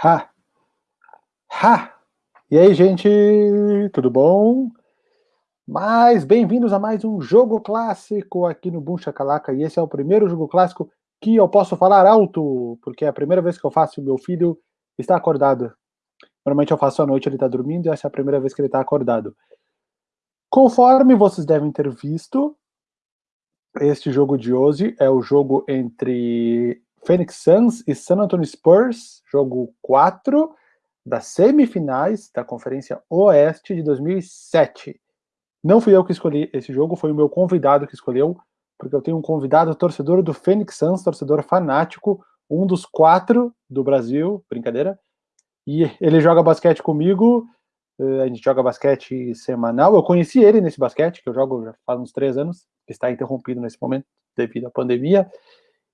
Ha! Ha! E aí, gente, tudo bom? Mas bem-vindos a mais um jogo clássico aqui no Boom Chacalaca. E esse é o primeiro jogo clássico que eu posso falar alto, porque é a primeira vez que eu faço, meu filho está acordado. Normalmente eu faço à noite, ele está dormindo, e essa é a primeira vez que ele está acordado. Conforme vocês devem ter visto, este jogo de hoje é o jogo entre Phoenix Suns e San Antonio Spurs, jogo 4 das semifinais da Conferência Oeste de 2007. Não fui eu que escolhi esse jogo, foi o meu convidado que escolheu, porque eu tenho um convidado torcedor do Phoenix Suns, torcedor fanático, um dos quatro do Brasil, brincadeira, e ele joga basquete comigo, eh, a gente joga basquete semanal, eu conheci ele nesse basquete, que eu jogo já faz uns três anos, está interrompido nesse momento devido à pandemia,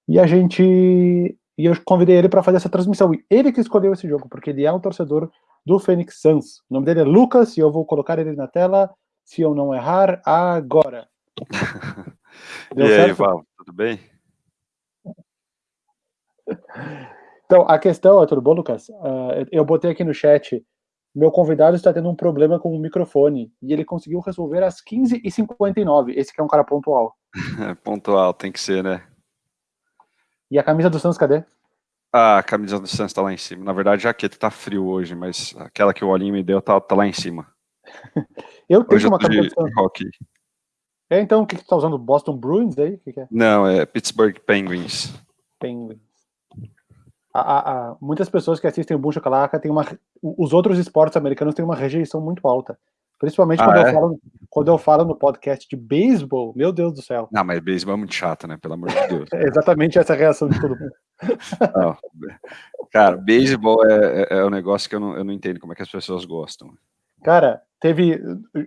e a gente. E eu convidei ele para fazer essa transmissão. E ele que escolheu esse jogo, porque ele é um torcedor do Phoenix Suns. O nome dele é Lucas e eu vou colocar ele na tela, se eu não errar, agora. Deu e certo? aí, Val, tudo bem? Então, a questão, é tudo bom, Lucas? Uh, eu botei aqui no chat, meu convidado está tendo um problema com o microfone, e ele conseguiu resolver às 15h59. Esse que é um cara pontual. pontual, tem que ser, né? E a camisa do Santos, cadê? Ah, a camisa do Santos tá lá em cima. Na verdade, a jaqueta tá frio hoje, mas aquela que o Olinho me deu tá, tá lá em cima. eu tenho hoje uma camisa do Santos. Hockey. É, então, o que, que tu tá usando? Boston Bruins aí? Que que é? Não, é Pittsburgh Penguins. Penguins. A, a, a, muitas pessoas que assistem o Buncha Calaca têm uma. Os outros esportes americanos têm uma rejeição muito alta. Principalmente ah, quando, é? eu falo, quando eu falo no podcast de beisebol, meu Deus do céu. Não, mas beisebol é muito chato, né? Pelo amor de Deus. é exatamente essa reação de todo mundo. Não, cara, beisebol é, é, é, um negócio que eu não, eu não entendo como é que as pessoas gostam. Cara, teve.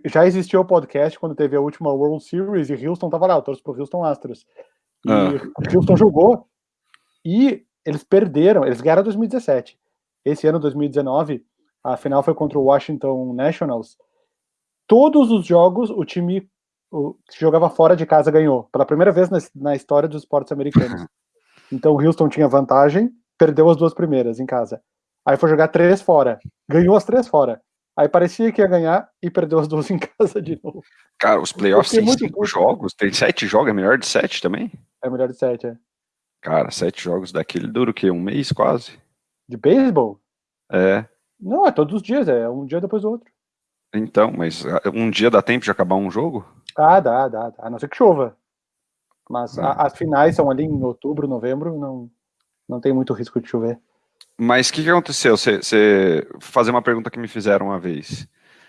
Já existiu o podcast quando teve a última World Series e Houston tava lá, eu torço pro Houston Astros. E ah. Houston jogou e eles perderam, eles ganharam 2017. Esse ano, 2019, a final foi contra o Washington Nationals todos os jogos o time o, que jogava fora de casa ganhou, pela primeira vez na, na história dos esportes americanos. Então o Houston tinha vantagem, perdeu as duas primeiras em casa. Aí foi jogar três fora, ganhou as três fora. Aí parecia que ia ganhar e perdeu as duas em casa de novo. Cara, os playoffs têm cinco jogos, tem sete jogos, é melhor de sete também? É melhor de sete, é. Cara, sete jogos daquele dura o quê? Um mês quase? De beisebol? É. Não, é todos os dias, é um dia depois do outro. Então, mas ah, um dia dá tempo de acabar um jogo? Ah, dá, dá, dá. A não ser que chova. Mas a, as finais são ali em outubro, novembro, não, não tem muito risco de chover. Mas o que, que, aconteceu? Você fazer uma pergunta que me fizeram uma vez.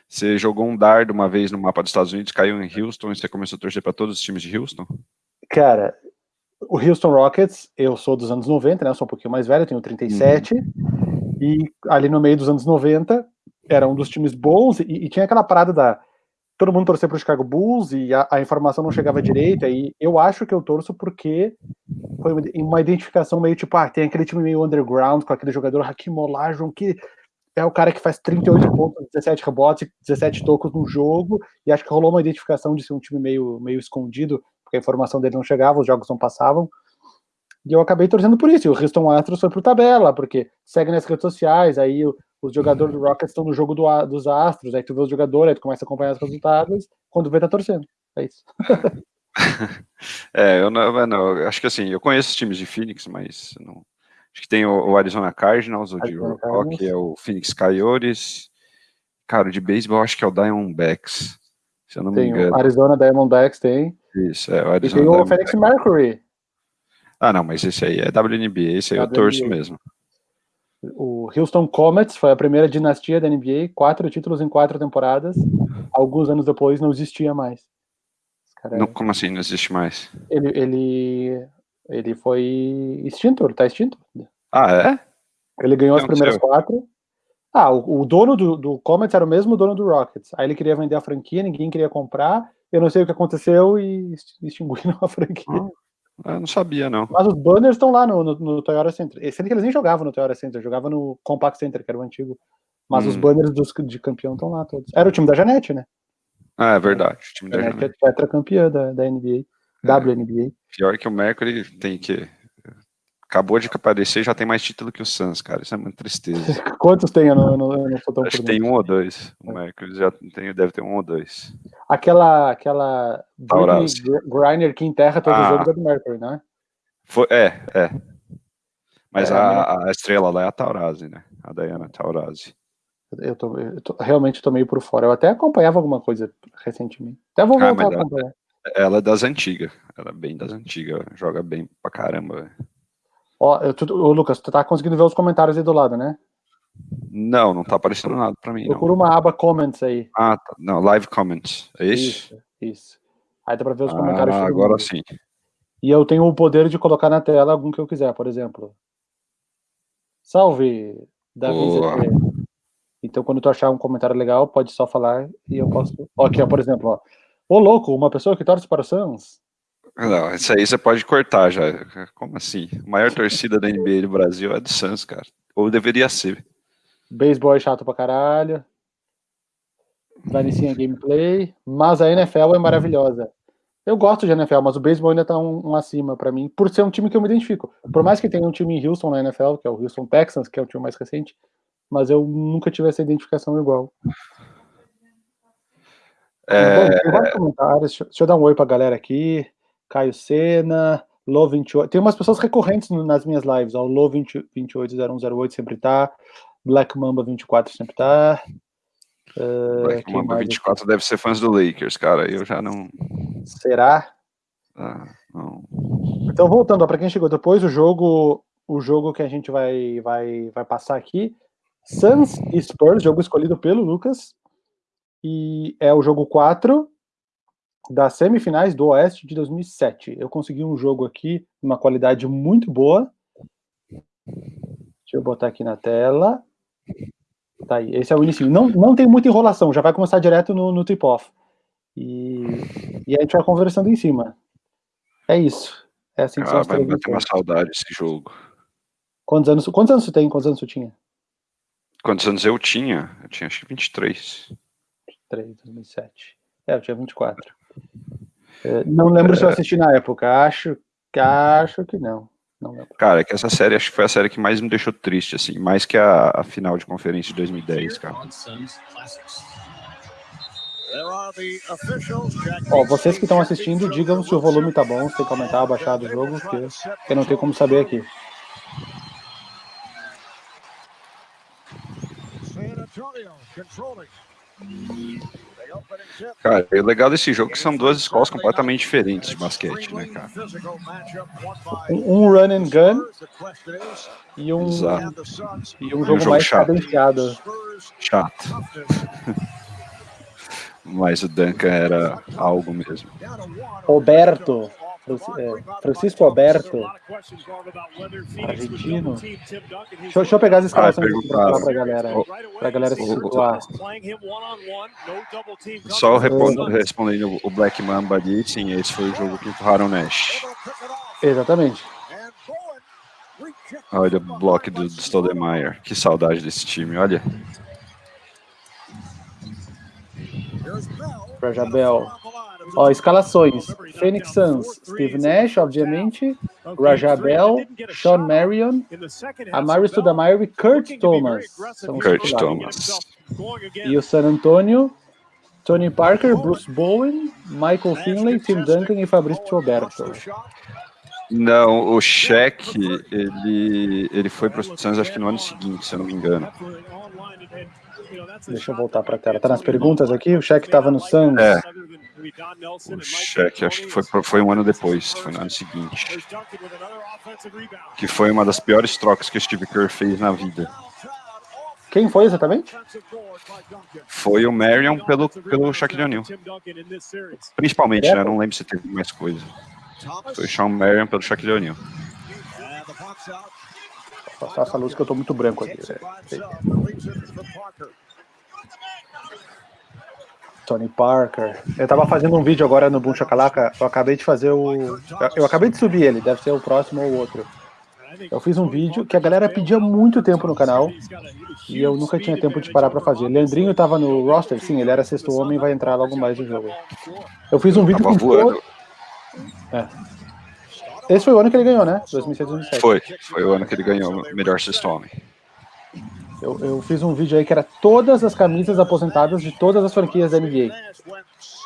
Você jogou um dardo uma vez no mapa dos Estados Unidos, caiu em Houston e você começou a torcer para todos os times de Houston? Cara, o Houston Rockets, eu sou dos anos 90, né? Eu sou um pouquinho mais velho, tenho 37. Uhum. E ali no meio dos anos 90, era um dos times bons e, e tinha aquela parada da todo mundo torcer para o Chicago Bulls e a, a, informação não chegava direito. Aí eu acho que eu torço porque foi uma identificação meio tipo, ah, tem aquele time meio underground com aquele jogador Hakim Olajuwon que é o cara que faz 38 pontos, 17 rebotes, 17 tocos no jogo, e acho que rolou uma identificação de ser um time meio, meio escondido, porque a informação dele não chegava, os jogos não passavam. E eu acabei torcendo por isso. E o Houston Astros foi pro tabela, porque segue nas redes sociais, aí os jogadores do Rockets estão no jogo do, dos Astros, aí tu vê os jogadores, aí tu começa a acompanhar os resultados, quando vê tá torcendo. É isso. é, eu não, não, acho que assim, eu conheço os times de Phoenix, mas não, acho que tem o, o Arizona Cardinals, o de Rock, é o Phoenix Coyotes, cara, de beisebol acho que é o Diamondbacks, se eu não tem me engano. O Arizona Diamondbacks tem. Isso, é o Arizona E tem o Phoenix Mercury. Ah, não, mas esse aí é WNBA, esse aí WNBA. eu torço mesmo. O Houston Comets foi a primeira dinastia da NBA, quatro títulos em quatro temporadas. Alguns anos depois não existia mais. Cara, não, como assim não existe mais? Ele, ele, ele foi extinto, ele tá extinto. Ah, é? Ele ganhou não, as primeiras quatro. Ah, o, o dono do, do, Comets era o mesmo dono do Rockets. Aí ele queria vender a franquia, ninguém queria comprar. Eu não sei o que aconteceu e extinguiram a franquia. Ah. Eu não sabia, não. Mas os banners estão lá no, no, no Toyota Center. Sendo que eles nem jogavam no Toyota Center, jogavam no Compact Center, que era o antigo. Mas hum. os banners dos, de campeão estão lá todos. Era o time da Janete, né? Ah, é verdade. O time da Janete é tetracampeã da, da NBA, é. WNBA. Pior que o Mercury tem que acabou de aparecer já tem mais título que o Suns, cara. Isso é uma tristeza. Quantos tem? Eu não, eu não, eu não sou tão Acho que tem um ou dois. O Mercury já tem, deve ter um ou dois. Aquela, aquela Griner que enterra todo ah. jogo é do Mercury, né? Foi, é, é. Mas é, a, a, estrela lá é a Taurasi, né? A Diana Taurasi. Eu, tô, eu tô, realmente tô meio por fora. Eu até acompanhava alguma coisa recentemente. Até vou ah, voltar ah, a acompanhar. Ela, ela é das antigas. Ela é bem das antigas. Joga bem pra caramba. Ó, eu, tu, ô, Lucas, tu tá conseguindo ver os comentários aí do lado, né? Não, não tá aparecendo nada pra mim. Procura uma aba comments aí. Ah, tá. Não, live comments. É isso? Isso, isso. Aí dá pra ver os comentários. Ah, agora mundo. sim. E eu tenho o poder de colocar na tela algum que eu quiser, por exemplo. Salve, Davi Então, quando tu achar um comentário legal, pode só falar e eu posso. Ó, aqui, ó, por exemplo, ó. Ô, louco, uma pessoa que torce para o Suns. Não, isso aí você pode cortar já. Como assim? A maior torcida da NBA do Brasil é do Suns, cara. Ou deveria ser. Beisebol é chato pra caralho. Vanicinha gameplay. Mas a NFL é maravilhosa. Eu gosto de NFL, mas o beisebol ainda tá um, um, acima para mim, por ser um time que eu me identifico. Por mais que tenha um time em Houston na NFL, que é o Houston Texans, que é o time mais recente, mas eu nunca tive essa identificação igual. É... Bom, tem vários comentários. Deixa eu dar um oi pra galera aqui. Caio Sena, Lo28. Tem umas pessoas recorrentes nas minhas lives. O Lo280108 sempre tá. Black Mamba 24 sempre tá. Uh, Black Mamba 24 aqui? deve ser fãs do Lakers, cara. Eu já não. Será? Ah, não. Então, voltando, para quem chegou depois, o jogo, o jogo que a gente vai, vai, vai passar aqui. Suns e Spurs, jogo escolhido pelo Lucas. E é o jogo 4 das semifinais do Oeste de 2007. Eu consegui um jogo aqui, uma qualidade muito boa. Deixa eu botar aqui na tela. Tá aí, esse é o início. Não, não tem muita enrolação, já vai começar direto no, no tip-off. E, e a gente vai conversando em cima. É isso. É assim que ah, vai ter uma saudade esse jogo. Quantos anos, quantos anos você tem? Quantos anos você tinha? Quantos anos eu tinha? Eu tinha acho que 23. 23, 2007. É, eu tinha 24. É, não lembro é... se eu assisti na época. Acho, acho que não. não cara, é que essa série acho que foi a série que mais me deixou triste, assim, mais que a, a final de conferência de 2010, cara. Ó, vocês que estão assistindo, digam se o volume tá bom, se tem que aumentar, baixar do jogo, porque eu não tenho como saber aqui. San Antonio controlling. Cara, o legal desse jogo é que são duas escolas completamente diferentes de basquete, né, cara? Um run and gun e um, e um jogo um jogo mais chato. cadenciado. Chato. Mas o Duncan era algo mesmo. Roberto, Francisco Alberto, argentino. Deixa, deixa eu pegar as escalações ah, para pra galera, pra galera se situar. Só respondendo o Black Mamba ali, sim, esse foi o jogo que empurraram o Nash. Exatamente. Olha o bloco do, do Stoudemire, que saudade desse time, olha. Para Jabel. Ó, escalações. Phoenix Suns, Steve Nash, obviamente, Rajabel, Sean Marion, Amari Stoudemire e Kurt Thomas. Kurt Thomas. E o San Antonio, Tony Parker, Bruce Bowen, Michael Finley, Tim Duncan e Fabrício Roberto. Não, o Shaq, ele, ele foi para os Suns acho que no ano seguinte, se eu não me engano. Deixa eu voltar para a tela. Tá nas perguntas aqui? O cheque estava no Suns? É. O cheque, acho que foi, foi um ano depois, foi no ano seguinte. Que foi uma das piores trocas que o Steve Kerr fez na vida. Quem foi exatamente? Foi o Marion pelo, pelo Shaquille O'Neal. Principalmente, né? Não lembro se teve mais coisa. Foi o Sean Marion pelo Shaquille O'Neal. Passar essa luz que eu tô muito branco aqui. Tony Parker. Eu tava fazendo um vídeo agora no Boom Chacalaca, eu acabei de fazer o... Eu acabei de subir ele, deve ser o próximo ou o outro. Eu fiz um vídeo que a galera pedia muito tempo no canal e eu nunca tinha tempo de parar pra fazer. Leandrinho tava no roster, sim, ele era sexto homem e vai entrar logo mais no jogo. Eu fiz um vídeo com... Voando. É. Esse foi o ano que ele ganhou, né? 2006, 2007. Foi, foi o ano que ele ganhou o melhor sexto homem. Eu, eu, fiz um vídeo aí que era todas as camisas aposentadas de todas as franquias da NBA.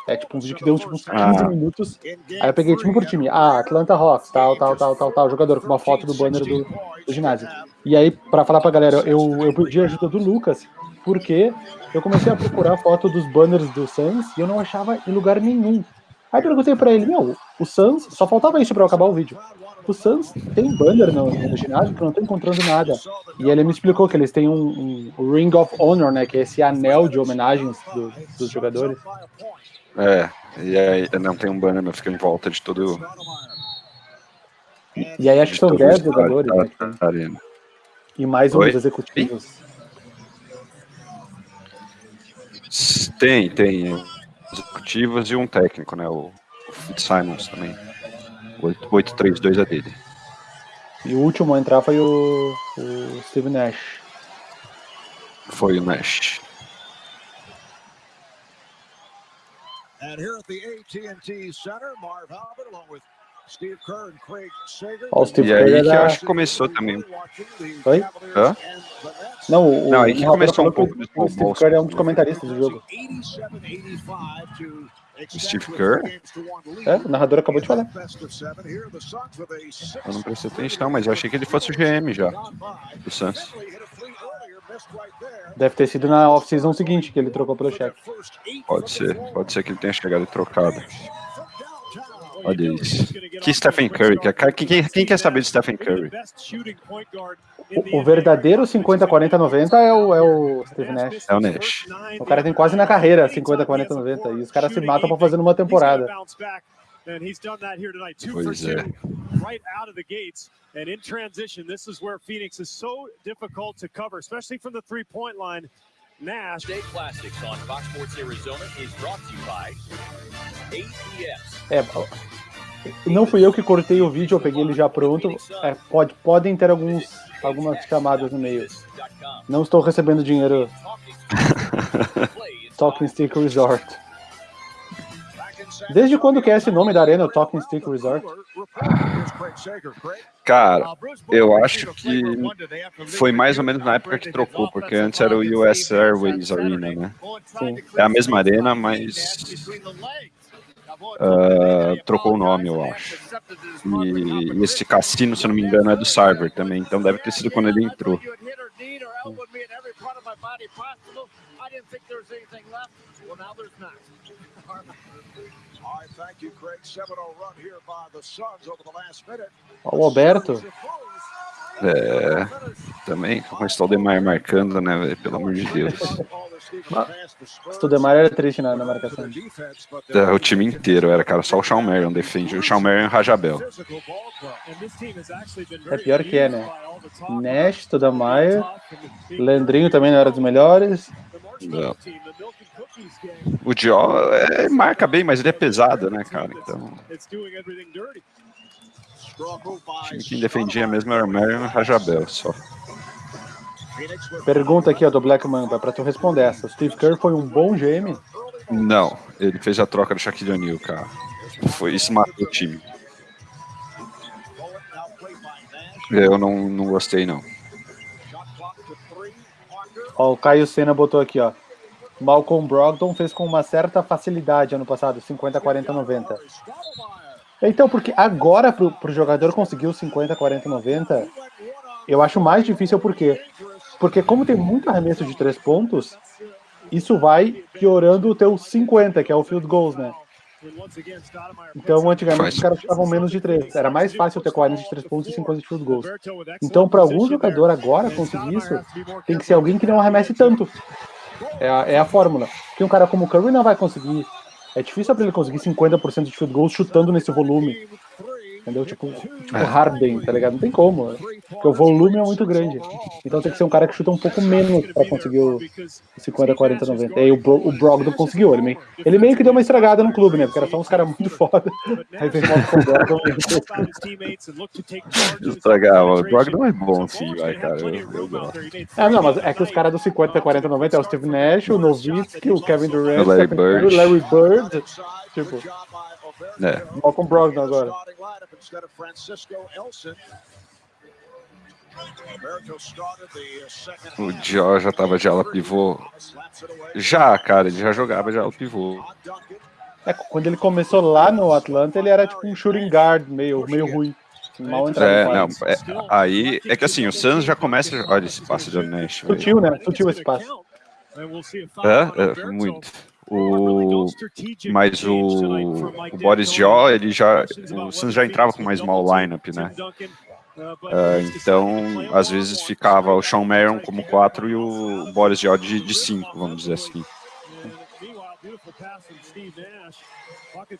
É tipo um vídeo que deu tipo, uns 15 ah. minutos. Aí eu peguei time por time. Ah, Atlanta Hawks, tal, tal, tal, tal, tal, jogador com uma foto do banner do, do ginásio. E aí, pra falar pra galera, eu, eu pedi a ajuda do Lucas, porque eu comecei a procurar foto dos banners do Suns e eu não achava em lugar nenhum. Aí perguntei pra ele, meu, o Suns, só faltava isso pra eu acabar o vídeo. O Suns tem banner no, no ginásio que eu não tô encontrando nada. E ele me explicou que eles têm um, um Ring of Honor, né, que é esse anel de homenagens do, dos jogadores. É, e aí não tem um banner, mas fica em volta de todo. E, e aí acho que são 10 jogadores. Tá, né, e mais uns executivos. Tem, tem executivos e um técnico, né? O, o Fitzsimons também. 832 é dele. E o último a entrar foi o, o Steve Nash. Foi o Nash. And here at the AT&T Center, Marv Albert along with Sager. Oh, Steve e aí que eu acho que começou também. Oi? Hã? Não, o, Não, aí que começou um pouco O Steve Kerr é um dos comentaristas do jogo. Steve Kerr? É, o narrador acabou de falar. Eu não prestei atenção, mas eu achei que ele fosse o GM já, do Suns. Deve ter sido na off-season seguinte que ele trocou pelo chefe. Pode ser, pode ser que ele tenha chegado e trocado. Olha isso. Que Stephen Curry? Quem, quem quer saber de Stephen Curry? O, o verdadeiro 50, 40, 90 é o, é o Steve Nash. É o Nash. O cara tem quase na carreira 50, 40, 90. E os caras se matam pra fazer numa temporada. Pois é. Right out of the gates. And in transition, this is where Phoenix is so difficult to cover, especially from the three-point line. Nash. State Plastics on Fox Sports Arizona is brought to you by APS. É, não fui eu que cortei o vídeo, eu peguei ele já pronto. É, pode, podem ter alguns, algumas chamadas no meio. Não estou recebendo dinheiro. Talking Stick Resort. Desde quando que é esse nome da arena, o Talking Stick Resort? Cara, eu acho que foi mais ou menos na época que trocou, porque antes era o US Airways Arena, né? Sim. É a mesma arena, mas uh, trocou o nome, eu acho. E, e, esse cassino, se não me engano, é do Sarver também, então deve ter sido quando ele entrou. O Alberto. É, também com o Stoudemire marcando, né, pelo amor de Deus. O Stoudemire era triste na, na marcação. É, o time inteiro era, cara, só o Sean Marion defende. O Sean Marion e o Rajabel. É pior que é, né? Nash, Stoudemire, Leandrinho também não era dos melhores. Não. O Dio é, marca bem, mas ele é pesado, né, cara? Então. O time que defendia mesmo era o Marion Rajabel só. Pergunta aqui ó, do Black Mamba, para tu responder essa. Steve Kerr foi um bom GM? Não, ele fez a troca do Shaquille O'Neal, cara. Foi isso matou o time. Eu não, não gostei, não. Ó, o Caio Senna botou aqui, ó. Malcolm Brogdon fez com uma certa facilidade ano passado, 50, 40, 90. Então, porque agora pro, pro jogador conseguir os 50, 40, 90, eu acho mais difícil porque porque como tem muito arremesso de três pontos, isso vai piorando o teu 50, que é o field goals, né? Então, antigamente, os caras estavam menos de 3. Era mais fácil ter 40 de 3 pontos e 50 de field goals. Então, para algum jogador agora conseguir isso, tem que ser alguém que não arremesse tanto. É a, é a fórmula. Porque um cara como o Curry não vai conseguir. É difícil para ele conseguir 50% de field goals chutando nesse volume. Entendeu? Tipo, tipo Harden, tá ligado? Não tem como. Né? Porque o volume é muito grande. Então tem que ser um cara que chuta um pouco menos pra conseguir o 50, 40, 90. E aí o, Bro, o Brogdon conseguiu. Ele meio, ele meio que deu uma estragada no clube, né? Porque era só uns caras muito foda. Aí veio o Brogdon e Estragar, o Brogdon é bom sim, vai, cara. Eu, eu gosto. É, não, mas é que os caras do 50, 40, 90 é o Steve Nash, o Nowitzki, o Kevin Durant, o Larry Bird. o Larry Bird. Tipo, É. Malcolm Brogdon agora. O Dior já tava de ala pivô. Já, cara, ele já jogava de ala pivô. É, quando ele começou lá no Atlanta, ele era tipo um shooting guard, meio, meio ruim. Mal é, não, é, aí é que assim, o Suns já começa. Olha esse passe de Nash. Sutil, né? Sutil esse passe. É, é muito. O, mas o, o Boris Diaw, ele já, o Suns já entrava com mais small lineup, né? Uh, então, às vezes ficava o Sean Marion como 4 e o Boris Diaw de 5, vamos dizer assim.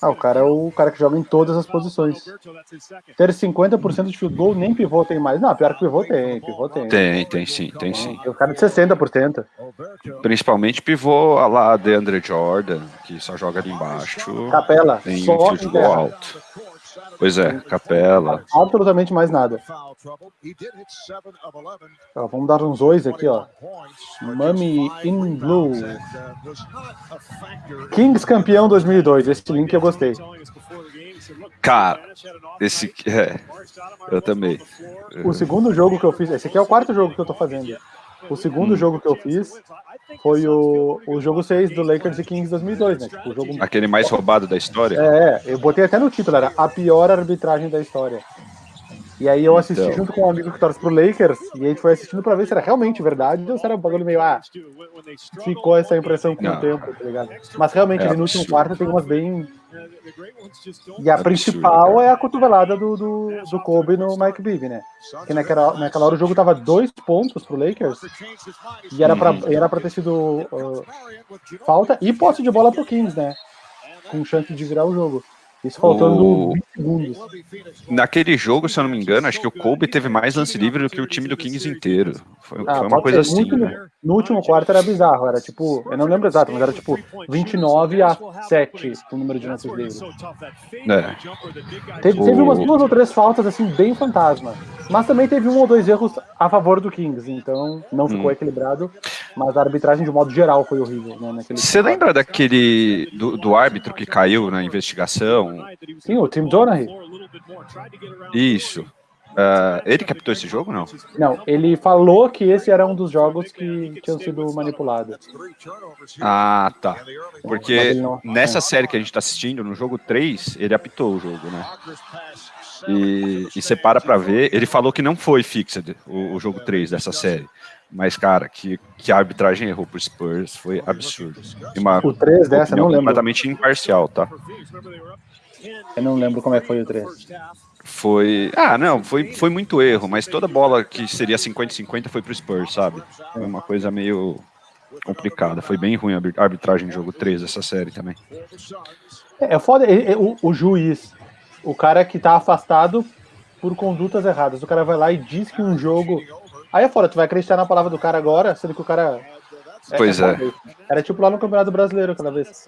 Ah, o cara é o cara que joga em todas as posições. Ter 50% de field goal, nem pivô tem mais. Não, pior que pivô tem, pivô tem. Tem, tem sim, tem sim. Tem o cara de 60%. Principalmente pivô lá de Andre Jordan, que só joga ali embaixo. Capela, tem só field goal alto. Pois é, capela. Absolutamente mais nada. Ó, vamos dar uns dois aqui, ó. Mummy in Blue. Kings campeão 2002. Esse link eu gostei. Cara, esse é, eu também. O segundo jogo que eu fiz, esse aqui é o quarto jogo que eu tô fazendo. O segundo hum. jogo que eu fiz foi o, o jogo 6 do Lakers e Kings 2002, né? Tipo, o jogo... Aquele mais roubado da história? É, eu botei até no título, era a pior arbitragem da história. E aí eu assisti então. junto com um amigo que torce pro Lakers, e a gente foi assistindo pra ver se era realmente verdade ou se era um bagulho meio, ah, ficou essa impressão com Não. o tempo, tá ligado? Mas realmente, é ali no último quarto tem umas bem... E a principal é a cotovelada do, do, do Kobe no Mike Bibby, né? Que naquela, naquela hora o jogo tava dois pontos pro Lakers, e era pra, uhum. era pra ter sido uh, falta e posse de bola pro Kings, né? Com chance de virar o jogo. Isso faltando o... 20 segundos. Naquele jogo, se eu não me engano, acho que o Kobe teve mais lance livre do que o time do Kings inteiro. Foi, ah, foi uma coisa assim. né? No último quarto era bizarro, era tipo, eu não lembro exato, mas era tipo 29 a 7 o número de lances livres. É. Teve, teve umas duas ou três faltas assim, bem fantasma. Mas também teve um ou dois erros a favor do Kings, então não ficou hum. equilibrado. Mas a arbitragem, de modo geral, foi horrível. Né, Você lembra daquele do, do, árbitro que caiu na investigação? Sim, o Tim Donahue. Isso. Uh, ele captou esse jogo, não? Não, ele falou que esse era um dos jogos que tinham sido manipulados. Ah, tá. Porque não... nessa série que a gente está assistindo, no jogo 3, ele apitou o jogo, né? E, e você para pra ver, ele falou que não foi fixed o, o jogo 3 dessa série. Mas, cara, que, que a arbitragem errou pro Spurs foi absurdo. Uma o 3 dessa, não lembro. completamente imparcial, tá? Eu não lembro como é que foi o 3. Foi. Ah, não, foi, foi muito erro, mas toda bola que seria 50-50 foi pro Spurs, sabe? Foi uma coisa meio complicada. Foi bem ruim a arbitragem de jogo 3 dessa série também. É, é foda, o, o juiz, o cara que tá afastado por condutas erradas. O cara vai lá e diz que um jogo Aí é fora, tu vai acreditar na palavra do cara agora, sendo que o cara. É, pois é. é. Era tipo lá no Campeonato Brasileiro cada vez.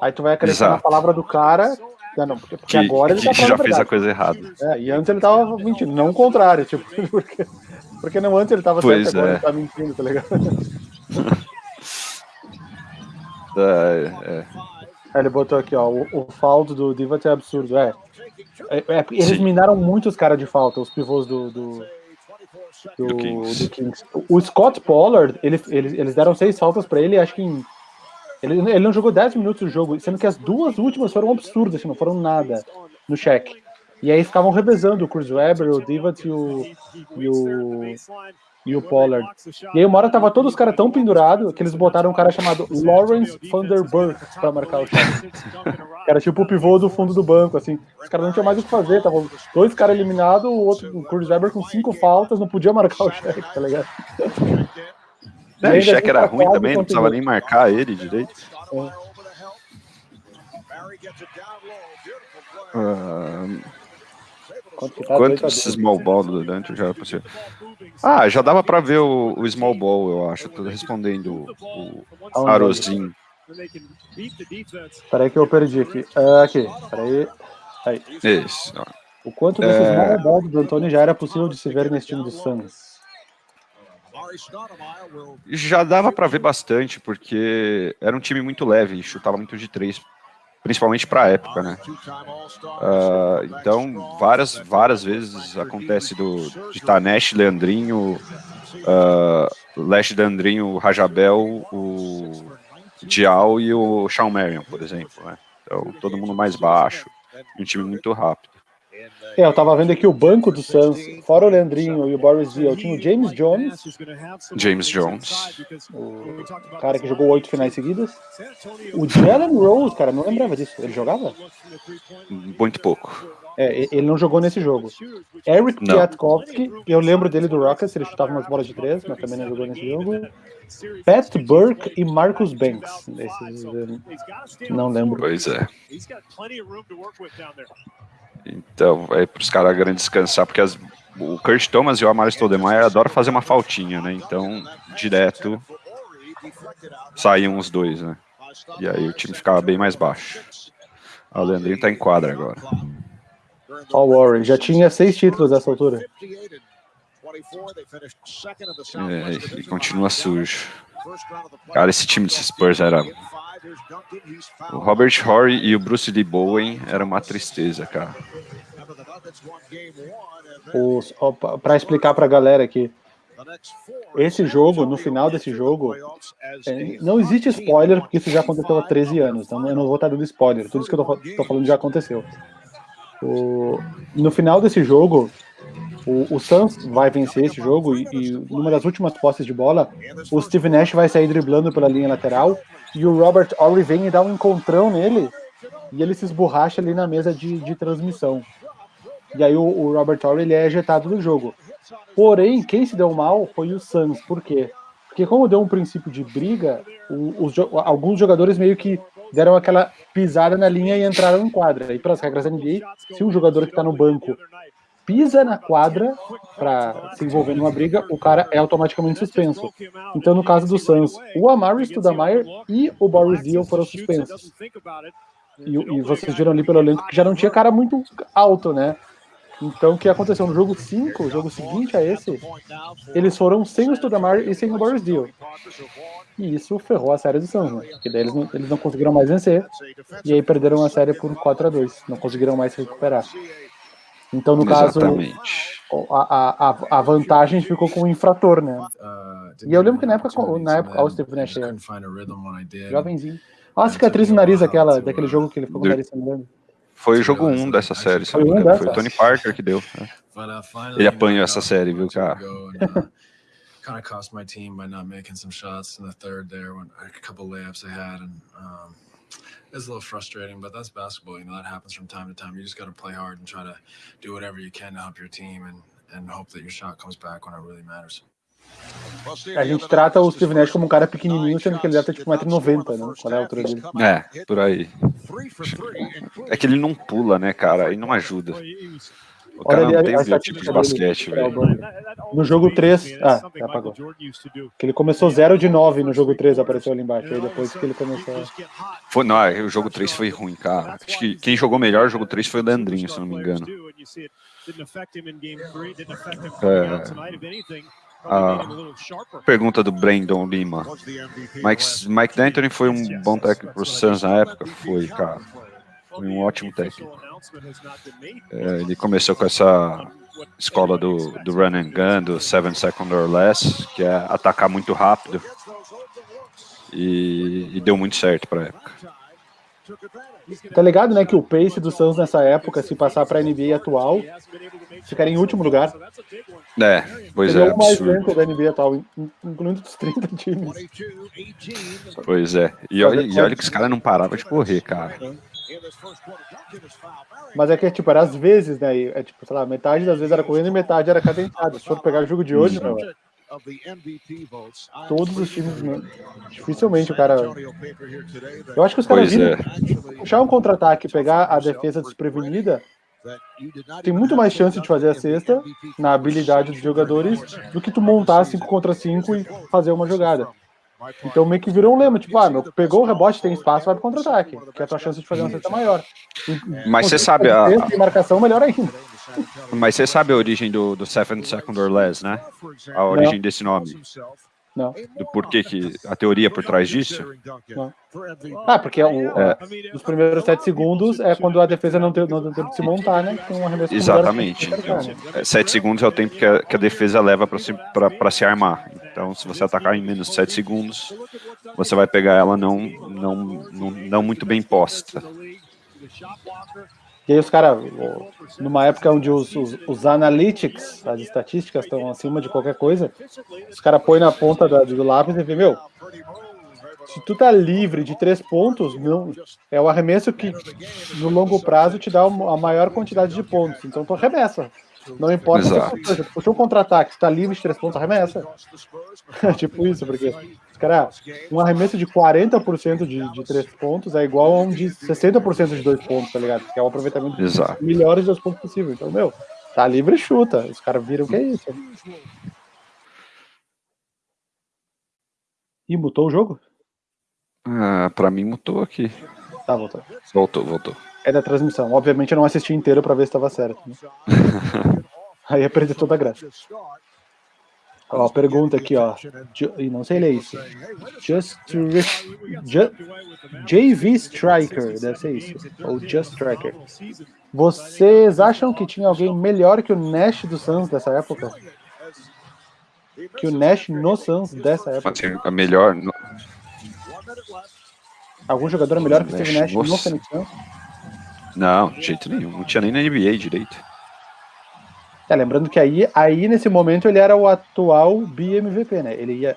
Aí tu vai acreditar na palavra do cara. Não, porque, porque que, agora ele tá já fez a coisa errada. É, e antes ele tava mentindo, não o contrário, tipo, porque, porque não antes ele tava pois certo, agora é. ele tá mentindo, tá ligado? é, é. Ele botou aqui, ó, o, o faldo do Divat é absurdo, é. é, é eles Sim. minaram muito os caras de falta, os pivôs do, do do, do, Kings. do Kings. O Scott Pollard, ele, ele, eles deram seis faltas para ele, acho que em, ele, ele não jogou 10 minutos do jogo, sendo que as duas últimas foram absurdas, assim, não foram nada no cheque. E aí ficavam revezando o Chris Webber, o Divat e o, e o, e o Pollard. E aí uma hora tava todos os caras tão pendurados que eles botaram um cara chamado Lawrence Vanderburg pra marcar o cheque. Era tipo o pivô do fundo do banco, assim. Os caras não tinham mais o que fazer, tava dois caras eliminados, o outro, o Chris Webber com cinco faltas, não podia marcar o cheque, tá ligado? É, o cheque era ruim também, não precisava nem marcar ele direito. É. Uh, Quanto esse small ball do Dante já passei. Ah, já dava para ver o, o, small ball, eu acho. Tô respondendo o, o Arozinho. Peraí que eu perdi aqui. Uh, aqui, peraí. Aí. Isso. O quanto desse é... small ball do Antônio já era possível de se ver nesse time do Suns? Já dava para ver bastante, porque era um time muito leve, chutava muito de três. principalmente para a época, né? Uh, então, várias, várias vezes acontece do, de estar tá Leandrinho, uh, Leandrinho, Rajabel, o Dial e o Shawn Marion, por exemplo, né? Então, todo mundo mais baixo, um time muito rápido. É, eu tava vendo aqui o banco do Suns, fora o Leandrinho e o Boris Diaw, tinha o James Jones. James Jones. O cara que jogou oito finais seguidas. O Jalen Rose, cara, não lembrava disso. Ele jogava? Muito pouco. É, ele não jogou nesse jogo. Eric Piatkowski, eu lembro dele do Rockets, ele chutava umas bolas de três, mas também não jogou nesse jogo. Pat Burke e Marcus Banks. Esses, não lembro. Pois é. Então, é para os caras grandes descansar, porque as, o Kurt Thomas e o Amaro Stoudemire adoram fazer uma faltinha, né? Então, direto, saíam os dois, né? E aí o time ficava bem mais baixo. O Leandrinho tá em quadra agora. Ó, o Warren, já tinha seis títulos nessa altura. É, e continua sujo. Cara, esse time de Spurs era... O Robert Horry e o Bruce Lee Bowen era uma tristeza, cara. Para explicar para a galera aqui, esse jogo, no final desse jogo, é, não existe spoiler, porque isso já aconteceu há 13 anos, então eu não vou estar dando spoiler, tudo isso que eu estou falando já aconteceu. O, no final desse jogo, o, o Suns vai vencer esse jogo e, e numa das últimas posses de bola, o Steve Nash vai sair driblando pela linha lateral e o Robert Horry vem e dá um encontrão nele e ele se esborracha ali na mesa de, de transmissão. E aí o, o Robert Horry ele é ejetado do jogo. Porém, quem se deu mal foi o Suns. Por quê? Porque como deu um princípio de briga, o, os, alguns jogadores meio que deram aquela pisada na linha e entraram em quadra. E pelas regras da NBA, se um jogador que está no banco pisa na quadra para se envolver numa briga, o cara é automaticamente suspenso. Então, no caso do Suns, o Amari Stoudemire e o Boris Diaw foram suspensos. E, e, vocês viram ali pelo elenco que já não tinha cara muito alto, né? Então, o que aconteceu no jogo 5, o jogo seguinte a esse, eles foram sem o Stoudemire e sem o Boris Diaw. E isso ferrou a série do Suns, né? Porque daí eles não, eles não conseguiram mais vencer, e aí perderam a série por 4 a 2 não conseguiram mais se recuperar. Então, no Exatamente. caso, a, a, a vantagem ficou com o infrator, né? Uh, e eu lembro que na época, na época, o Steve Nash, jovenzinho. Olha a cicatriz no nariz aquela, daquele jogo que ele ficou com o nariz sangrando. Foi o jogo 1 um dessa série, foi, um foi o Tony Parker que deu. Né? Ele apanhou essa série, viu, cara? kind of cost my team by not making some shots in the third there when a couple layups I had and um, it's a little frustrating, but that's basketball. You know, that happens from time to time. You just got to play hard and try to do whatever you can to help your team and, and hope that your shot comes back when it really matters. A gente trata o Steve Nash como um cara pequenininho, sendo que ele deve ter tipo 1,90m, né? Qual é a altura dele? É, por aí. É que ele não pula, né, cara? E não ajuda. O cara Olha, não tem o tipo de basquete, velho. No jogo 3, ah, apagou. Que ele começou 0 de 9 no jogo 3, apareceu ali embaixo. Aí depois que ele começou. Foi, não, o jogo 3 foi ruim, cara. Acho que quem jogou melhor no jogo 3 foi o Leandrinho, se não me engano. É. A pergunta do Brandon Lima. Mike, Mike D'Antoni foi um bom técnico pro Suns na época? Foi, cara. Foi um ótimo técnico. É, ele começou com essa escola do, do run and gun, do seven second or less, que é atacar muito rápido. E, e deu muito certo para a época. Tá ligado, né, que o pace do Suns nessa época, se passar para a NBA atual, ficaria em último lugar. É, pois é, o mais lento da NBA atual, incluindo os 30 times. Pois é, e olha, e olha que os caras não paravam de correr, cara. Mas é que, tipo, era às vezes, né? É tipo, sei lá, metade das vezes era correndo e metade era cadenciado. Se for pegar o jogo de hoje, não. Todos os times, né? dificilmente o cara. Eu acho que os caras viram é. puxar um contra-ataque, pegar a defesa desprevenida, tem muito mais chance de fazer a cesta na habilidade dos jogadores do que tu montar 5 contra 5 e fazer uma jogada. Então meio que virou um lema, tipo, ah, meu, pegou o rebote, tem espaço, vai pro contra-ataque, que a tua chance de fazer uma cesta maior. Mas você sabe a... a marcação, melhor ainda. Mas você sabe a origem do, do Seven Second or Less, né? A origem Não. desse nome. Não. Do porquê que a teoria por trás disso? Não. Ah, porque o, é. os primeiros sete segundos é quando a defesa não tem, não tem tempo de se montar, né? Tem um Exatamente. Então, é, sete segundos é o tempo que a, que a defesa leva para se, se armar. Então, se você atacar em menos de sete segundos, você vai pegar ela não, não, não, não muito bem posta. E aí os caras, numa época onde os, os, os, analytics, as estatísticas estão acima de qualquer coisa, os caras põem na ponta da, do lápis e vê, meu, se tu tá livre de três pontos, não, é o arremesso que no longo prazo te dá a maior quantidade de pontos. Então tu arremessa. Não importa Exato. se puxou um contra-ataque, tá livre de três pontos, arremessa. tipo isso, porque, cara, um arremesso de 40% de, de três pontos é igual a um de 60% de dois pontos, tá ligado? Que é o aproveitamento Exato. de melhores dois pontos possível. Então, meu, tá livre e chuta. Os caras viram que é isso. E mutou o jogo? Ah, pra mim mutou aqui. Tá, voltou. Voltou, voltou. É da transmissão. Obviamente eu não assisti inteiro para ver se estava certo. Né? Aí ia perder toda a graça. Ó, pergunta aqui, ó. E não sei ler isso. Just Ju, JV Striker, deve ser isso. Ou Just Striker. Vocês acham que tinha alguém melhor que o Nash do Suns dessa época? Que o Nash no Suns dessa época? A melhor. No... Algum jogador melhor que o Steve Nash no Suns? Não, de jeito nenhum. Não tinha nem na NBA direito. É, lembrando que aí, aí, nesse momento, ele era o atual BMVP, né? Ele ia.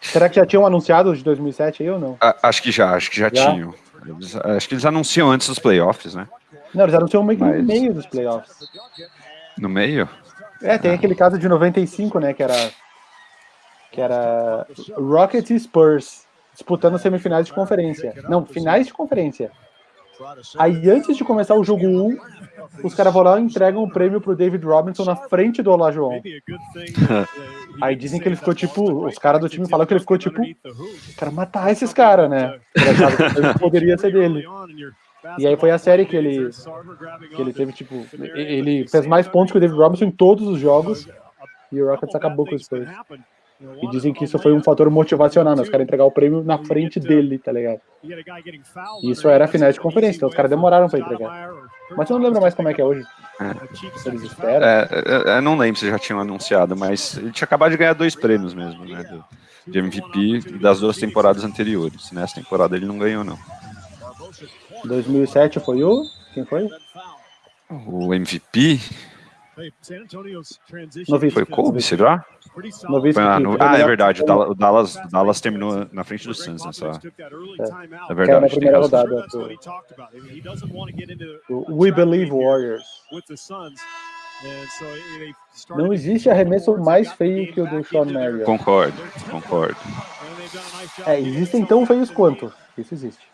Será que já tinham anunciado de 2007 aí ou não? A, acho que já, acho que já, já? tinham. Eles, acho que eles anunciam antes dos playoffs, né? Não, eles anunciam meio Mas... no meio dos playoffs. No meio? É, tem aquele caso de 95, né? Que era. Que era Rocket e Spurs disputando semifinais de conferência. Não, finais de conferência. Aí antes de começar o jogo 1, os caras vão lá e entregam o um prêmio pro David Robinson na frente do Olajuwon. Aí dizem que ele ficou tipo, os caras do time falam que ele ficou tipo, cara matar esses caras, né? Poderia ser dele. E aí foi a série que ele que ele teve tipo, ele fez mais pontos que o David Robinson em todos os jogos e o Rockets acabou com o Spurs. E dizem que isso foi um fator motivacional, né? Os caras entregar o prêmio na frente dele, tá ligado? E isso era a final de conferência, então os caras demoraram pra entregar. Mas eu não lembro mais como é que é hoje. É. Eles esperam. É, eu é, é, não lembro se já tinham anunciado, mas ele tinha acabado de ganhar dois prêmios mesmo, né? Do, de MVP das duas temporadas anteriores. Nessa temporada ele não ganhou, não. 2007 foi o? Quem foi? O MVP? Foi o Kobe, será? Ah, no... ah, é verdade. O Dallas, o Dallas terminou na frente do Suns nessa. É, é verdade. Na primeira rodada. Do... We Believe Warriors. Não existe arremesso mais feio que o do Sean Marion. Concordo, concordo. É, existem tão feios quanto. Isso existe.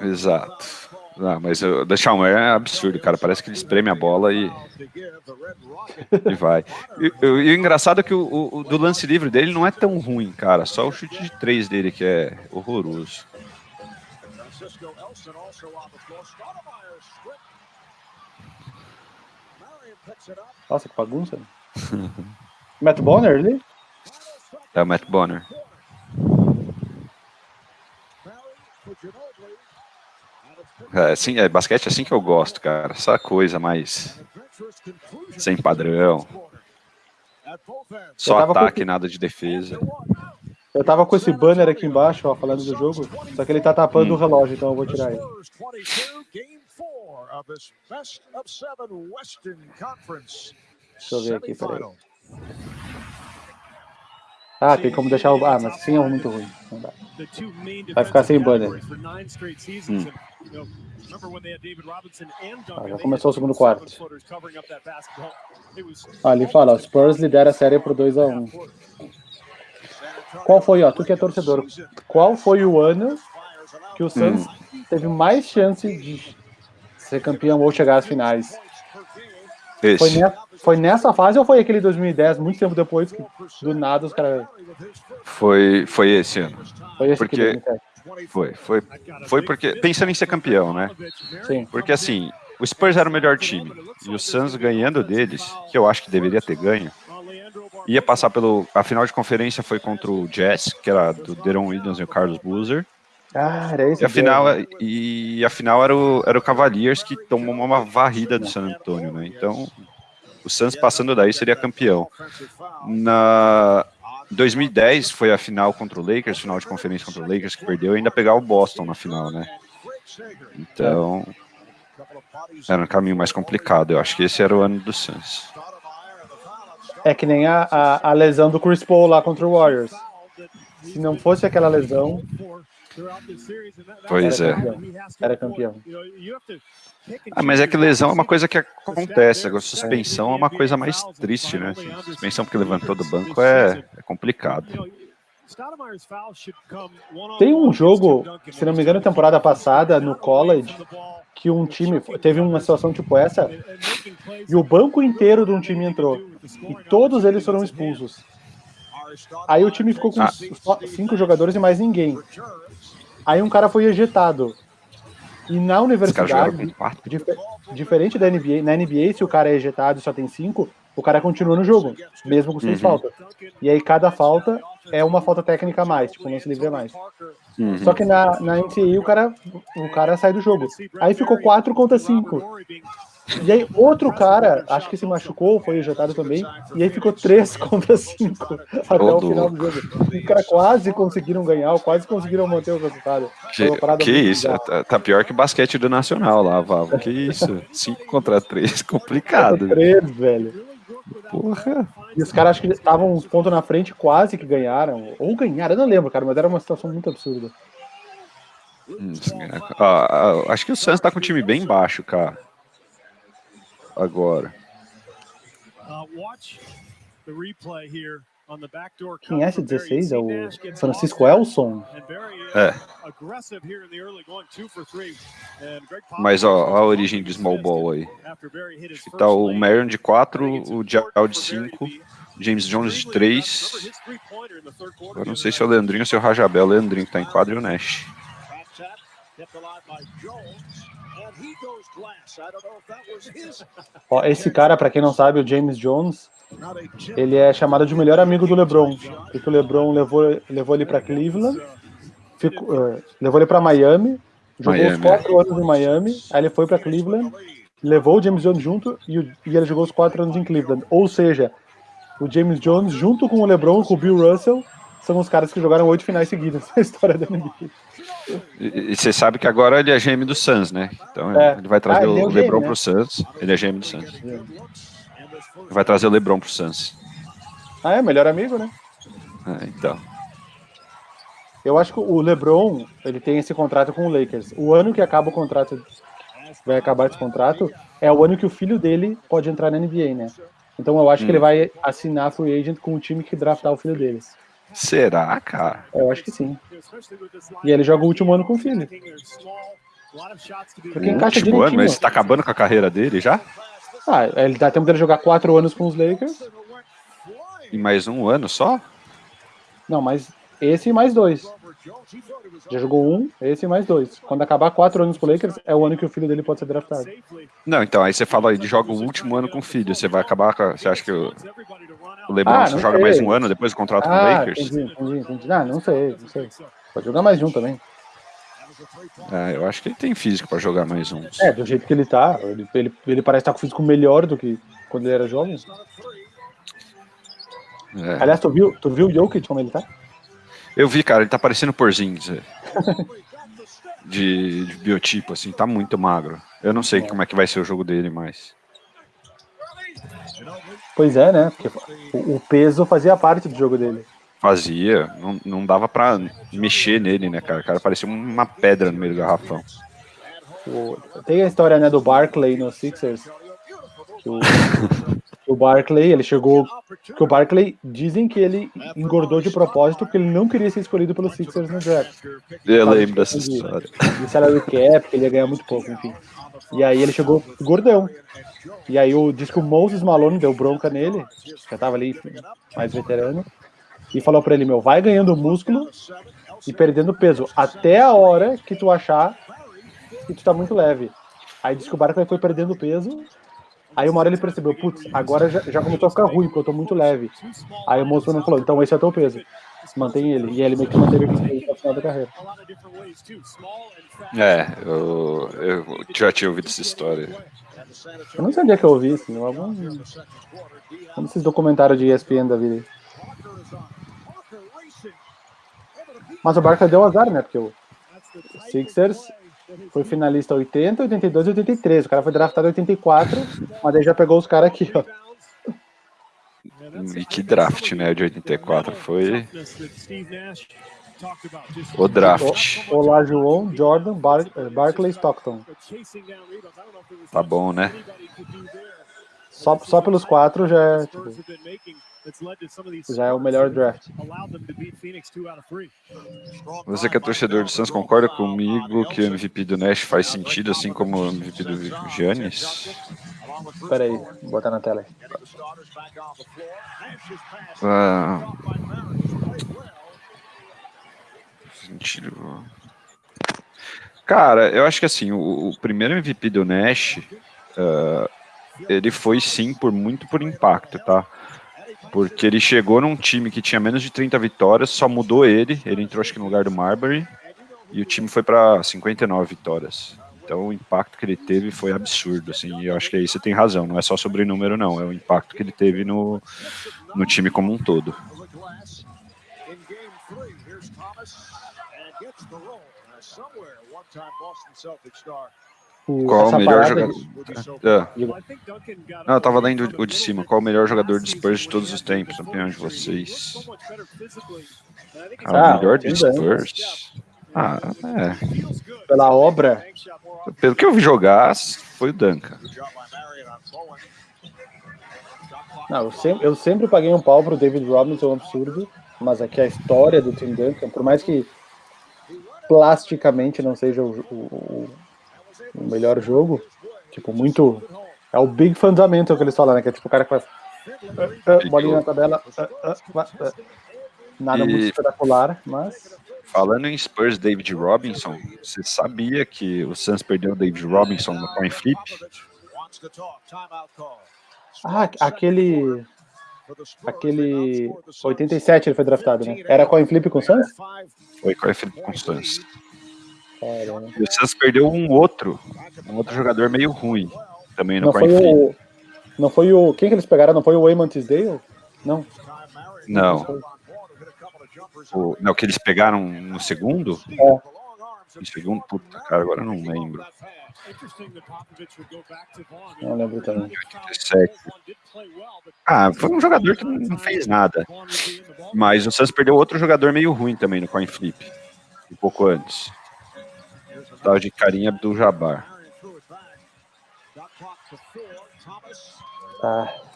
Exato. Ah, mas o The Chalmer é absurdo, cara. Parece que ele espreme a bola e, e vai. E, e, o engraçado é que o, o, do lance livre dele não é tão ruim, cara. Só o chute de três dele que é horroroso. Nossa, que bagunça. Matt Bonner ali? É o Matt Bonner. É, assim, é, basquete é assim que eu gosto, cara. Essa coisa mais sem padrão. Só ataque, com... nada de defesa. Eu tava com esse banner aqui embaixo, ó, falando do jogo, só que ele tá tapando hum. o relógio, então eu vou tirar ele. Deixa eu ver aqui, peraí. Ah, tem como deixar o. Ah, mas sim é muito ruim. Vai ficar sem banner. Hum. Ah, já começou o segundo quarto. Ah, ali fala, Spurs lidera a série por 2x1. Qual foi, ó, tu que é torcedor, qual foi o ano que o Suns hum. teve mais chance de ser campeão ou chegar às finais? Foi, ne foi, nessa fase ou foi aquele 2010, muito tempo depois, que do nada os caras. Foi, foi esse ano. Foi esse porque foi, foi, foi porque pensando em ser campeão, né? Sim. Porque assim, o Spurs era o melhor time e o Suns ganhando deles, que eu acho que deveria ter ganho, ia passar pelo. A final de conferência foi contra o Jazz, que era do Deron Williams e o Carlos Boozer. Ah, era esse E a final, e a final era, o, era o Cavaliers que tomou uma varrida do San Antonio, né? Então, o Suns passando daí seria campeão. Na 2010 foi a final contra o Lakers, final de conferência contra o Lakers que perdeu, e ainda pegar o Boston na final, né? Então, era um caminho mais complicado. Eu acho que esse era o ano do Suns. É que nem a, a, a lesão do Chris Paul lá contra o Warriors. Se não fosse aquela lesão, Pois é. era campeão. Era campeão. Ah, mas é que lesão é uma coisa que acontece. Agora, suspensão é uma coisa mais triste, né? Suspensão porque levantou do banco é, é complicado. Tem um jogo, se não me engano, temporada passada, no college, que um time teve uma situação tipo essa, e o banco inteiro de um time entrou. E todos eles foram expulsos. Aí o time ficou com Ah. cinco jogadores e mais ninguém. Aí um cara foi ejetado. E na universidade, quatro. Diferente da NBA, na NBA, se o cara é ejetado e só tem cinco, o cara continua no jogo, mesmo com seis Uhum. faltas. E aí cada falta é uma falta técnica a mais, tipo, não se livre a mais. Uhum. Só que na, na NCAA o cara, o cara sai do jogo. Aí ficou 4 contra 5. E aí outro cara, acho que se machucou, foi ejetado também, e aí ficou 3 contra 5 até o final do jogo. Os caras quase conseguiram ganhar, quase conseguiram manter o resultado. Que muito isso? Tá, tá pior que basquete do Nacional lá, Vavo. Que isso? 5 contra 3, complicado. né? 3, velho. Porra. E os caras acho que estavam uns pontos na frente, quase que ganharam. Ou ganharam, eu não lembro, cara, mas era uma situação muito absurda. Hum, ó, acho que o Suns tá com o time bem baixo, cara. Agora. Quem é esse 16? É o Francisco Elson? É. Mas ó, a origem do small ball aí. Tá o Marion de 4, o Dial de 5, James Jones de 3. Eu não sei se é o Leandrinho ou se é o Rajabel. O Leandrinho que tá em quadro e o Nash. Ó, esse cara, pra quem não sabe, o James Jones, ele é chamado de melhor amigo do LeBron, porque o LeBron levou, levou ele pra Cleveland, ficou, eh, levou ele pra Miami, jogou Miami, os quatro anos em Miami, aí ele foi pra Cleveland, levou o James Jones junto e, o- e ele jogou os quatro anos em Cleveland. Ou seja, o James Jones, junto com o LeBron, com o Bill Russell, são os caras que jogaram oito finais seguidas na história da NBA. E você sabe que agora ele é GM do Suns, né? Então É. ele vai trazer Ah, ele é o o LeBron né? pro Suns. Ele é GM do Suns. Vai trazer o LeBron pro Suns. Ah, é, melhor amigo, né? É, então. Eu acho que o LeBron, ele tem esse contrato com o Lakers. O ano que acaba o contrato, vai acabar esse contrato, é o ano que o filho dele pode entrar na NBA, né? Então eu acho que Hum. ele vai assinar free agent com o time que draftar o filho dele. Será, cara? Eu acho que sim. E ele joga o último ano com o filho. Porque O encaixa último ano, mas tá acabando com a carreira dele já? Ah, ele dá tempo dele jogar quatro anos com os Lakers. Em mais um ano só? Não, mas esse e mais dois. Já jogou um, esse e mais dois. Quando acabar quatro anos com o Lakers, é o ano que o filho dele pode ser draftado. Não, então, aí você fala aí de joga o último ano com o filho. Você vai acabar com. Você acha que o, o LeBron Ah, só joga sei. mais um ano depois do contrato com o Ah, Lakers? entendi, entendi, entendi. Ah, não sei, não sei. Pode jogar mais um também. É, eu acho que ele tem físico pra jogar mais um. É, do jeito que ele tá, ele, ele, ele parece estar com o físico melhor do que quando ele era jovem. É. Aliás, tu viu, tu viu o Jokic como ele tá? Eu vi, cara, ele tá parecendo Porzingis. é. De, de biotipo, assim, tá muito magro. Eu não sei como é que vai ser o jogo dele, mas. Pois é, né? Porque o, peso fazia parte do jogo dele. Fazia, não, não dava pra mexer nele, né, cara? O cara parecia uma pedra no meio do garrafão. O- tem a história né, do Barclay no Sixers. Que o, o Barclay, ele chegou. Que o Barclay dizem que ele engordou de propósito porque ele não queria ser escolhido pelo Sixers no draft. Eu lembro de- dessa história. de salary cap, que ele ia ganhar muito pouco, enfim. E aí ele chegou gordão. E aí o, diz que o Moses Malone deu bronca nele, já tava ali mais veterano, e falou pra ele, meu, vai ganhando músculo e perdendo peso, até a hora que tu achar que tu tá muito leve. Aí diz que o foi perdendo peso, Aí uma hora ele percebeu, putz, agora já, já começou a ficar ruim, porque eu tô muito leve. Aí o moço não falou, então esse é o teu peso. Mantém ele. E ele meio que manteve ele até o final da carreira. É, eu, eu já tinha ouvido essa história. Eu não sabia que eu ouvi isso, algum. Um desses documentários de ESPN da vida. Mas o Barca deu azar, né? Porque o Sixers foi finalista 80, 82 e 83. O cara foi draftado em 84, mas aí já pegou os caras aqui, ó. E que draft, né, de 84. Foi o draft. Olá, João, Jordan, Bar Barclay, Stockton. Tá bom, né? Só, só pelos quatro já é, tipo, já é o melhor draft. Você que é torcedor do Suns, concorda comigo que o MVP do Nash faz sentido, assim como o MVP do Giannis? Espera aí, vou botar na tela. Ah. Cara, eu acho que assim, o, o primeiro MVP do Nash, uh, ele foi sim por muito por impacto, tá? Porque ele chegou num time que tinha menos de 30 vitórias, só mudou ele, ele entrou acho que no lugar do Marbury, e o time foi para 59 vitórias. Então o impacto que ele teve foi absurdo, assim, e eu acho que aí você tem razão, não é só sobre número não, é o impacto que ele teve no, no time como um todo. Qual o melhor jogador? É. Não, eu tava lendo o de cima. Qual o melhor jogador de Spurs de todos os tempos, opinião de vocês? Ah, o melhor de Spurs? Ah, é. Pela obra? Pelo que eu vi jogar, foi o Duncan. Não, eu sempre, eu sempre paguei um pau pro David Robinson, é um absurdo, mas aqui a história do Tim Duncan, por mais que plasticamente não seja o, o, o melhor jogo, tipo, muito. É o big fundamento que eles falam, né? Que é tipo o cara que faz. Uh, uh, bolinha na tabela. Uh, nada e... muito espetacular, mas. Falando em Spurs David Robinson, você sabia que o Suns perdeu o David Robinson no coin flip? Ah, aquele. Aquele 87 ele foi draftado, né? Era coin flip com o Suns? Foi coin flip com o Suns. Caramba. E o Suns perdeu um outro, um outro jogador meio ruim também no não foi o, Não foi o. Quem que eles pegaram? Não foi o Wayman Tisdale? Não. Não. O, não, que eles pegaram no segundo? É. No segundo, puta, cara, agora eu não lembro. Não lembro também. 87. Ah, foi um jogador que não fez nada. Mas o Suns perdeu outro jogador meio ruim também no coin flip. Um pouco antes tal de Karim Abdul-Jabbar. Ah.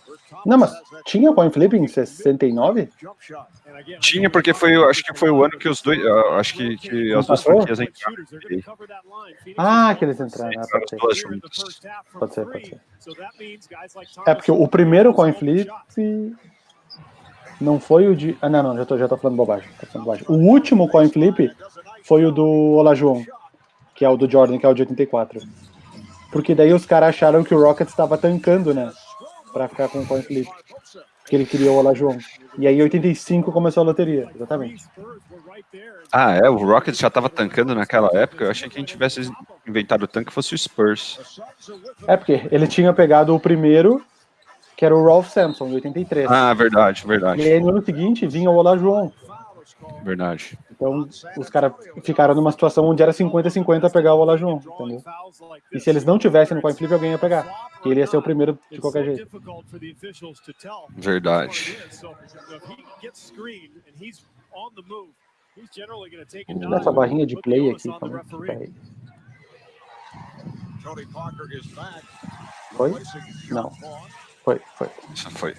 Não, mas tinha coin flip em 69? Tinha, porque foi, acho que foi o ano que os dois, acho que, que as duas franquias entraram. Ah, que eles entraram. Ah, pode, ser. pode ser, pode ser. É porque o primeiro coin flip não foi o de. Ah, não, não, já tô, já tô falando bobagem. Tô falando bobagem. O último coin flip foi o do Olajuwon que é o do Jordan, que é o de 84. Porque daí os caras acharam que o Rockets estava tancando, né? Pra ficar com o coin flip. Que ele queria o Olajuwon. E aí, em 85, começou a loteria, exatamente. Ah, é? O Rockets já estava tancando naquela época? Eu achei que a gente tivesse inventado o tanque fosse o Spurs. É, porque ele tinha pegado o primeiro, que era o Ralph Sampson, de 83. Ah, verdade, verdade. E aí, no ano seguinte, vinha o Olajuwon. Verdade. Então, os caras ficaram numa situação onde era 50-50 pegar o Olajuwon, entendeu? E se eles não tivessem no coin flip, alguém ia pegar. Porque ele ia ser o primeiro de qualquer jeito. Verdade. Essa barrinha de play aqui. Foi? Não. Foi, foi. Foi.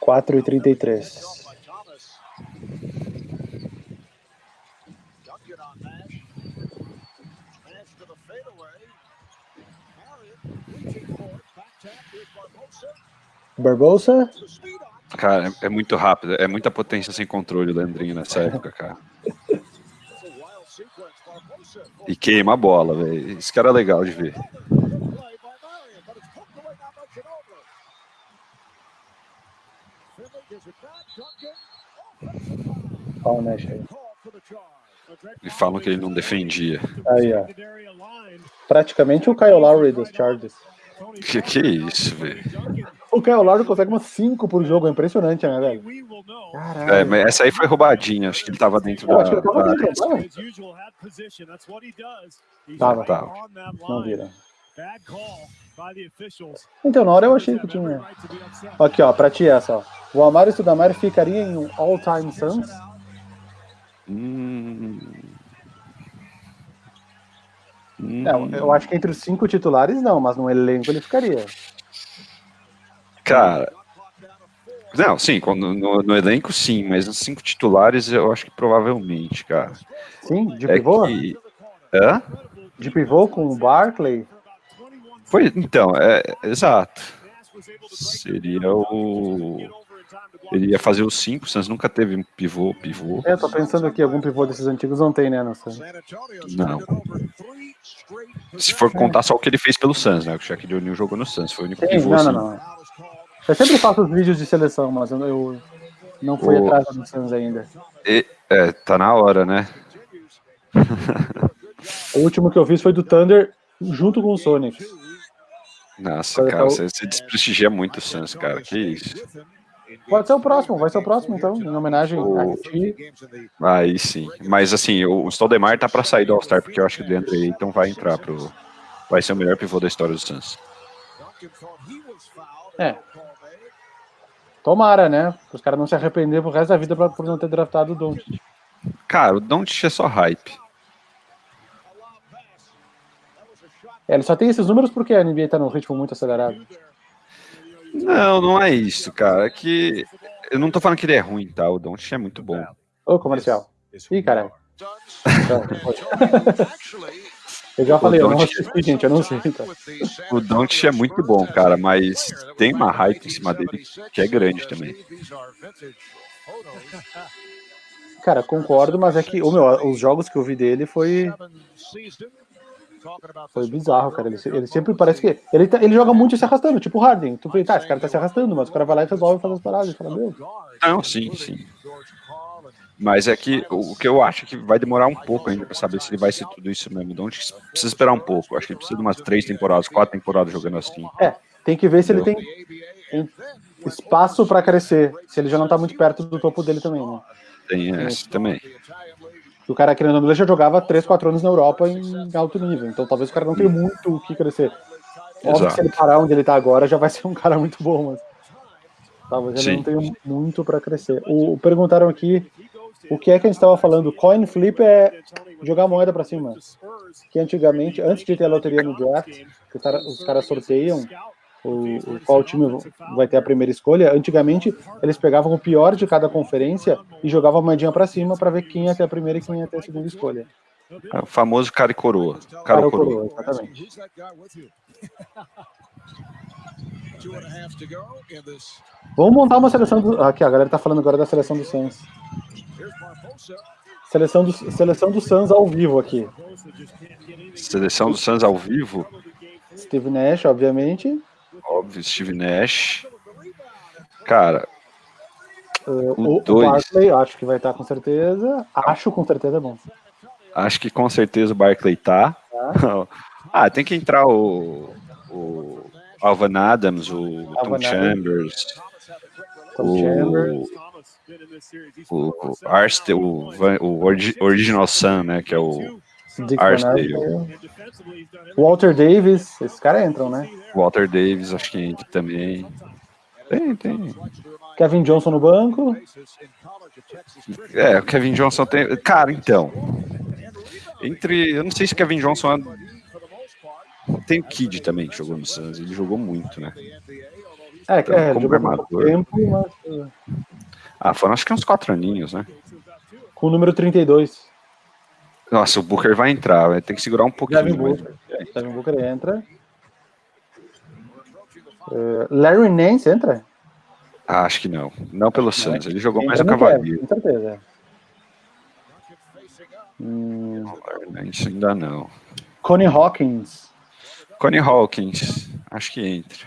4 e 33. Barbosa? Cara, é, muito rápido, é muita potência sem controle o Leandrinho nessa época, cara. E queima a bola, velho. Isso que era legal de ver. Olha o Nash aí. E falam que ele não defendia. Aí, ó. Praticamente o Kyle Lowry dos Chargers. Que que é isso, velho? O Kyle Lowry consegue umas 5 por jogo, é impressionante, né, velho? É, mas essa aí foi roubadinha, acho que ele tava dentro Eu da. acho que ele tava da- dentro, tava? Tava, tava. Não vira. Então, na hora eu achei que tinha. Aqui, ó, pra ti essa, ó. O Amaro Studamare ficaria em um all-time Suns? Hum. Não, eu acho que entre os cinco titulares não, mas no elenco ele ficaria. Cara. Não, sim, quando- no, no elenco sim, mas nos cinco titulares eu acho que provavelmente, cara. Sim, de É pivô? que. Hã? De pivô com o Barkley? Foi, então, é, exato. Seria o. Ele ia fazer os cinco, o Suns nunca teve um pivô, pivô. É, tô pensando aqui, algum pivô desses antigos não tem, né, no Suns. Não. Se for contar só o que ele fez pelo Suns, né? O Shaquille O'Neal jogou no Suns, foi o único Sim, pivô. não, assim. não, não. Eu sempre faço os vídeos de seleção, mas eu, eu não fui O- atrás do Suns ainda. E- é, tá na hora, né? O último que eu fiz foi do Thunder junto com o Sonic. Nossa, cara, você, você desprestigia muito o Suns, cara. Que isso. Pode ser o próximo, vai ser o próximo então, em homenagem O- a ti. Aí sim. Mas assim, o, Stoudemire tá pra sair do All-Star, porque eu acho que o DeAndre Ayton vai entrar pro. Vai ser o melhor pivô da história do Suns. É. Tomara, né? Os caras não se arrepender pro resto da vida pra- por não ter draftado o Doncic. Cara, o Don't é só hype. É, ele só tem esses números porque a NBA tá num ritmo muito acelerado. Não, não é isso, cara. É que. Eu não tô falando que ele é ruim, tá? O Don't é muito bom. Ô, comercial. Ih, caralho. Eu já falei, eu não Doncic- assisti, gente, eu não sei. Tá? O Don't é muito bom, cara, mas tem uma hype em cima dele que é grande também. Cara, concordo, mas é que o meu, os jogos que eu vi dele foi, foi bizarro, cara. Ele, ele sempre parece que. Ele, tá- ele joga muito se arrastando, tipo o Harden. Tu vê, tá, esse cara tá se arrastando, mas o cara vai lá e resolve fazer as paradas. Fala, meu, Não, sim, sim. Mas é que o que eu acho é que vai demorar um pouco ainda pra saber se ele vai ser tudo isso mesmo. Então, precisa esperar um pouco. Acho que ele precisa de umas três temporadas, quatro temporadas jogando assim. tem que ver se ele tem, tem espaço pra crescer. Se ele já não tá muito perto do topo dele também, né? Tem essa também. O cara, querendo ou não, ele já jogava 3, 4 anos na Europa em alto nível. Então talvez o cara não tenha muito o que crescer. Óbvio que se ele parar onde ele tá agora, já vai ser um cara muito bom, mas talvez ele Sim. não tenha muito pra crescer. O, perguntaram aqui o que é que a gente estava falando. Coin flip é jogar moeda pra cima. Que antigamente, antes de ter a loteria no draft, que os caras sorteiam o, o- qual time vai ter a primeira escolha. Antigamente, eles pegavam o pior de cada conferência e jogavam a moedinha pra cima pra ver quem ia ter a primeira e quem ia ter a segunda escolha. É o famoso cara e coroa. Cara coroa. coroa, exatamente. Vamos montar uma seleção do. Aqui, a galera tá falando agora da seleção do Suns. Seleção do, seleção do Suns ao vivo aqui. Seleção do Suns ao vivo. Steve Nash, obviamente. Óbvio, Steve Nash. Cara, Uh, O o, o dois. Barkley, acho que vai estar com certeza. Acho com certeza é bom. acho que com certeza o Barclay tá. ah, tem que entrar o, o Alvan Adams, o Tom Alvan. Chambers, Tom o, Chambers. o, o Arste, o, o origi- Original Sun, né, que é o Dick Archdale. Walter Davis, esses caras entram, né? Walter Davis, acho que entra também. Tem, tem. Kevin Johnson no banco. É, o Kevin Johnson tem. Cara, então. Entre. Eu não sei se o Kevin Johnson. é- Tem o Kid também que jogou no Suns. Ele jogou muito, né? É, Então, é como armador. tempo, mas uh, Ah, foram acho que uns quatro aninhos, né? com o número 32. Nossa, o Booker vai entrar, vai ter que segurar um pouquinho. Devin mas- Booker. Devin Booker entra. Uh, Larry Nance entra? Ah, acho que não. Não pelo Suns. Ele jogou mais Cavalier. Cavs, Com certeza. Hum, Isso ainda não. Connie Hawkins. Connie Hawkins, acho que entra.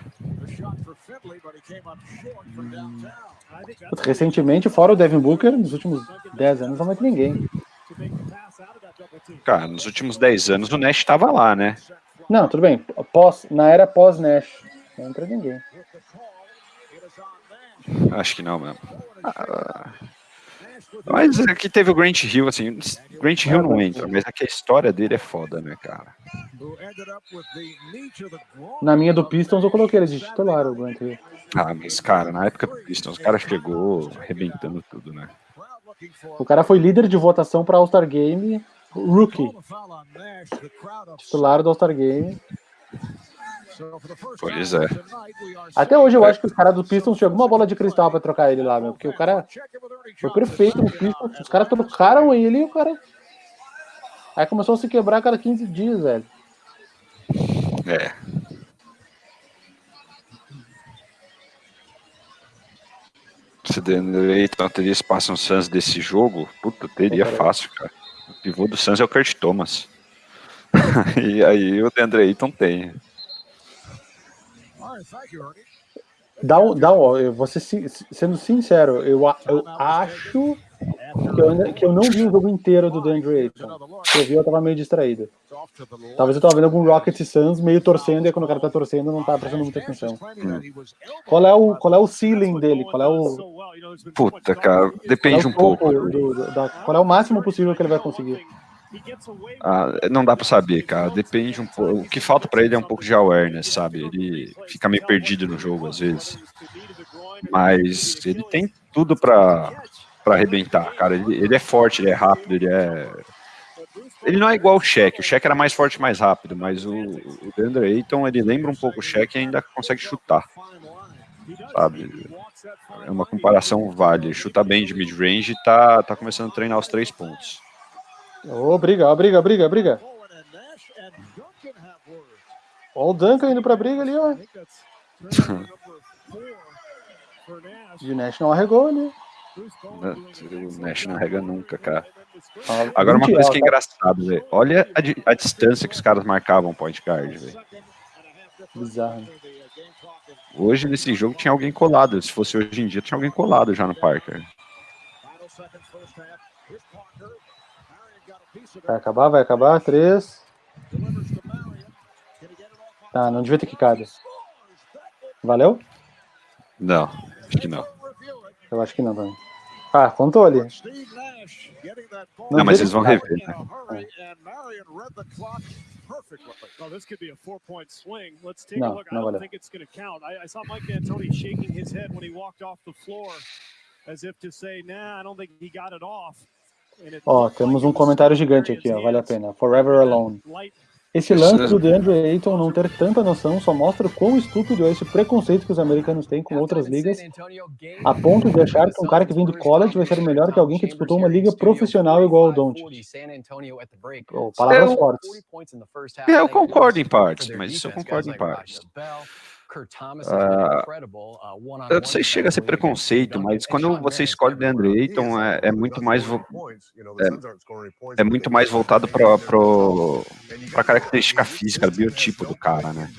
Putz, Recentemente, fora o Devin Booker, nos últimos 10 anos não vai ter ninguém. Cara, nos últimos 10 anos o Nash estava lá, né? Não, tudo bem. Pós, na era pós-Nash. Não entra ninguém. Acho que não mesmo. Ah, mas aqui teve o Grant Hill, assim, Grant Hill não entra, mas aqui a história dele é foda, né, cara? Na minha do Pistons eu coloquei ele de titular, o Grant Hill. Ah, mas, cara, na época do Pistons, o cara chegou arrebentando tudo, né? O cara foi líder de votação para All-Star Game, rookie. Titular do All-Star Game. Pois é. Até hoje eu acho que os caras do Pistons tinham alguma bola de cristal pra trocar ele lá, meu. Porque o cara foi perfeito no Pistons. Os caras trocaram ele e o cara. Aí começou a se quebrar a cada 15 dias, velho. É. Se Deandre teria espaço no Suns desse jogo, puta, teria fácil, cara. Pivô do Suns é o Kurt Thomas. e aí o Deandre Ayton tem. Dá um, dá um, eu vou ser, sendo sincero, eu, eu acho que eu, que eu não vi o jogo inteiro do DeAndre Ayton. Se eu vi, eu tava meio distraído. Talvez eu tava vendo algum Rocket Suns meio torcendo, e quando o cara tá torcendo, não tá prestando muita atenção. Hum. Qual, é o, qual é o ceiling dele? Qual é o. Puta, cara, depende é um pouco. Do, da, qual é o máximo possível que ele vai conseguir? Ah, não dá para saber, cara. Depende um pouco. O que falta para ele é um pouco de awareness, sabe? Ele fica meio perdido no jogo às vezes. Mas ele tem tudo para para arrebentar, cara. Ele, ele, é forte, ele é rápido, ele é. Ele não é igual o Shaq. O Shaq era mais forte mais rápido, mas o, o Deandre Ayton, ele lembra um pouco o Shaq e ainda consegue chutar. Sabe? É uma comparação vale. Chuta bem de mid-range e tá, tá começando a treinar os três pontos. Ô, oh, briga, briga, briga, briga. Ó o Duncan indo pra briga ali, ó. e o Nash não arregou ali. O Nash não arrega nunca, cara. Agora uma coisa que é engraçada, velho. Olha a, a, distância que os caras marcavam point guard, velho. Bizarro. Hoje, nesse jogo, tinha alguém colado. Se fosse hoje em dia, tinha alguém colado já no Parker. Vai acabar, vai acabar. Três. Tá, não devia ter quicado. Valeu? Não, acho que não. Eu acho que não também. Ah, contou ali. Não, não mas eles vão rever, né? Não, não valeu. as if to say, nah, I don't think he got it off. Ó, temos um comentário gigante aqui, ó, vale a pena. Forever Alone. Esse lance do DeAndre Ayton não ter tanta noção só mostra quão estúpido é esse preconceito que os americanos têm com outras ligas, a ponto de achar que um cara que vem do college vai ser melhor que alguém que disputou uma liga profissional igual ao Doncic. Oh, palavras eu, fortes. Eu concordo em partes, mas isso eu concordo em partes. Uh, eu não sei se chega a ser preconceito, mas quando você escolhe o DeAndre Ayton é, é muito mais é, é, muito mais voltado para a característica física, biotipo do cara, né?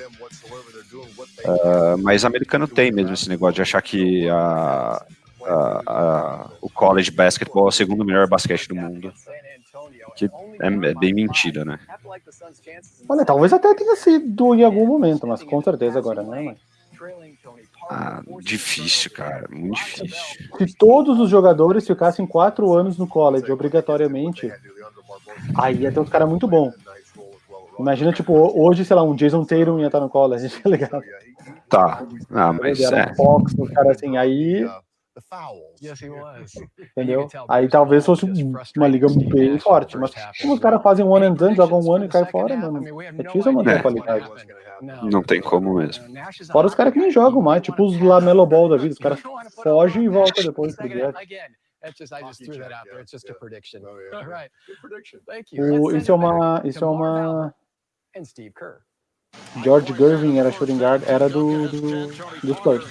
Uh, mas americano tem mesmo esse negócio de achar que a, a, a, o college basketball é o segundo melhor basquete do mundo que é, é, bem mentira, né? Olha, talvez até tenha sido em algum momento, mas com certeza agora não é mais. Ah, difícil, cara, muito difícil. Se todos os jogadores ficassem quatro anos no college, obrigatoriamente, aí ia ter um cara muito bom. Imagina, tipo, hoje, sei lá, um Jason Tatum ia estar no college, tá legal. Tá, ah, mas é. Fox, um cara assim, aí Entendeu? Aí talvez fosse uma liga bem forte, mas como os caras fazem um ano and done, jogam um ano e caem fora, mano, é difícil manter a qualidade. Não tem como mesmo. Fora os caras que nem jogam mais, tipo os Lamelo Ball da vida, os caras fogem e voltam depois pro direto. O, isso é uma, isso é uma. George Gervin era shooting guard, era do, do, do Spurs.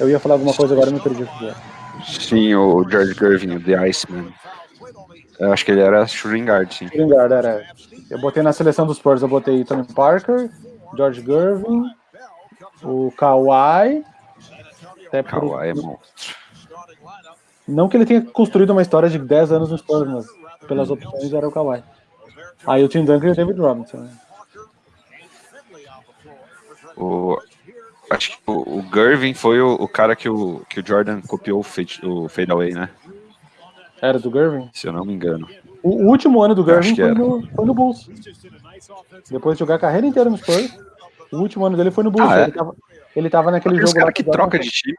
Eu ia falar alguma coisa agora, me perdi o que Sim, o George Gervin, o The Iceman. Eu acho que ele era shooting guard, sim. Shooting guard, era. Eu botei na seleção dos Spurs, eu botei Tony Parker, George Gervin, o Kawhi. Até Kawhi é monstro. Não que ele tenha construído uma história de 10 anos no Spurs, mas pelas opções era o Kawhi. Aí o Tim Duncan e o David Robinson. O, acho que o, o Gervin foi o, o, cara que o, que o Jordan copiou o fade, o fade away, né? Era do Gervin? Se eu não me engano. O, último ano do Gervin foi no, foi no, Bulls. Depois de jogar a carreira inteira no Spurs, o último ano dele foi no Bulls. Ah, é? ele, tava, ele tava naquele Aqueles jogo. cara que troca de time.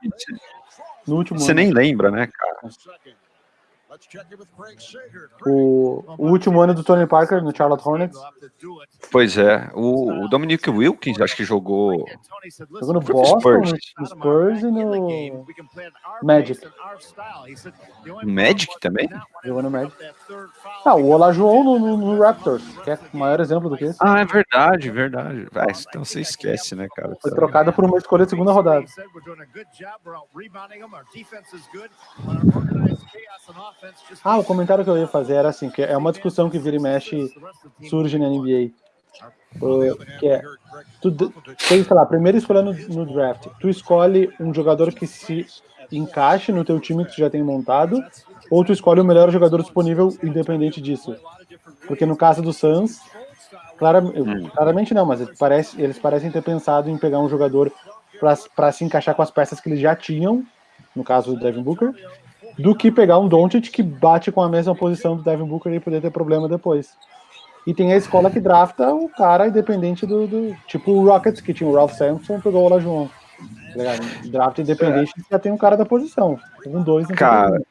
No último Você ano. nem lembra, né, cara? O, o, último ano do Tony Parker no Charlotte Hornets. Pois é, o, o Dominic Wilkins acho que jogou. Jogou no Boston, no Spurs e no Magic. Magic também? Jogou no Magic. Ah, o Olajuwon no, no, no, Raptors, que é o maior exemplo do que esse. Ah, é verdade, verdade. Ah, então você esquece, né, cara? Foi trocada por uma escolha de segunda rodada. Ah, o comentário que eu ia fazer era assim, que é uma discussão que vira e mexe surge na NBA. que é, tu tem, sei lá, a primeira escolha no, no, draft, tu escolhe um jogador que se encaixe no teu time que tu já tem montado, ou tu escolhe o melhor jogador disponível independente disso. Porque no caso do Suns, claramente, hum. claramente não, mas eles parecem, eles parecem ter pensado em pegar um jogador para se encaixar com as peças que eles já tinham, no caso do Devin Booker, do que pegar um Doncic que bate com a mesma posição do Devin Booker e poder ter problema depois. E tem a escola que drafta o cara independente do, do tipo o Rockets, que tinha o Ralph Sampson pegou o Olajuwon. Tá Draft independente já tem um cara da posição. Um, dois, Cara,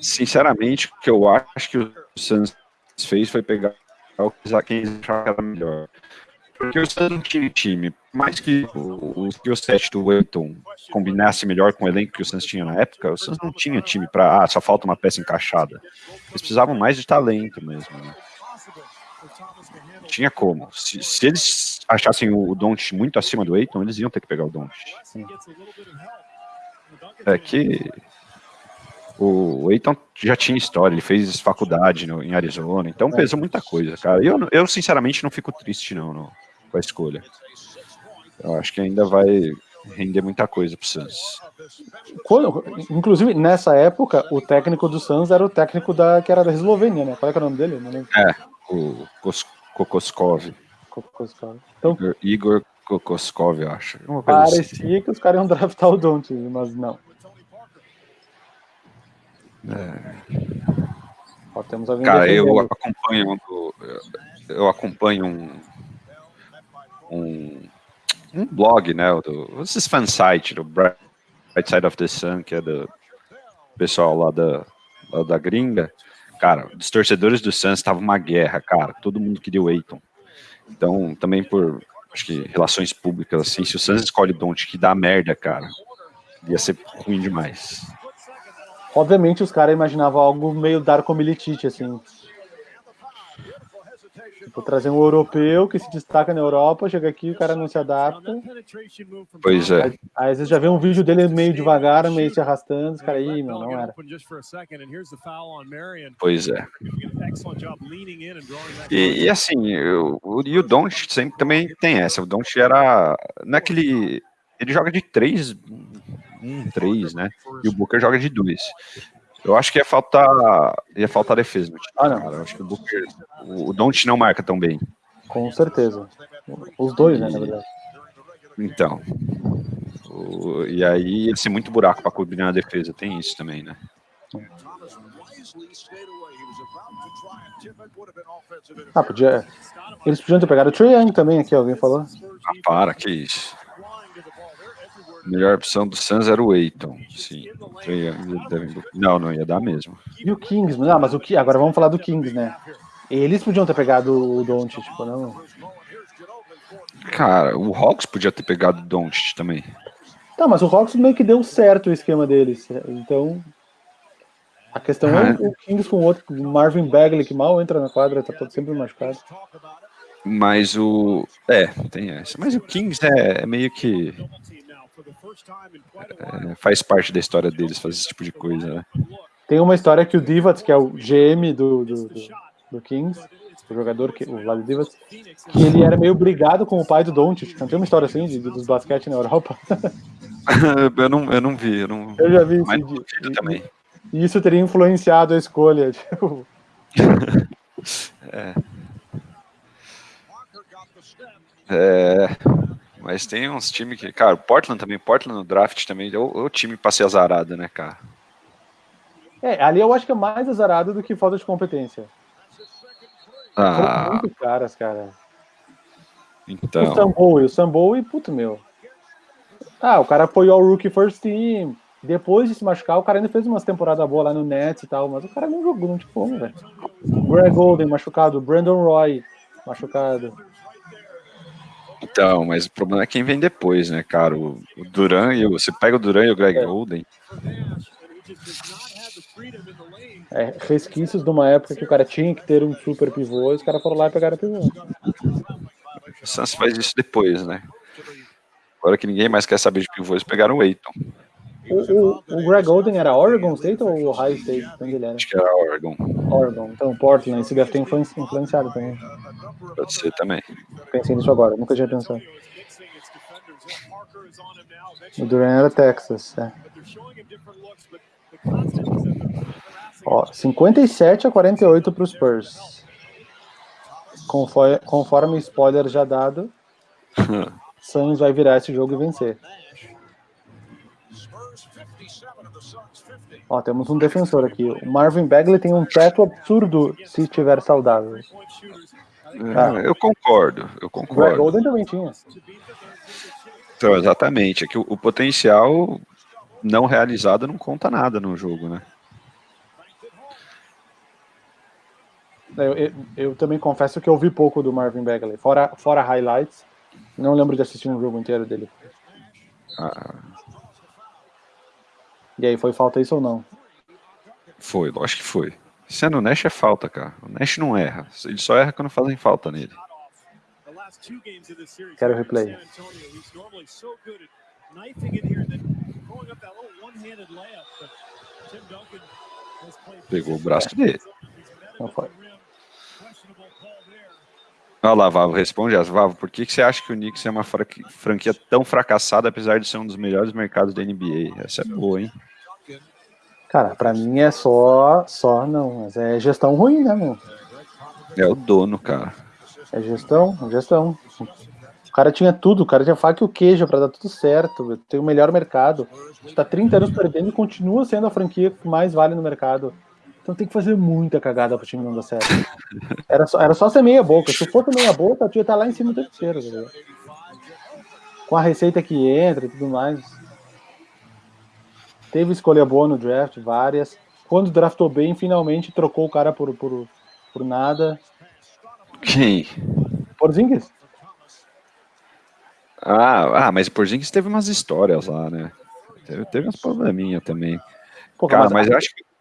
sinceramente, o que eu acho que o Suns fez foi pegar achava que era melhor. Porque o Suns não tinha time. Mais que o, o set do Wellington combinasse melhor com o elenco que o Suns tinha na época, o Suns não tinha time para ah, só falta uma peça encaixada. Eles precisavam mais de talento mesmo. Né? Tinha como. Se, se eles achassem o, Don't muito acima do Eiton, eles iam ter que pegar o Don't. É que o Eiton já tinha história, ele fez faculdade no, em Arizona, então pesou muita coisa, cara. Eu, eu sinceramente não fico triste não, não com a escolha. Eu acho que ainda vai render muita coisa pro Suns. Quando, inclusive, nessa época, o técnico do Suns era o técnico da, que era da Eslovênia, né? Qual é, é o nome dele? É, o Kokoskov. Kokoskov. Então, Igor, Igor Kokoskov, eu acho. Parecia assim. que os caras iam draftar o Don't, mas não. É. Ó, temos Cara, eu acompanho, eu acompanho um, um, um blog, né, do, esses fansite do Bright Side of the Sun, que é do pessoal lá da, lá da gringa, cara, os torcedores do Suns estava uma guerra, cara, todo mundo queria o Aiton. Então, também por, acho que, relações públicas, assim, se o Suns escolhe Don't que dá merda, cara, ia ser ruim demais. Obviamente, os caras imaginavam algo meio Darko Milicic, assim, Vou trazer um europeu que se destaca na Europa, chega aqui, o cara não se adapta. Pois é. Aí, vezes já vê um vídeo dele meio devagar, meio se arrastando, os caras aí, meu, não era. Pois é. E, e assim, eu, o, e o Don't sempre também tem essa. O Don't era. Naquele. É ele joga de três, um, três, né? E o Booker joga de dois. Eu acho que ia faltar, ia faltar defesa no time, ah, não. cara. Eu acho que o Booker, o Don't não marca tão bem. Com certeza. Os dois, né, na verdade. Então. O, e aí ia ser muito buraco para cobrir na defesa, tem isso também, né? Ah, podia. Eles podiam ter pegado o Young também aqui, alguém falou. Ah, para, que isso. A melhor opção do Suns era o Eiton, sim. Não, não ia dar mesmo. E o Kings, não, mas o que agora vamos falar do Kings, né? Eles podiam ter pegado o Doncic, tipo, não? Cara, o Hawks podia ter pegado o Doncic também. Tá, mas o Hawks meio que deu certo o esquema deles. Então, a questão é ah. o Kings com o outro, o Marvin Bagley, que mal entra na quadra, tá todo sempre machucado. Mas o. É, tem essa. Mas o Kings é, é meio que. É, faz parte da história deles fazer esse tipo de coisa, né? Tem uma história que o Divac, que é o GM do, do, do, do Kings, o jogador, que, o Vlad Divac, que ele era meio brigado com o pai do Doncic. Não tem uma história assim de, dos basquete na Europa? eu, não, eu não vi. Eu, não... eu já vi Mas isso. também. E isso teria influenciado a escolha. Tipo... é. É, mas tem uns times que, cara, Portland também, Portland no draft também, é o, o time pra ser azarado, né, cara? É, ali eu acho que é mais azarado do que falta de competência. Ah. Foram muito caras, cara. Então. O Samboy, o Samboy, puto meu. Ah, o cara apoiou o Rookie First Team. Depois de se machucar, o cara ainda fez umas temporadas boas lá no Nets e tal, mas o cara não jogou, não como, velho. Greg Golden machucado, Brandon Roy machucado. Então, mas o problema é quem vem depois, né, cara? O, o Duran e o, você pega o Duran e o Greg É. Golden. É, resquícios de uma época que o cara tinha que ter um super pivô e os caras foram lá e pegaram o pivô. O Suns faz isso depois, né? Agora que ninguém mais quer saber de pivô, eles pegaram o Aiton. O, o, o Greg Golden era Oregon State ou Ohio State? Onde ele era? Acho que era Oregon. Oregon. Então, Portland, esse deve ter influenci- influenciado também. Pode ser também. Pensei nisso agora, nunca tinha pensado. O Duran era Texas, é. Ó, 57 a 48 para os Spurs. Conforme, conforme spoiler já dado, Suns vai virar esse jogo e vencer. Ó, temos um defensor aqui. O Marvin Bagley tem um teto absurdo se estiver saudável. Ah. Eu concordo, eu O Greg concordo. Golden também tinha. Então, exatamente. É que o, o potencial não realizado não conta nada no jogo, né? Eu, eu, eu também confesso que eu vi pouco do Marvin Bagley, fora, fora highlights. Não lembro de assistir um jogo inteiro dele. Ah, E aí, foi falta isso ou não? foi, lógico que foi. Sendo o Nash é falta, cara. O Nash não erra. Ele só erra quando fazem falta nele. Quero replay. Pegou o braço dele. Não foi. Olha lá, Vavo, responde essa. Vavo, por que, que você acha que o Knicks é uma fra- franquia tão fracassada, apesar de ser um dos melhores mercados da NBA? Essa é boa, hein? Cara, pra mim é só. Só não, mas é gestão ruim, né, meu? É o dono, cara. É gestão, gestão. O cara tinha tudo, o cara tinha faca e o queijo pra dar tudo certo. Tem o melhor mercado. Está 30 anos perdendo e continua sendo a franquia que mais vale no mercado. Então tem que fazer muita cagada pro time não dar certo. Era só, era só ser meia boca. Se fosse meia boca, tu ia estar lá em cima o tempo inteiro. tá? Com a receita que entra e tudo mais. Teve escolha boa no draft, várias. Quando draftou bem, finalmente trocou o cara por, por, por nada. Quem? Porzingis. Ah, ah, mas Porzingis teve umas histórias lá, né? Teve, teve uns probleminha também. Pô, Cara, mas mas eu acho que.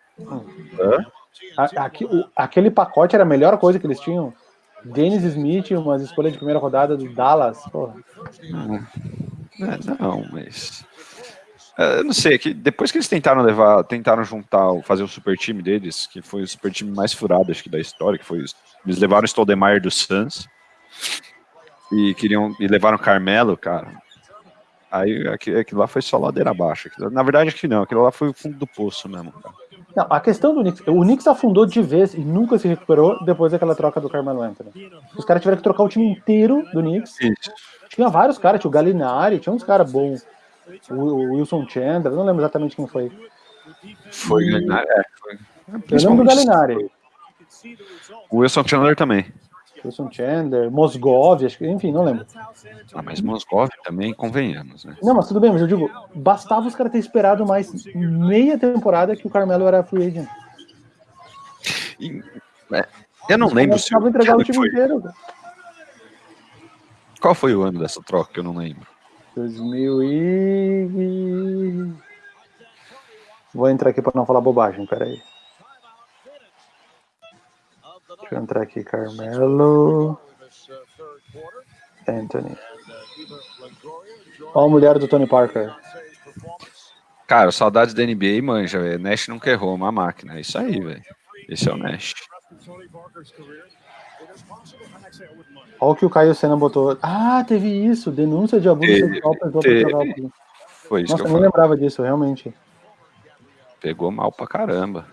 A- aqui- o- aquele pacote era a melhor coisa que eles tinham. Dennis Smith, umas escolhas de primeira rodada do Dallas. Porra. É, não, mas. é, Eu não sei, é que depois que eles tentaram levar, tentaram juntar, fazer o super time deles, que foi o super time mais furado, acho que da história, que foi. Eles levaram o Stoudemire do Suns e queriam. E levaram o Carmelo, cara. Aí aqui- aquilo lá foi só ladeira abaixo. Na verdade, acho que não, aquilo lá foi o fundo do poço mesmo, cara. Não, a questão do Knicks, o Knicks afundou de vez e nunca se recuperou depois daquela troca do Carmelo Anthony. Os caras tiveram que trocar o time inteiro do Knicks. Isso. Tinha vários caras, tinha o Galinari, tinha uns caras bons. O, o Wilson Chandler, não lembro exatamente quem foi. Foi. E- né, é, foi. Eu lembro do Galinari. O Wilson Chandler também. Wilson Chandler, Mosgov, acho que, enfim, não lembro. Ah, mas Moscov também, convenhamos, né? Não, mas tudo bem, mas eu digo, bastava os caras terem esperado mais meia temporada que o Carmelo era free agent. E, é, eu não lembro se. Precisava entregar o time foi. inteiro. Qual foi o ano dessa troca que eu não lembro? 2000 e... Vou entrar aqui para não falar bobagem, peraí. Deixa eu entrar aqui, Carmelo... Anthony. Ó a mulher do Tony Parker. Cara, saudades da NBA, manja, velho. Nash nunca errou uma máquina. É isso aí, velho. Esse é o Nash. Olha o que o Caio Senna botou. Ah, teve isso. Denúncia de abuso sexual Foi isso Nossa, que eu não lembrava disso, realmente. Pegou mal pra caramba.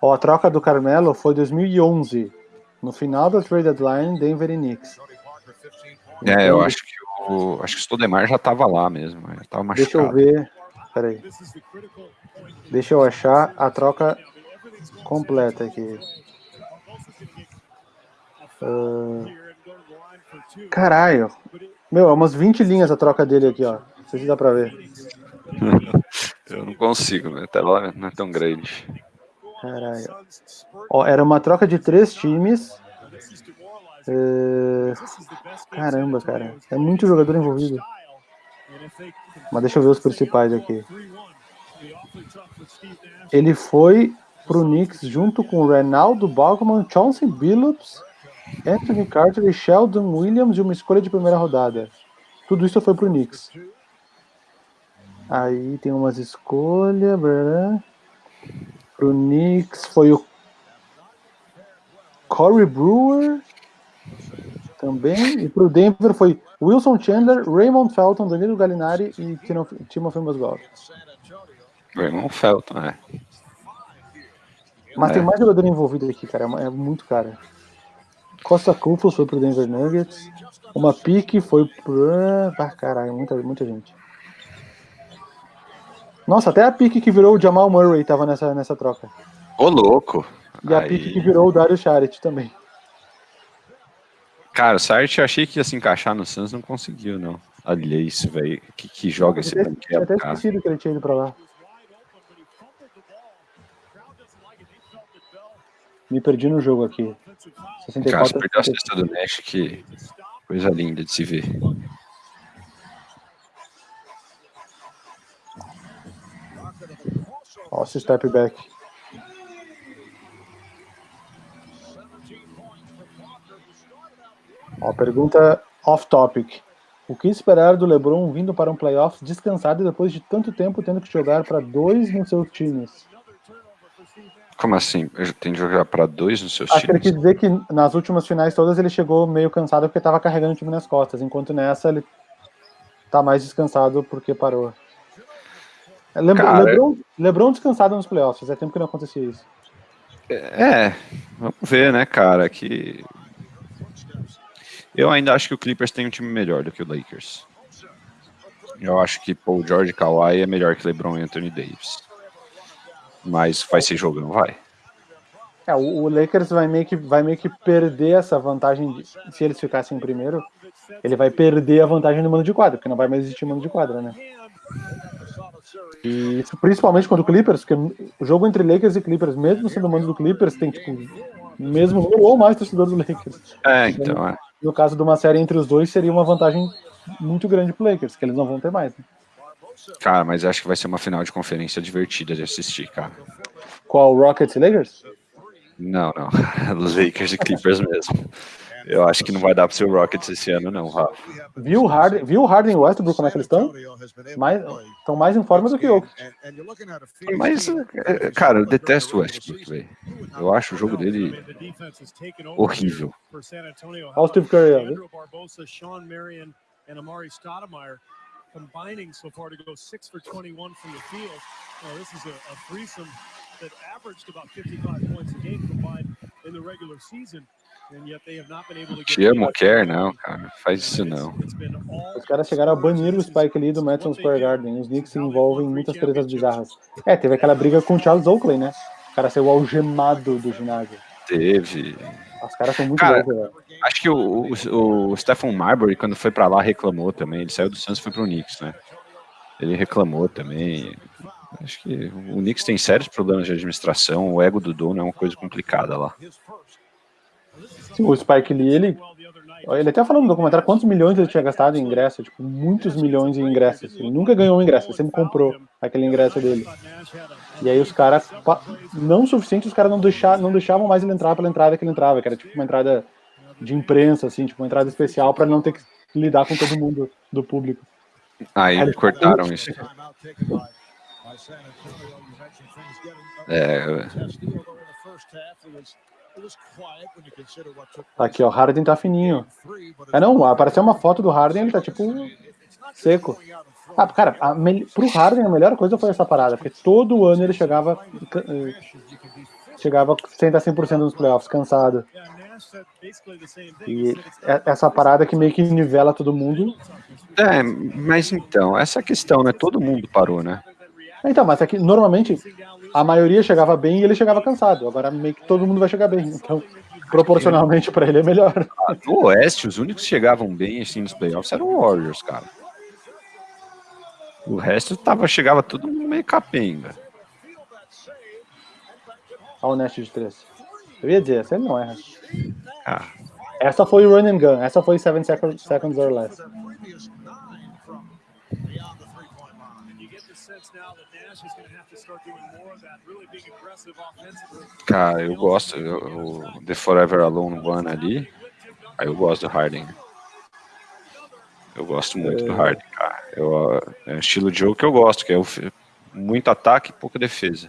Ó, a troca do Carmelo foi 2011. No final da trade deadline, Denver e Knicks. É, eu acho que o, acho que o Stodemar já tava lá mesmo. Já tava machucado. Deixa eu ver. Peraí. Deixa eu achar a troca completa aqui. Uh, caralho. Meu, é umas 20 linhas a troca dele aqui, ó. Não sei se dá pra ver. eu não consigo, né? A tela não é tão grande. Caralho. Ó, era uma troca de três times. Uh, caramba, cara. É muito jogador envolvido. Mas deixa eu ver os principais aqui. Ele foi pro Knicks junto com Renaldo Balkman, Chauncey Billups, Anthony Carter e Sheldon Williams e uma escolha de primeira rodada. Tudo isso foi pro Knicks. Aí tem umas escolhas. Pro Knicks foi o Corey Brewer também. E pro Denver foi Wilson Chandler, Raymond Felton, Danilo Gallinari e Timothy Mozgov. Raymond Felton, é. Mas é. tem mais jogador envolvido aqui, cara. É muito cara. Costa Kufos foi pro Denver Nuggets. Uma pique foi pro. Ah, caralho, muita, muita gente. Nossa, até a pique que virou o Jamal Murray tava nessa, nessa troca. Ô, louco! E a Aí... pique que virou o Dario Charit também. Cara, o Sart eu achei que ia se encaixar no Suns, não conseguiu, não. Olha isso, velho. Que, que joga esse banquete, Eu até esquecido que ele tinha ido pra lá. Me perdi no jogo aqui. 64, cara, você perdeu a cesta do Nash, que coisa linda de se ver. Nossa, step back. Ó, pergunta off-topic. O que esperar do LeBron vindo para um playoff descansado depois de tanto tempo tendo que jogar para dois nos seus times? Como assim? Eu tenho que jogar para dois nos seus Acho times? Acho que ele quis dizer que nas últimas finais todas ele chegou meio cansado porque estava carregando o time nas costas, enquanto nessa ele tá mais descansado porque parou. Lebron, Cara, Lebron, Lebron descansado nos playoffs, fazia tempo que não acontecia isso. É, vamos ver, né, cara, que eu ainda acho que o Clippers tem um time melhor do que o Lakers. Eu acho que Paul George e Kawhi é melhor que LeBron e Anthony Davis. Mas vai ser jogão, vai. É, o Lakers vai meio, que, vai meio que perder essa vantagem, de, se eles ficassem em primeiro, ele vai perder a vantagem no mano de quadra, porque não vai mais existir mano de quadra, né? E isso, principalmente quando o Clippers, porque o jogo entre Lakers e Clippers, mesmo sendo mano do Clippers, tem tipo mesmo ou mais torcedores do Lakers. É, então, é. No caso de uma série entre os dois, seria uma vantagem muito grande pro Lakers, que eles não vão ter mais. Né? Cara, mas acho que vai ser uma final de conferência divertida de assistir, cara. Qual, Rockets e Lakers? Não, não. Lakers e Clippers mesmo. Eu acho que não vai dar para ser o Rockets esse ano, não, Rafa. Viu o Harden, viu o Harden e o Westbrook como é que eles estão? Mais, estão mais em forma do que eu. Mas, é, cara, eu detesto o Westbrook, velho. Eu acho o jogo dele horrível. Olha o Steve Curry, combining so far to go 6 for 21 from the field. Uh, this is a, a threesome that averaged about 55 points a game combined in the regular season. Te amo, quer não, cara. Faz isso não. Os caras chegaram a banir o Spike Lee do Madison Square Garden. Os Knicks se envolvem em muitas tretas bizarras. É, teve aquela briga com o Charles Oakley, né? O cara saiu algemado do ginásio. Teve. Os caras são muito cara, loucos. Acho que o, o, o Stephen Marbury, quando foi pra lá, reclamou também. Ele saiu do Suns e foi pro Knicks, né? Ele reclamou também. Acho que o Knicks tem sérios problemas de administração. O ego do dono é uma coisa complicada lá. O Spike Lee, ele, ele até falou no documentário quantos milhões ele tinha gastado em ingresso, tipo, muitos milhões em ingressos. Ele nunca ganhou um ingresso, ele sempre comprou aquele ingresso dele. E aí os caras, não o suficiente, os caras não, deixavam, não deixavam mais ele entrar pela entrada que ele entrava, que era tipo uma entrada de imprensa, assim, tipo uma entrada especial para não ter que lidar com todo mundo do público. Aí cortaram isso. É. Aqui, ó, Harden tá fininho. É não, apareceu uma foto do Harden, ele tá tipo seco. Ah, cara, a, pro Harden a melhor coisa foi essa parada, porque todo ano ele chegava eh, chegava sem estar 100% nos playoffs, cansado. E é, essa parada que meio que nivela todo mundo. É, mas então, essa questão, né? Todo mundo parou, né? Então, mas é que normalmente a maioria chegava bem e ele chegava cansado. Agora meio que todo mundo vai chegar bem. Então, proporcionalmente para ele é melhor. Ah, no Oeste, os únicos que chegavam bem assim nos playoffs eram o Warriors, cara. O resto tava, chegava todo mundo meio capenga. Olha o Nest de 3. Eu ia dizer, essa ele não erra. Ah. Essa foi run and gun, essa foi 7 seconds, seconds or less. Cara, eu gosto. O The Forever Alone One ali. Aí eu gosto do Harden. Eu gosto muito é... do Harden, cara. Eu, é um estilo de jogo que eu gosto, que é muito ataque e pouca defesa.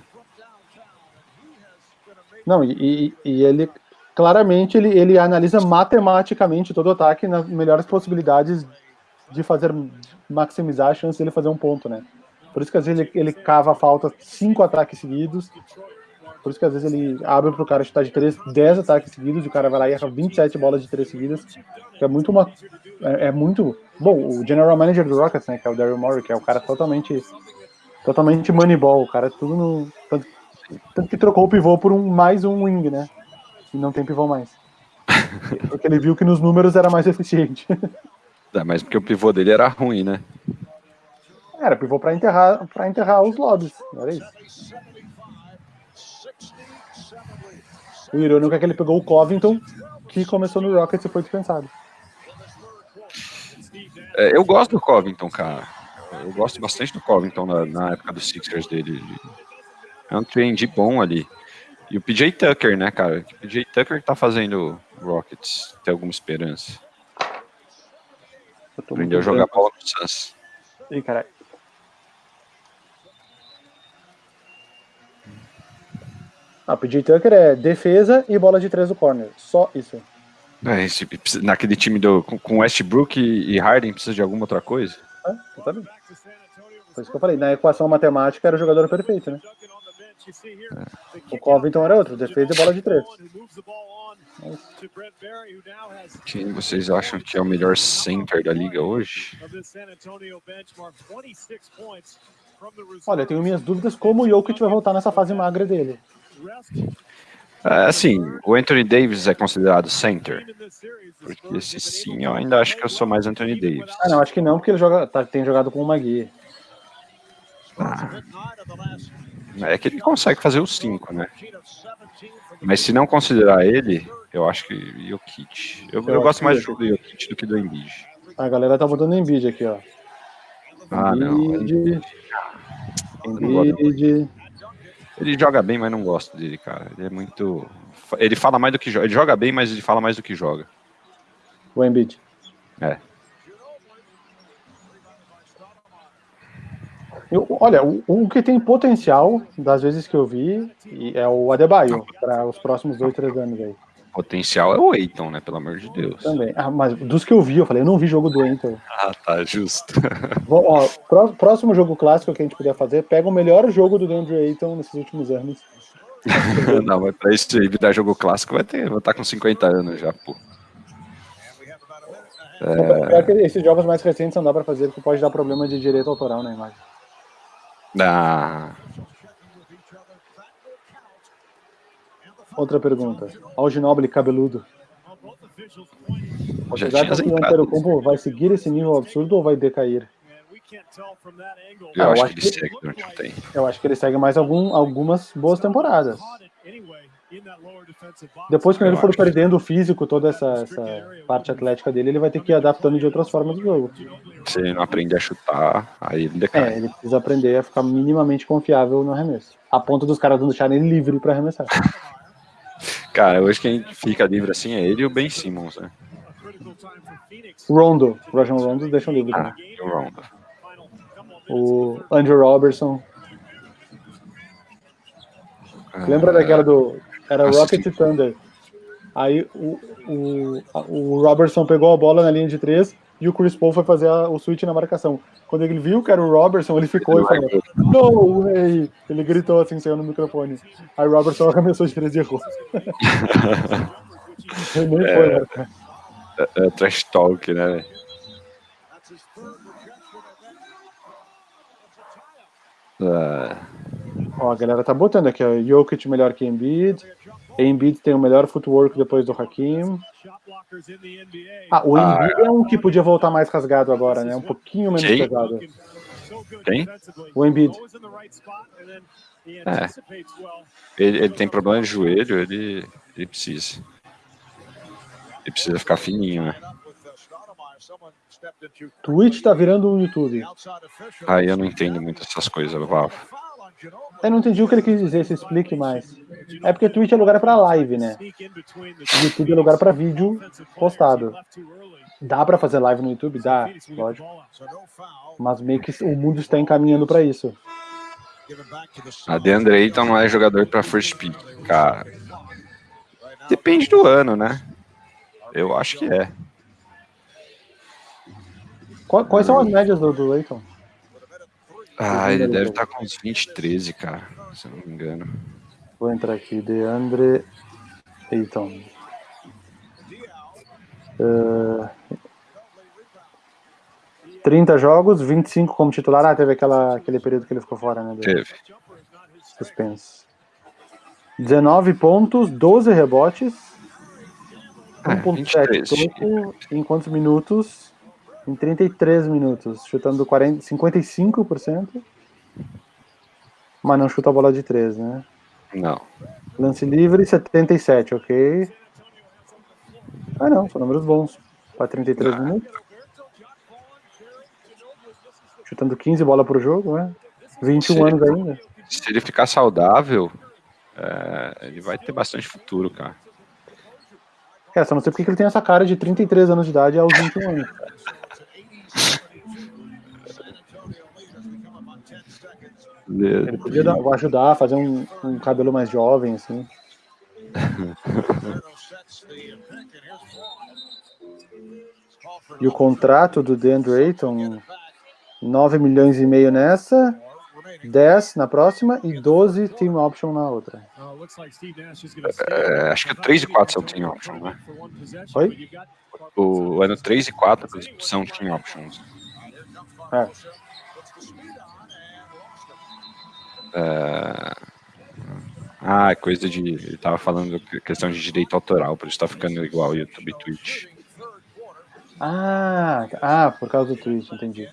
Não, e, e ele claramente ele, ele analisa matematicamente todo o ataque nas melhores possibilidades de fazer maximizar a chance de ele fazer um ponto, né? Por isso que às vezes ele, ele cava a falta cinco ataques seguidos. Por isso que às vezes ele abre para o cara chutar de três, 10 ataques seguidos, e o cara vai lá e erra 27 bolas de três seguidas. É muito uma. É, é, muito. Bom, o general manager do Rockets, né? Que é o Daryl Morey, que é o cara totalmente. Totalmente moneyball, o cara é tudo no. Tanto, tanto que trocou o pivô por um mais um wing, né? E não tem pivô mais. Porque ele viu que nos números era mais eficiente. É, mas porque o pivô dele era ruim, né? Era pivô para enterrar, pra enterrar os lobbies, era isso. O irônico é que ele pegou o Covington, que começou no Rockets e foi dispensado. É, eu gosto do Covington, cara. Eu gosto bastante do Covington na, na época dos Sixers dele. É um trend bom ali. E o PJ Tucker, né, cara? O PJ Tucker que tá fazendo Rockets. Tem alguma esperança. Aprendeu a jogar bola no Suns. Ih, caralho. Ah, o PJ Tucker é defesa e bola de três do corner. Só isso. É, esse, naquele time do, com Westbrook e Harden precisa de alguma outra coisa? É, exatamente. Foi isso que eu falei. Na equação matemática era o jogador perfeito, né? É. O Covington era outro, defesa e bola de três. Quem vocês acham que é o melhor center da liga hoje? Olha, eu tenho minhas dúvidas como o Jokic vai voltar nessa fase magra dele. É, assim, o Anthony Davis é considerado center? Porque se sim, eu ainda acho que eu sou mais Anthony Davis. Ah, não, acho que não, porque ele joga, tá, tem jogado com o Magui. Ah. É que ele consegue fazer os cinco, né? Mas se não considerar ele, eu acho que Jokic. Eu, eu, eu gosto mais do Jokic do que do Embiid. A galera tá botando Embiid aqui, ó. Ah, Embiid, não. Embiid. Ele joga bem, mas não gosto dele, cara. Ele é muito. Ele fala mais do que joga. Ele joga bem, mas ele fala mais do que joga. O Embiid. É. Eu, olha, o, o, que tem potencial, das vezes que eu vi, é o Adebayo, para os próximos dois, três anos aí. Potencial é o Eiton, né? Pelo amor de Deus. Também. Ah, mas dos que eu vi, eu falei, eu não vi jogo do Eiton. Ah, tá, justo. Bom, ó, próximo jogo clássico que a gente puder fazer, pega o melhor jogo do DeAndre Ayton nesses últimos anos. não, mas pra isso aí, dar jogo clássico, vai ter, vai estar tá com 50 anos já, pô. É... Esses jogos mais recentes não dá pra fazer, porque pode dar problema de direito autoral na imagem. Ah. Outra pergunta. Alginoble cabeludo. Vocês acham que o Antetokounmpo vai seguir esse nível absurdo ou vai decair? Eu, eu acho, que ele segue durante um tempo. Eu acho que ele segue mais algum, algumas boas temporadas. Depois que ele for perdendo o físico, toda essa, essa, parte atlética dele, ele vai ter que ir adaptando de outras formas do jogo. Se ele não aprender a chutar, aí ele decai. É, ele precisa aprender a ficar minimamente confiável no arremesso. A ponto dos caras não deixarem ele livre para arremessar. Cara, hoje quem fica livre assim é ele e o Ben Simmons, né? Rondo. Rajon Rondo deixa livre. Ah, o Rondo. O Andrew Robertson. Lembra daquela do. Era Rocket Thunder. Aí o, o, o Robertson pegou a bola na linha de três e o Chris Paul foi fazer a, o switch na marcação. Quando ele viu que era o Robertson, ele ficou e falou: No way! Ele gritou assim, saiu no microfone. Aí o Robertson arremessou de três e errou. ele nem é, foi, né? É, é trash talk, né? Uh... Ó, a galera tá botando aqui, ó, Jokic melhor que Embiid, Embiid tem o melhor footwork depois do Hakim. Ah, o Embiid ah, é um que podia voltar mais rasgado agora, né? Um pouquinho menos quem? pesado. Quem? O Embiid. É. Ele, ele, tem problema de joelho, ele, ele precisa. Ele precisa ficar fininho, né? Twitch tá virando um YouTube. Aí eu não entendo muito essas coisas, Vava. Eu não entendi o que ele quis dizer, se explique mais. É porque Twitch é lugar para live, né? YouTube é lugar para vídeo postado. Dá para fazer live no YouTube? Dá, lógico. Mas meio que o mundo está encaminhando para isso. A DeAndre Ayton não é jogador para first pick, cara. Depende do ano, né? Eu acho que é. Quais são as médias do, do Ayton? Ah, ele deve estar tá com uns 20, 13, cara, se eu não me engano. Vou entrar aqui, Deandre Ayton. Uh, 30 jogos, 25 como titular. Ah, teve aquela, aquele período que ele ficou fora, né? Teve. Suspense. 19 pontos, 12 rebotes. 1.7 é. Em quantos minutos? Em 33 minutos, chutando 40, 55%, mas não chuta a bola de 3, né? Não. Lance livre, 77, ok. Ah, não, são números bons. Para 33 ah. minutos. Chutando 15 bolas pro jogo, né? 21 se anos ele, ainda. Se ele ficar saudável, é, ele vai ter bastante futuro, cara. É, só não sei porque ele tem essa cara de 33 anos de idade aos 21 anos. Ele podia dar, ajudar a fazer um, um cabelo mais jovem, assim. e o contrato do DeAndre Ayton, 9 milhões e meio nessa, 10 na próxima e 12 team option na outra. É, acho que 3 e 4 são team option, né? Oi? O ano 3 e 4 são team options. É. É... Ah, é coisa de. Ele tava falando questão de direito autoral, por isso tá ficando igual YouTube e Twitch. Ah, ah, por causa do Twitch, entendi.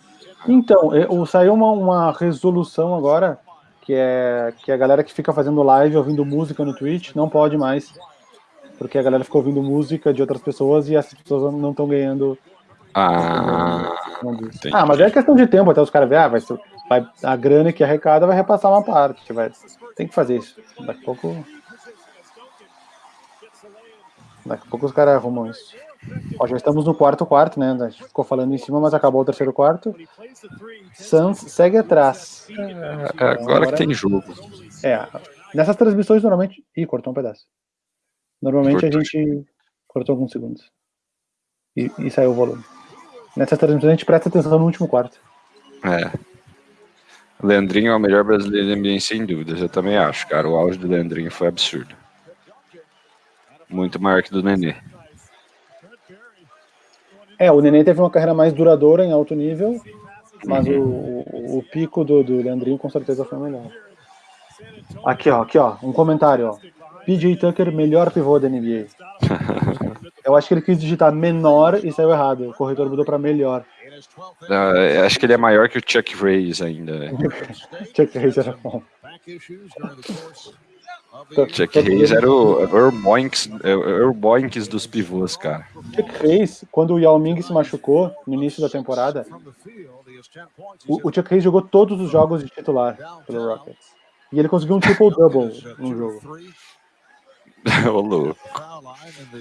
Então, saiu uma, uma resolução agora que é que a galera que fica fazendo live ouvindo música no Twitch não pode mais. Porque a galera ficou ouvindo música de outras pessoas e essas pessoas não estão ganhando. Ah, ah, mas é questão de tempo até os caras verem, ah, vai ser, vai, a grana que arrecada vai repassar uma parte. Vai, tem que fazer isso. Daqui a pouco. Daqui a pouco os caras arrumam isso. Ó, já estamos no quarto quarto, né? A gente ficou falando em cima, mas acabou o terceiro quarto. Suns segue atrás. É, agora, que tem jogo. É, nessas transmissões normalmente. Ih, cortou um pedaço. Normalmente a gente cortou alguns segundos. E, e saiu o volume. Nessas transmissões a gente presta atenção no último quarto. É. Leandrinho é o melhor brasileiro do NBA, sem dúvidas. Eu também acho, cara. O auge do Leandrinho foi absurdo. Muito maior que do Nenê. É, o Nenê teve uma carreira mais duradoura em alto nível, mas uhum. o, o, o, pico do, do Leandrinho com certeza foi melhor. Aqui, ó, aqui, ó, um comentário, ó. PJ Tucker, melhor pivô da NBA. Eu acho que ele quis digitar menor e saiu errado. O corretor mudou para melhor. Acho que ele é maior que o Chuck Rays ainda. Né? Chuck Rays era bom. Chuck Hayes era o Urboinks, Urboinks dos pivôs, cara. Chuck Hayes, quando o Yao Ming se machucou no início da temporada, o, o Chuck Hayes jogou todos os jogos de titular pelo Rockets. E ele conseguiu um triple-double no jogo. Ô, louco.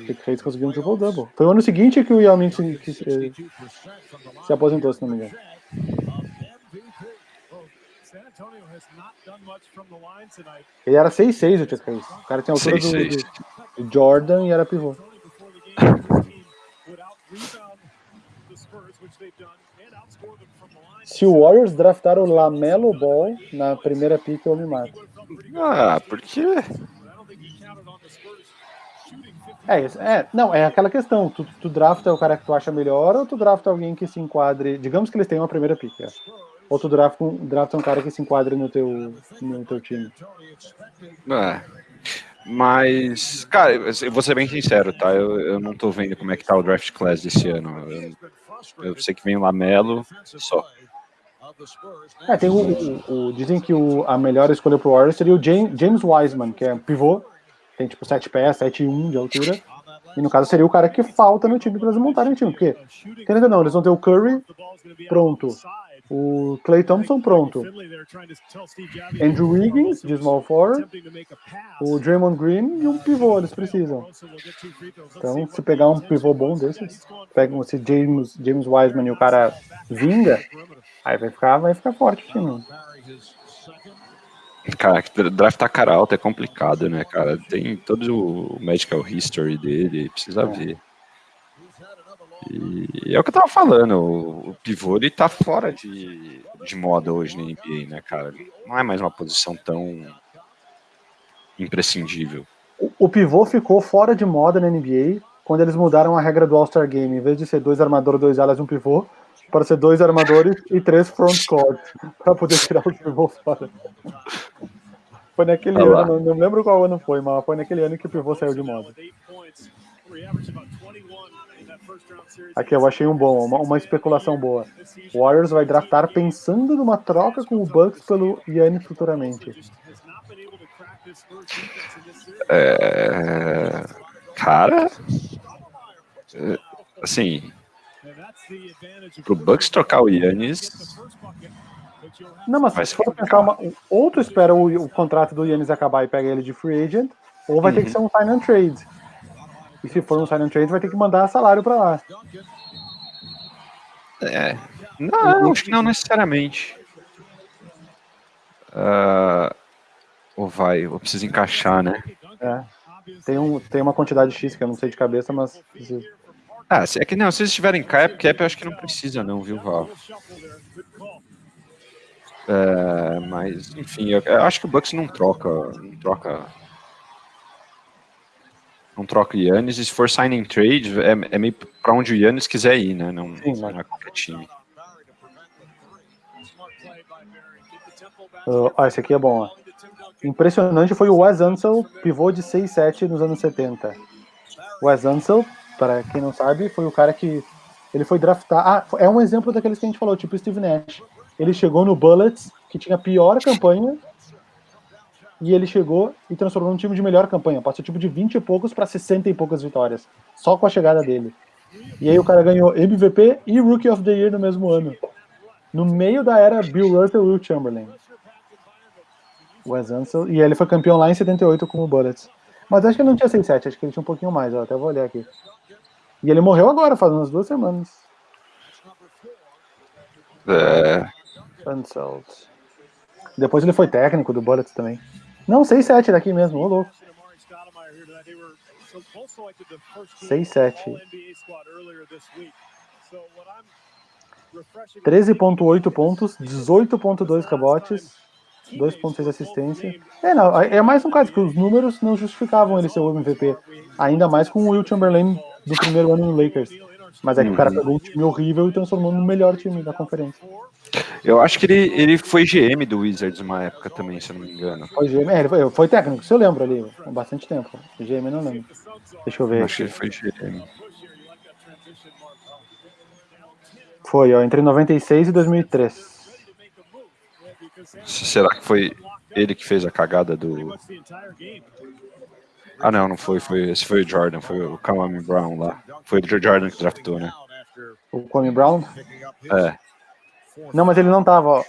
Chuck Hayes conseguiu um triple-double. Foi o ano seguinte que o Yao Ming se, que, se, se aposentou, se não me engano. Ele era 6'6 o Chuck Hayes. O cara tinha a altura do, do, Jordan e era pivô. Se o Warriors draftar o Lamelo Ball na primeira pick, eu me mato. Ah, por quê? É, isso, é, não, é aquela questão. Tu, tu drafta o cara que tu acha melhor ou tu drafta alguém que se enquadre. Digamos que eles tenham a primeira pick. É. Ou tu drafta um, drafta um cara que se enquadre no teu, no teu time. É. Mas, cara, eu vou ser bem sincero, tá? Eu, eu não tô vendo como é que tá o draft class desse ano. Eu, eu sei que vem o Lamelo, só. É, tem o, o, o, dizem que o, a melhor escolha pro Warriors seria o James, James Wiseman, que é pivô, tem tipo 7 pés, 7 e 1 de altura. E no caso seria o cara que falta no time para eles montarem o time. Porque, querendo ou não, eles vão ter o Curry pronto, o Clay Thompson pronto, Andrew Wiggins de small forward, o Draymond Green e um pivô eles precisam. Então, se pegar um pivô bom desses, pegam esse James, James Wiseman e o cara vinga, aí vai ficar, vai ficar forte o time. Cara, draft tá cara alta é complicado, né, cara? Tem todo o medical history dele, precisa ver. E é o que eu tava falando, o, pivô ele tá fora de, de moda hoje na NBA, né, cara? Não é mais uma posição tão imprescindível. O, o pivô ficou fora de moda na NBA quando eles mudaram a regra do All-Star Game. Em vez de ser dois armadores, dois alas e um pivô, para ser dois armadores e três front court, para poder tirar o pivô fora. Foi naquele ah, ano, não, lembro qual ano foi, mas foi naquele ano que o pivô saiu de moda. Aqui eu achei um bom, uma, uma especulação boa. O Warriors vai draftar pensando numa troca com o Bucks pelo Yannis futuramente. É... Cara, é, assim, pro Bucks trocar o Yannis. Não, mas se for pensar, uma, ou tu espera o, o, contrato do Yannis acabar e pega ele de free agent, ou vai uhum. ter que uhum. ser um sign and trade. E se for um sign and trade, vai ter que mandar salário para lá. É. Não, acho que não necessariamente. Uh, ou vai, ou precisa encaixar, né? É. Tem, um, tem uma quantidade X que eu não sei de cabeça, mas ah, é que não, se eles estiverem cap, cap, eu acho que não precisa não, viu, Val? É, mas, enfim, eu, eu, acho que o Bucks não troca, não troca, não troca o Yannis, e se for signing trade, é, é meio para onde o Yannis quiser ir, né, não, Sim, não é qualquer time. Uh, ah, esse aqui é bom, ó. Impressionante foi o Wes Ansel, pivô de 6'7 nos anos 70. Wes Ansel para quem não sabe, foi o cara que ele foi draftar. Ah, é um exemplo daqueles que a gente falou, tipo Steve Nash. Ele chegou no Bullets, que tinha a pior campanha, e ele chegou e transformou um time de melhor campanha. Passou tipo de 20 e poucos para 60 e poucas vitórias, só com a chegada dele. E aí o cara ganhou MVP e Rookie of the Year no mesmo ano. No meio da era Bill Russell e Will Chamberlain. Wes Ansel, e ele foi campeão lá em 78 com o Bullets. Mas acho que ele não tinha 6-7, acho que ele tinha um pouquinho mais, ó, até vou olhar aqui. E ele morreu agora, faz umas duas semanas. É. Unsold. Depois ele foi técnico do Bullets também. Não, 6-7 daqui mesmo, ô louco. 6-7. 13.8 pontos, 18.2 cabotes, 2.6 assistência. É, não, é mais um caso que os números não justificavam ele ser o MVP. Ainda mais com o Will Chamberlain do primeiro ano no Lakers. Mas é que uhum. o cara uhum. pegou um time horrível e transformou no melhor time da conferência. Eu acho que ele, ele foi GM do Wizards uma época também, se eu não me engano. Foi GM, é, ele foi, foi técnico, se eu lembro ali, há bastante tempo. GM não lembro. Deixa eu ver. Acho que ele foi GM. Foi, ó, entre 96 e 2003. Será que foi ele que fez a cagada do. Ah, não, não foi. foi esse foi o Jordan, foi o Kwame Brown lá. Foi o Jordan que draftou, né? O Kwame Brown? É. Não, mas ele não tava, ó.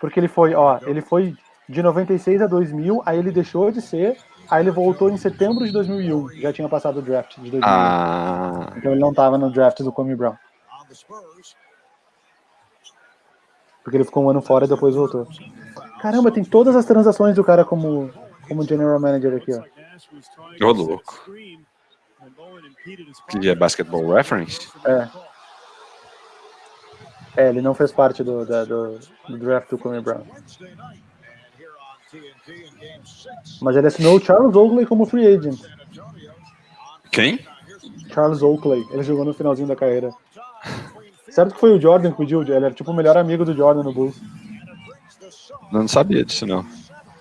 Porque ele foi, ó, ele foi de 96 a 2000, aí ele deixou de ser, aí ele voltou em setembro de 2001. Já tinha passado o draft de 2001. Ah. Então ele não tava no draft do Kwame Brown. Porque ele ficou um ano fora e depois voltou. Caramba, tem todas as transações do cara como, como general manager aqui, ó. Ô, louco. Que é Basketball Reference? É. É, ele não fez parte do, da, do, do draft do Kobe Brown. Mas ele assinou o Charles Oakley como free agent. Quem? Charles Oakley. Ele jogou no finalzinho da carreira. Certo que foi o Jordan que pediu, ele era tipo o melhor amigo do Jordan no Bulls. Não sabia disso, não.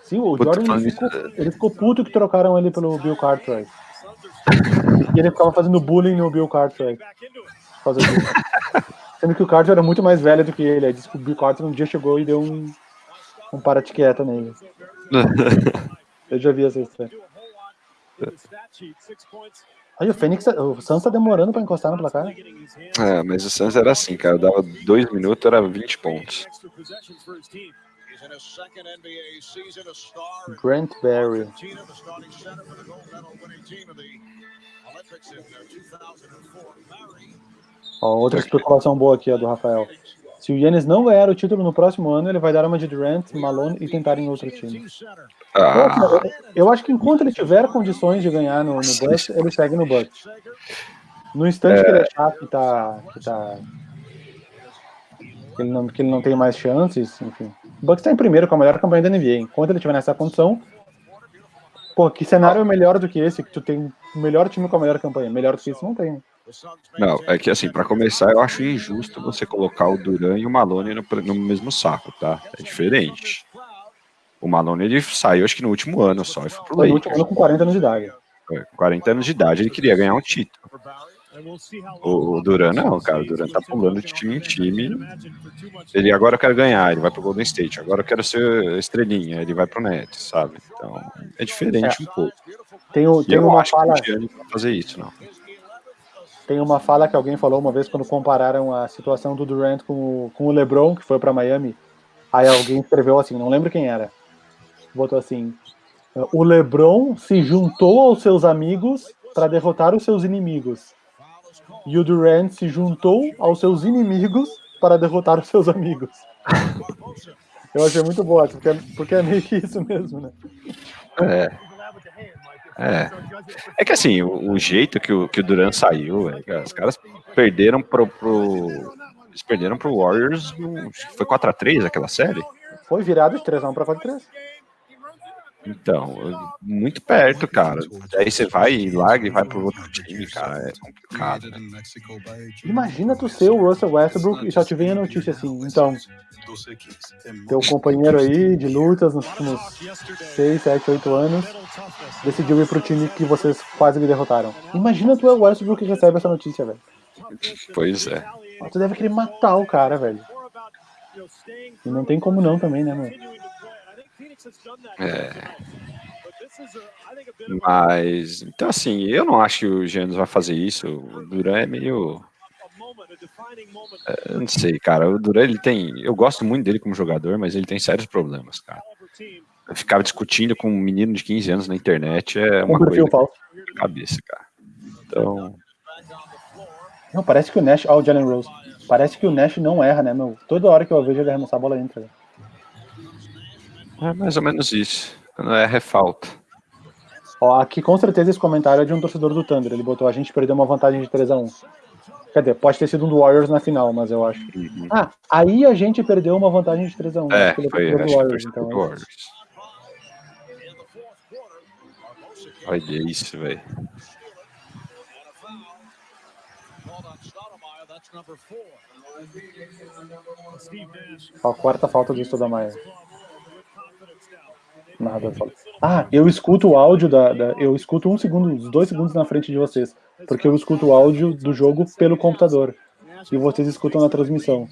Sim, o Puta, Jordan ele ficou, ele ficou, puto que trocaram ele pelo Bill Cartwright. e ele ficava fazendo bullying no Bill Cartwright. Sendo que o Cartwright era muito mais velho do que ele. Aí disse que o Bill Cartwright um dia chegou e deu um, um para-etiqueta nele. Eu já vi essa história. Aí o Fênix, o Suns tá demorando pra encostar no placar. É, mas o Suns era assim, cara. Dava dois minutos, era 20 pontos. Grant Barry. Ó, outra especulação boa aqui, ó, do Rafael. Se o Yannis não ganhar o título no próximo ano, ele vai dar uma de Durant, Malone e tentar em outro time. Ah. Eu, eu, acho que enquanto ele tiver condições de ganhar no, no Bucks, ele segue no Bucks. No instante é... que ele achar que tá, que tá que ele, não, que ele não tem mais chances, enfim. O Bucks tá em primeiro com a melhor campanha da NBA. Enquanto ele tiver nessa condição, pô, que cenário é melhor do que esse? Que tu tem o melhor time com a melhor campanha. Melhor do que isso não tem. Não, é que assim, para começar, eu acho injusto você colocar o Duran e o Malone no, no mesmo saco, tá? É diferente. O Malone ele saiu, acho que no último ano só, e foi pro Lakers. No último ano com 40 anos de idade. É, 40 anos de idade, ele queria ganhar um título. O, o Duran não, cara, o Duran tá pulando de time em time. Ele agora quer ganhar, ele vai pro Golden State. Agora eu quero ser estrelinha, ele vai pro Nets, sabe? Então é diferente é. um pouco. Tem, o, tem uma fala. fazer isso, não. Tem uma fala que alguém falou uma vez quando compararam a situação do Durant com o, com o LeBron, que foi para Miami. Aí alguém escreveu assim, não lembro quem era. Botou assim: o LeBron se juntou aos seus amigos para derrotar os seus inimigos. E o Durant se juntou aos seus inimigos para derrotar os seus amigos. Eu achei muito boa, porque, porque é meio que isso mesmo, né? É. É. É que assim, o, o, jeito que o, que o Duran saiu, é, os caras perderam pro, pro. Eles perderam pro Warriors. Foi 4x3 aquela série? Foi virado de 3x1 pra 4x3. Então, muito perto, cara. Aí você vai e larga e vai pro outro time, cara. É complicado. Né? Imagina tu ser o Russell Westbrook e só te vem a notícia assim. Então, teu companheiro aí de lutas nos últimos 6, 7, 8 anos decidiu ir pro time que vocês quase me derrotaram. Imagina tu é o Westbrook que recebe essa notícia, velho. Pois é. Tu deve querer matar o cara, velho. E não tem como não também, né, mano? É. Mas, então assim, eu não acho que o Giannis vai fazer isso. O Duran é meio. É, não sei, cara. O Duran, ele tem. Eu gosto muito dele como jogador, mas ele tem sérios problemas, cara. Eu ficava discutindo com um menino de 15 anos na internet é uma coisa de cabeça, cara. Então. Não, parece que o Nash. Olha oh, o Jalen Rose. Parece que o Nash não erra, né, meu? Toda hora que eu vejo ele arremessar a bola entra. Né? É mais ou menos isso. Quando é falta. Ó, aqui com certeza esse comentário é de um torcedor do Thunder. Ele botou a gente perdeu uma vantagem de 3 a 1 Quer dizer, pode ter sido um do Warriors na final, mas eu acho. Uhum. Ah, aí a gente perdeu uma vantagem de 3 a 1 É, foi, do Warriors, então, do Warriors. Olha isso, velho. A quarta falta do Nada. Ah, eu escuto o áudio da, da, Eu escuto um segundo, dois segundos na frente de vocês. Porque eu escuto o áudio do jogo pelo computador. E vocês escutam na transmissão.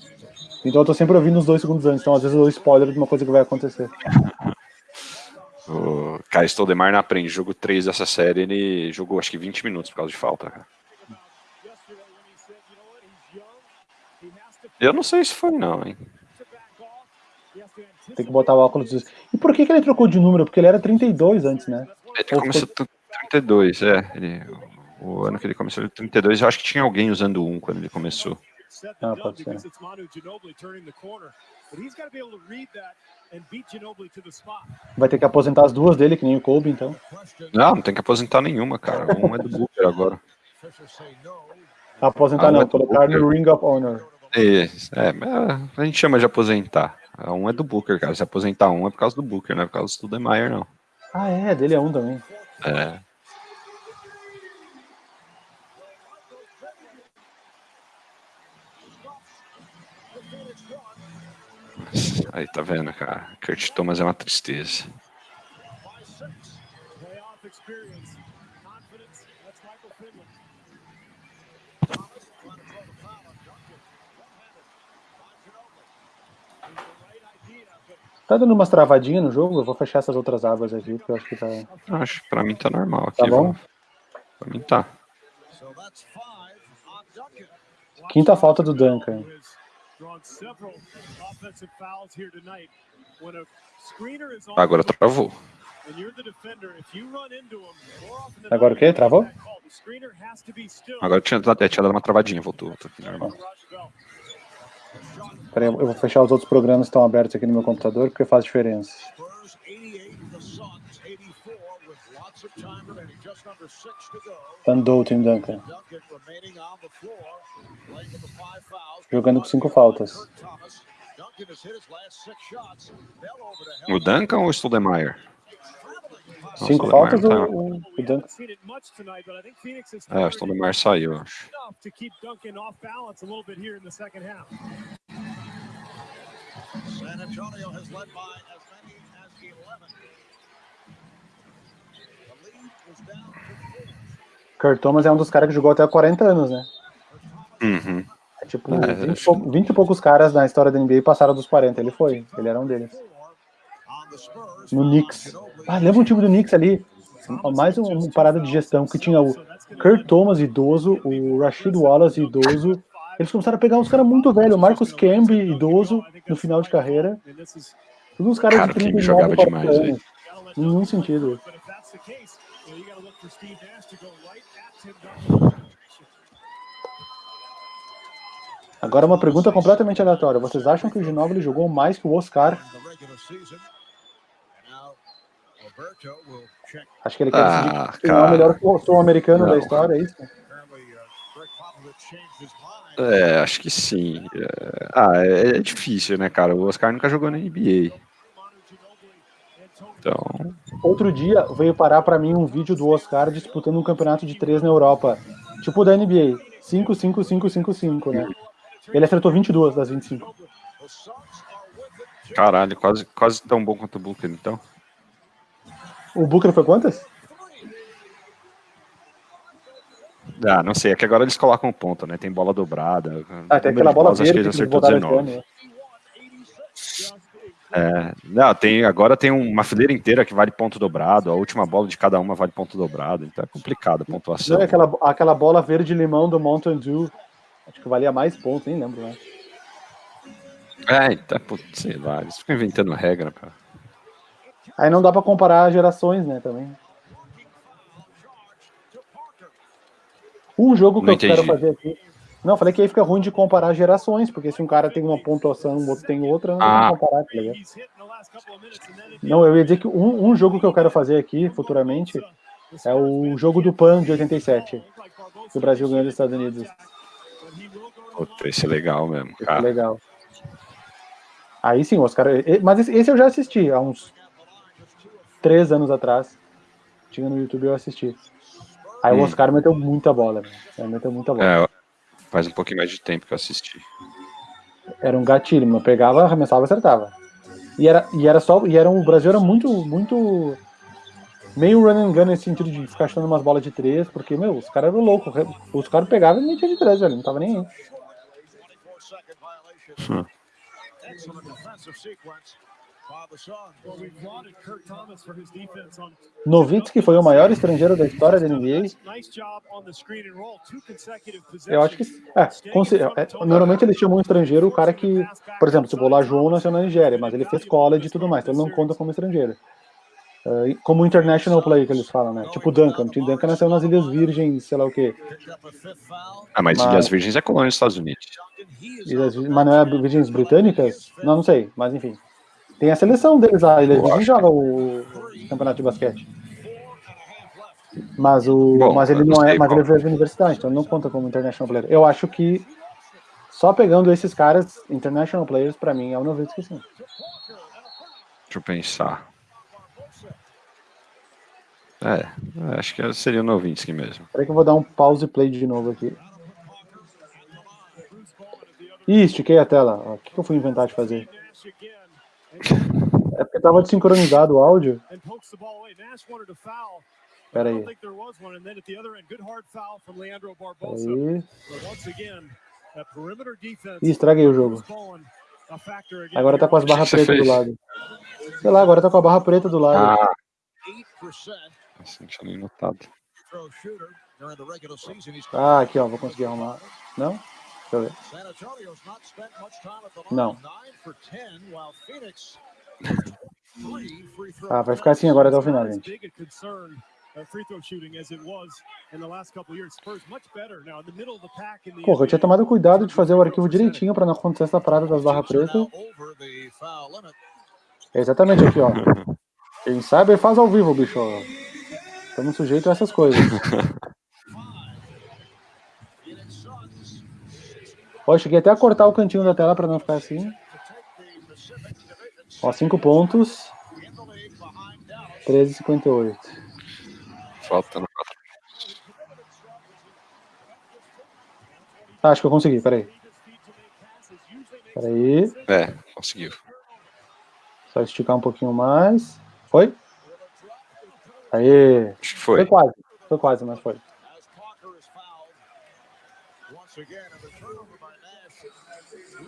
Então eu tô sempre ouvindo os dois segundos antes. Então às vezes eu dou spoiler de uma coisa que vai acontecer. O Kai Stoudemire não aprende. Jogo 3 dessa série, ele jogou acho que 20 minutos por causa de falta. Eu não sei se foi não, hein. Tem que botar o óculos. E por que, que ele trocou de número? Porque ele era 32 antes, né? Ele Ou começou foi... 32, é. Ele, o ano que ele começou, ele 32, eu acho que tinha alguém usando um quando ele começou. to the spot. Vai ter que aposentar as duas dele, que nem o Kobe, então. Não, não tem que aposentar nenhuma, cara. Um é do Booker agora. Aposentar Ah, não, mas colocar no Booker. Ring of Honor. É, mas a gente chama de aposentar. Um é do Booker, cara. Se aposentar um é por causa do Booker, não é por causa do Demeyer, não. Ah, é, dele é um também. É. Aí, tá vendo, cara? Kurt Thomas é uma tristeza. Playoff experience, confidence. That's Michael Finley. Tá dando umas travadinhas no jogo? Eu vou fechar essas outras abas aqui, porque eu acho que tá. Acho pra mim tá normal aqui. Tá bom? vamos- Pra mim tá. Quinta falta do Duncan. Agora travou. Agora o quê? Travou? Agora tinha, é, tinha dado uma travadinha, voltou. voltou aqui normal. Peraí, eu vou fechar os outros programas que estão abertos aqui no meu computador, porque faz diferença. Spurs 88, the Suns 84, with lots of time remaining, just under six to go. Andou Tim Duncan. Jogando com cinco faltas. O. Duncan ou o Stoudemire? Cinco o faltas, tá- o, o Duncan. seen it much tonight, but I think Phoenix has É, o Stoudemire saiu, acho. enough to keep Duncan off balance a little bit here in the second half. San Antonio has led by as many as 11. The lead was down to four. Kurt Thomas é um dos caras que jogou até 40 anos, né? Uhum. É tipo, É, 20, e acho pou- 20 e poucos caras na história da NBA passaram dos 40. Ele foi, ele era um deles. No Knicks. Ah, lembra um time do Knicks ali? Mais um- uma parada de gestão que tinha o Kurt Thomas idoso, o Rashid Wallace idoso. Eles começaram a pegar uns caras muito velhos, o Marcus Camby idoso no final de carreira. Todos uns caras Cara, de o Camby 39, jogava 40 demais, anos. let Nenhum sentido. Agora uma pergunta completamente aleatória. Vocês acham que o Ginóbili jogou mais que o Oscar? in the regular season. And now Roberto will check. Acho que ele quer Ah, decidir é o melhor sul-americano da Não. história, é isso? É, acho que sim. É, Ah, é, é difícil, né, cara? O Oscar nunca jogou na NBA. Então, Outro dia veio parar pra mim um vídeo do Oscar disputando um campeonato de três na Europa. Tipo da NBA. 5, 5, 5, 5, 5, né? Ele acertou 22 das 25. The Suns are with it. caralho, quase, quase tão bom quanto o Booker, então. O Booker foi quantas? Ah, não sei, é que agora eles colocam ponto, né? Tem bola dobrada. Ah, tem aquela bola que verde ele que eles acertou botaram esse 19. ano. né? É, não, tem, agora tem uma fileira inteira que vale ponto dobrado, a última bola de cada uma vale ponto dobrado, então é complicado a pontuação. Não é aquela, aquela bola verde-limão do Mountain Dew. Acho que valia mais pontos, nem lembro, né? É, então, putz, sei lá, eles ficam inventando regra, cara. Aí não dá pra comparar gerações, né, também. Um jogo que Não eu quero entendi. fazer aqui. Não, falei que aí fica ruim de comparar gerações, porque se um cara tem uma pontuação, o outro tem outra, não Ah. comparar, tá ligado? Não, eu ia dizer que um, um jogo que eu quero fazer aqui, futuramente, é o jogo do PAN de 87, que o Brasil ganhou dos Estados Unidos. Puta, esse é legal mesmo, Isso é cara. legal. Aí sim, os caras. Mas esse- esse eu já assisti há uns três anos atrás. Tinha no YouTube eu assisti. Aí Hum. o Oscar meteu muita bola, né? Ele meteu muita bola. É, faz um pouquinho mais de tempo que eu assisti. Era um gatilho, mas pegava, arremessava e acertava. E era, e era só. E era um, o Brasil era muito, muito. Meio run and gun nesse sentido de ficar chutando umas bolas de três, porque, meu, os caras eram loucos. Os caras pegavam e metiam de três, velho. Não tava nem aí. 24 second violation. Hum. On Novitsky foi o maior estrangeiro da história da NBA. Eu acho que. É, é, normalmente eles chamam um estrangeiro o cara que, por exemplo, se o João nasceu na Nigéria, mas ele fez college e tudo mais, então ele não conta como estrangeiro. Uh, como international play que eles falam, né? Tipo Duncan. Tim Duncan nasceu nas Ilhas Virgens, sei lá o quê. Ah, mas, mas... Ilhas Virgens é colônia dos Estados Unidos. Ilhas, mas não é Virgens Britânicas? Não, não sei, mas enfim. Tem a seleção deles lá, Ilhas Virgens joga o campeonato de basquete. Mas, o, Bom, mas ele não é, mas ele veio da universidade, então não conta como international player. Eu acho que só pegando esses caras, international players, para mim é o Nowitzki sim. Deixa eu pensar. É, acho que seria o Novinsky mesmo. Peraí que eu vou dar um pause play de novo aqui. Ih, estiquei a tela. O que, eu fui inventar de fazer? É porque tava desincronizado o áudio. Pera aí. Aí. Ih, estraguei o jogo. Agora tá com as barras pretas do lado. Sei lá, agora tá com a barra preta do lado. Ah. Nossa, não tinha nem notado. Ah, aqui ó, vou conseguir arrumar. Não? Deixa eu ver. Não. Ah, vai ficar assim agora até o final, gente. Porra, eu tinha tomado cuidado de fazer o arquivo direitinho para não acontecer essa parada das barras pretas. É exatamente aqui, ó. Quem sabe faz ao vivo, bicho. Estamos sujeitos a essas coisas. Ó, cheguei até a cortar o cantinho da tela para não ficar assim. Ó, 5 pontos. 13,58. Faltando 4 ah, acho que eu consegui, peraí. Peraí. É, conseguiu. Só esticar um pouquinho mais. Foi? Aí. Acho que foi. Foi quase. Foi quase, mas foi.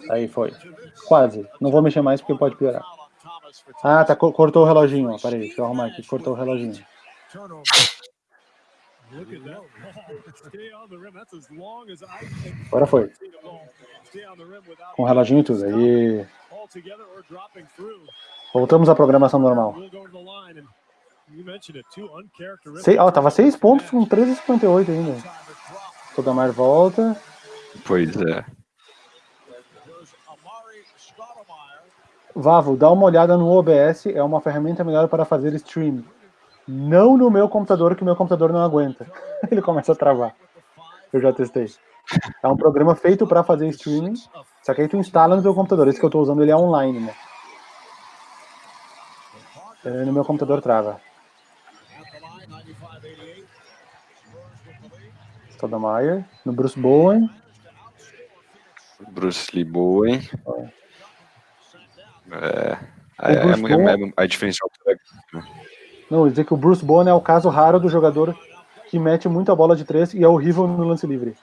Aí foi. Quase. Não vou mexer mais porque pode piorar. Ah, tá. Cortou o reloginho, ó. Peraí, deixa eu arrumar aqui. Cortou o reloginho. Agora foi. Com o reloginho e tudo. Aí. Voltamos à programação normal. Sei, ó, tava 6 pontos com 13,58 ainda. Toda mais volta. Pois é. Vavo, dá uma olhada no OBS, é uma ferramenta melhor para fazer stream. Não no meu computador, que o meu computador não aguenta. Ele começa a travar. Eu já testei. É um programa feito para fazer streaming, só que aí tu instala no teu computador. Esse que eu estou usando, ele é online, né? É, no meu computador trava. Stoudemire, no Bruce Bowen. Bruce Lee Bowen. É, é, é, é, a diferença é né? Não, dizer que o Bruce Bowen é o caso raro do jogador que mete muita bola de três e é horrível no lance livre.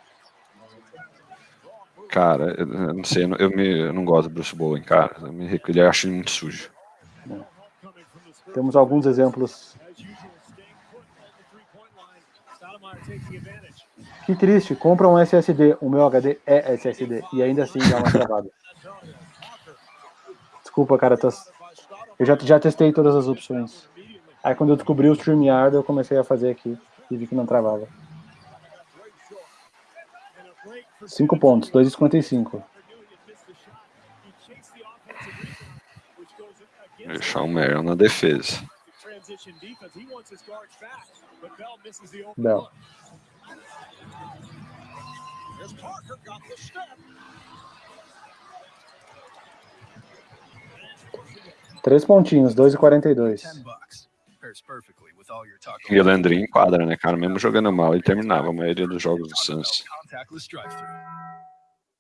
Cara, eu não sei, eu, me, eu não gosto do Bruce Bowen, cara. Eu me, ele acho ele muito sujo. Temos alguns exemplos Que triste, compra um SSD, o meu HD é SSD, e ainda assim dá uma travada. Desculpa, cara, tô... eu já, já testei todas as opções. Aí quando eu descobri o StreamYard, eu comecei a fazer aqui, e vi que não travava. 5 pontos, 2,55. Deixar o Marion na defesa. Bell. Três pontinhos, 2,42. E o Landry enquadra, né, cara? Mesmo jogando mal, ele terminava a maioria dos jogos do Suns.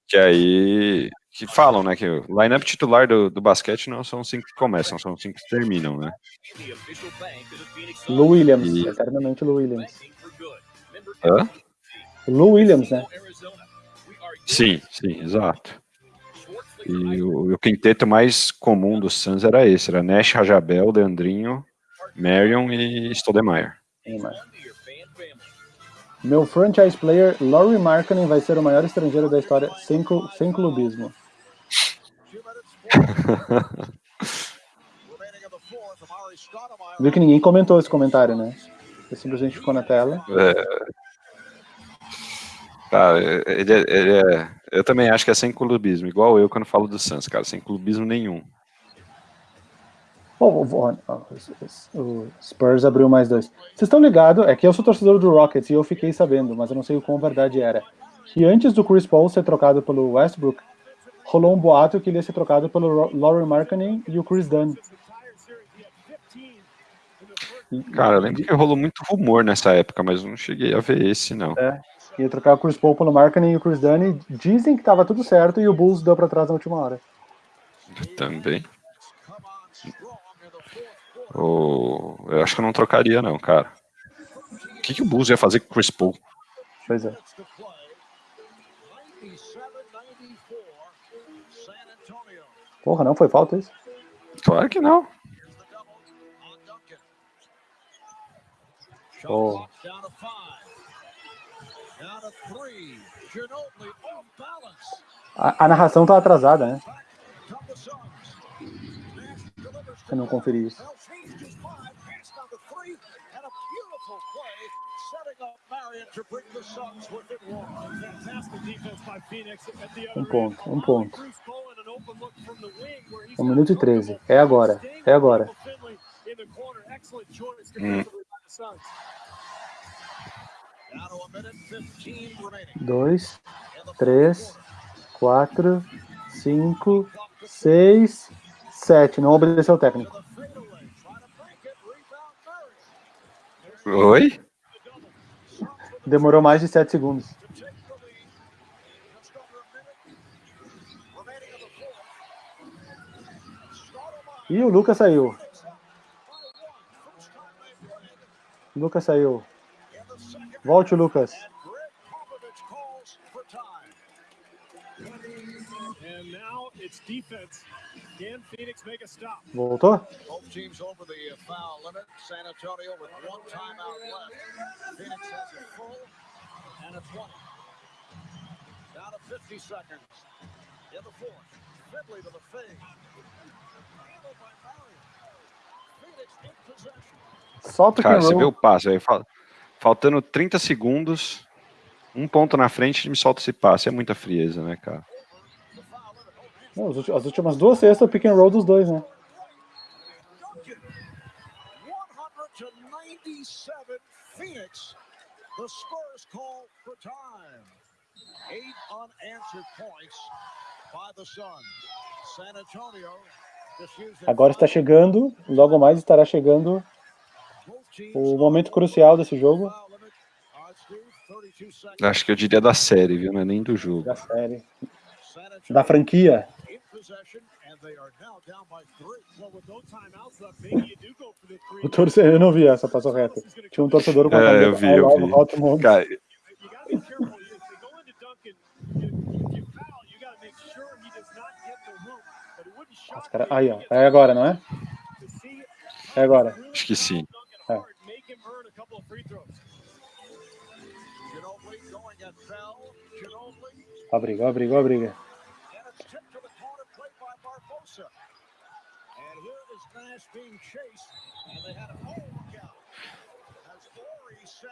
Que aí. Que falam, né? Que o lineup titular do, do basquete não são cinco que começam, são cinco que terminam, né? Lou Williams, e... eternamente Lou Williams. Hã? Lou Williams, né? Sim, sim, exato. E o, o quinteto mais comum do Suns era esse, era Nash, Rajabel, Leandrinho, Marion e Stoudemire. Meu franchise player, Laurie Markkinen, vai ser o maior estrangeiro da história sem, sem clubismo. Viu que ninguém comentou esse comentário, né? Ele simplesmente ficou na tela. É... Cara, ele é, ele é, eu também acho que é sem clubismo, igual eu quando falo do Suns, cara, sem clubismo nenhum. O Spurs abriu mais dois. Vocês estão ligados? É que eu sou torcedor do Rockets e eu fiquei sabendo, mas eu não sei o quão verdade era. Que antes do Chris Paul ser trocado pelo Westbrook, rolou um boato que ele ia ser trocado pelo Laurie Markkinen e o Chris Dunn. Cara, eu lembro que rolou muito rumor nessa época, mas eu não cheguei a ver esse, não. É, ia trocar o Chris Paul pelo Markkinen e o Chris Dunn, dizem que tava tudo certo e o Bulls deu pra trás na última hora. Também. Oh, eu acho que eu não trocaria, não, cara. O que, que o Bulls ia fazer com o Chris Paul? Pois é. Porra, não foi falta isso? Claro que não. Oh. A, a narração tá atrasada, né? Eu não conferi isso. Um ponto, um ponto. Um minuto e treze. É agora, é agora. Hum. Dois, três, quatro, cinco, seis, sete. Não obedeceu o técnico. Oi? Demorou mais de sete segundos. E o Lucas saiu. Lucas saiu. Volte, Lucas. Voltou? Both teams over the foul limit. San Antonio with one timeout left. Phoenix has a full and a 20. Down to 50 seconds. In the fourth. Finley to the fade. Handled by Mario. Phoenix in possession. Solta o Cara, você roll. o passe aí, fal- faltando 30 segundos, um ponto na frente, ele me solta esse passe. É muita frieza, né, cara? Não, as últimas duas cestas, pick and roll dos dois, né? Duncan. 197 Phoenix. The Spurs call for time. Eight unanswered points by the Suns. San Antonio just using Agora está chegando, logo mais estará chegando o momento crucial desse jogo foul limit. Steve, 32 seconds. Acho que eu diria da série, viu? Não é nem do jogo. da série, da franquia. O torcedor, eu não vi essa passou reta. Tinha um torcedor com a É, eu vi, eu vi. Moves. Cara, cara- Aí, ó. É agora, não é? É agora. acho que sim. Duncan hard, make him earn a couple of free throws. Ginobili going at Bell. Ginobili, a briga, a briga, a briga. and it's tipped to the corner, played by Barbosa. And here is Nash being chased, and they had a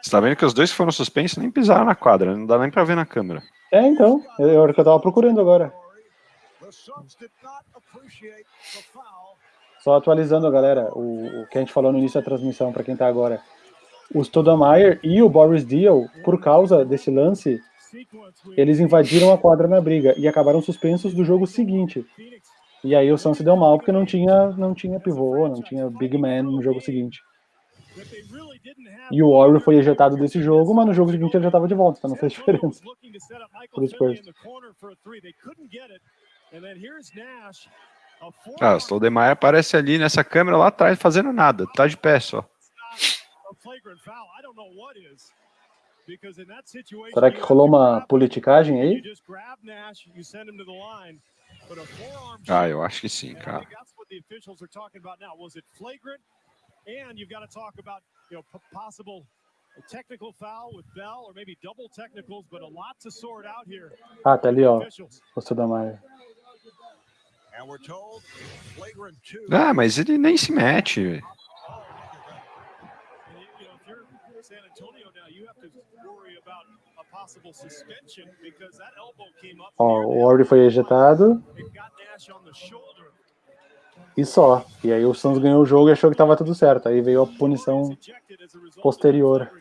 Você tá vendo que os dois que foram suspensos nem pisaram na quadra, não dá nem pra ver na câmera. É, então. É a hora que eu tava procurando agora. Só atualizando, galera, o, o que a gente falou no início da transmissão, para quem tá agora. O Stoudemire e o Boris Deal, por causa desse lance, eles invadiram a quadra na briga e acabaram suspensos do jogo seguinte. E aí o Suns se deu mal porque não tinha, não tinha pivô, não tinha big man no jogo seguinte. E o Warrior foi ejetado desse jogo, mas no jogo seguinte ele já estava de volta, então não fez diferença. looking to set up Michael Pro Finley Spurs. in the corner for a three. They couldn't get it. And then here's Nash. A Ah, o Stoudemire aparece ali nessa câmera lá atrás fazendo nada, tá de pé só. Será que rolou uma politicagem You aí? just grab Nash, you send him to the line. But a forearm Ah, eu acho que sim, cara. think that's what the officials are talking about now. Was it flagrant? And you've got to talk about, you know, possible technical foul with Bell or maybe double technicals, but a lot to sort out here. Ah, tá ali, ó, Officials. o Stoudemire. Ah, mas ele nem se mete. Ó, o Ori foi ejetado. E só. E aí o Suns ganhou o jogo e achou que estava tudo certo. Aí veio a punição posterior.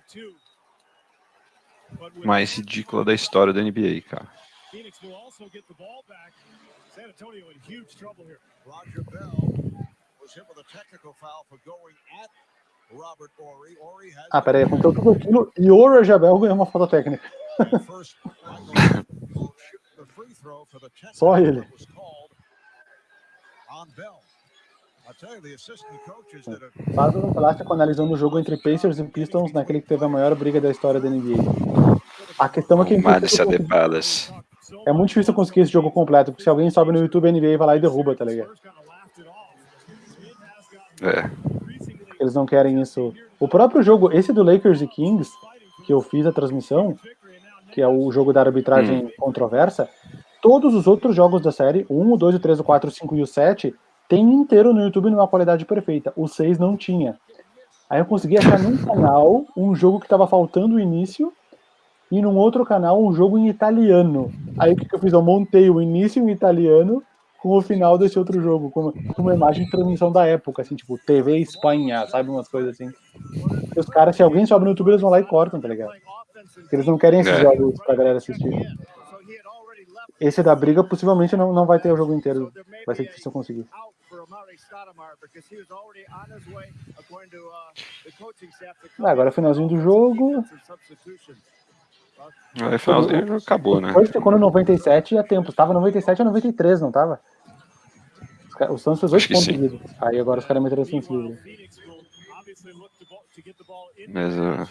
Mais ridícula da história da NBA, cara. Roger Bell was hit with a technical foul for going at ah, peraí, aconteceu tudo aquilo e o Rajabel ganhou uma falta técnica. Só ele. Faz um plástico analisando o jogo entre Pacers e Pistons naquele que teve a maior briga da história da NBA. A questão é que é, é muito difícil conseguir esse jogo completo, porque se alguém sobe no YouTube NBA vai lá e derruba, tá ligado? É eles não querem isso. O próprio jogo, esse do Lakers e Kings, que eu fiz a transmissão, que é o jogo da arbitragem hum. controversa, todos os outros jogos da série, o 1, o 2, o 3, o 4, o 5 e o 7, tem inteiro no YouTube numa qualidade perfeita. O 6 não tinha. Aí eu consegui achar num canal um jogo que estava faltando o início e num outro canal um jogo em italiano. Aí o que, que eu fiz? Eu montei o início em italiano com o final desse outro jogo, com, com uma imagem de transmissão da época, assim, tipo, TV Espanha, sabe? Umas coisas assim. E os caras, se alguém sobe no YouTube, eles vão lá e cortam, tá ligado? Porque eles não querem esses é. jogos pra galera assistir. Esse da briga possivelmente não, não vai ter o jogo inteiro. Vai ser difícil conseguir. Ah, agora finalzinho do jogo. Aí finalzinho acabou, né? Depois ficou no 97 e a tempo. Tava 97 a 93, não tava? O Santos fez 8 pontos seguidos. Aí agora os caras meteram assim livre. Mas. Uh...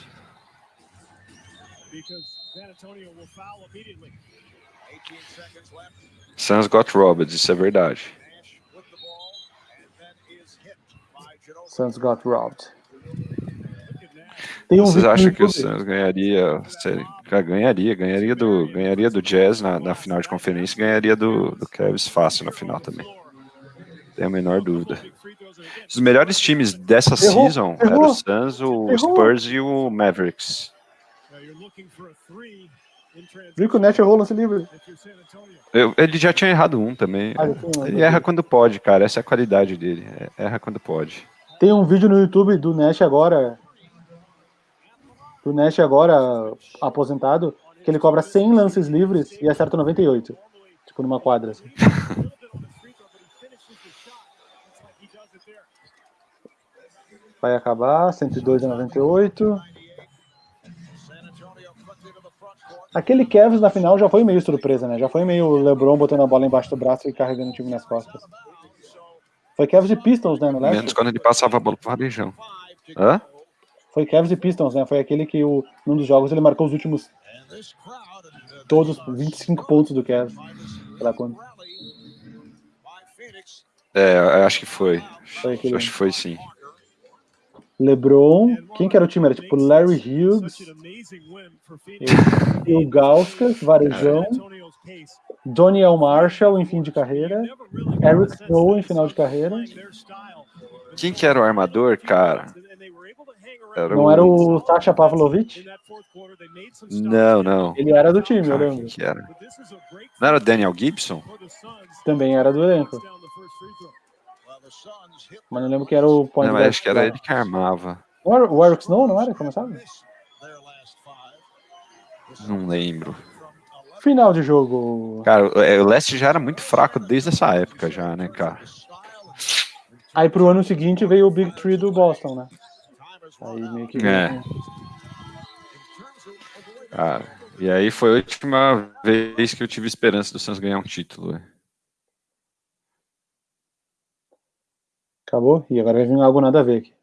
Suns got robbed, isso é verdade. Suns got robbed. Vocês acham que o Suns ganharia, ganharia, ganharia do, ganharia do Jazz na, na final de conferência, ganharia do, do Cavs fácil na final também. Tem a menor dúvida. Os melhores times dessa errou, season errou, eram o Suns, o errou. Spurs e o Mavericks. Viu que o Net errou lance livre? Eu, ele já tinha errado um também. Ah, ele erra quando pode, cara. Essa é a qualidade dele. É, erra quando pode. Tem um vídeo no YouTube do Nash agora, do Nash agora aposentado, que ele cobra 100 lances livres e acerta 98. Tipo, numa quadra. Assim. Vai acabar, 102 a 98. Aquele Cavs na final já foi meio surpresa, né? Já foi meio LeBron botando a bola embaixo do braço e carregando o time nas costas. Foi Cavs e Pistons, né? No Menos quando ele passava a bola pro Varejão. Hã? Foi Cavs e Pistons, né? Foi aquele que o, num dos jogos ele marcou os últimos todos 25 pontos do Cavs. Pela conta. É, acho que foi. foi acho que foi sim. LeBron, quem que era o time? Era tipo Larry Hughes, o Gauskas, Varejão, Doniel Marshall em fim de carreira, Eric Snow em final de carreira. Quem que era o armador, cara? Era não o... era o Sasha Pavlovich? Não, não. Ele era do time, eu lembro. Que era? Não era o Daniel Gibson? Também era do elenco. Mas não lembro que era o point Não, acho que era ele que armava. O Eric Snow, não era? Como sabe? Não lembro. Final de jogo. Cara, o Leste já era muito fraco desde essa época já, né, cara? Aí pro ano seguinte veio o Big Tree do Boston, né? Aí meio que. É. Cara, e aí foi a última vez que eu tive esperança do Santos ganhar um título. Né? Acabou? E agora vai vir algo nada a ver aqui.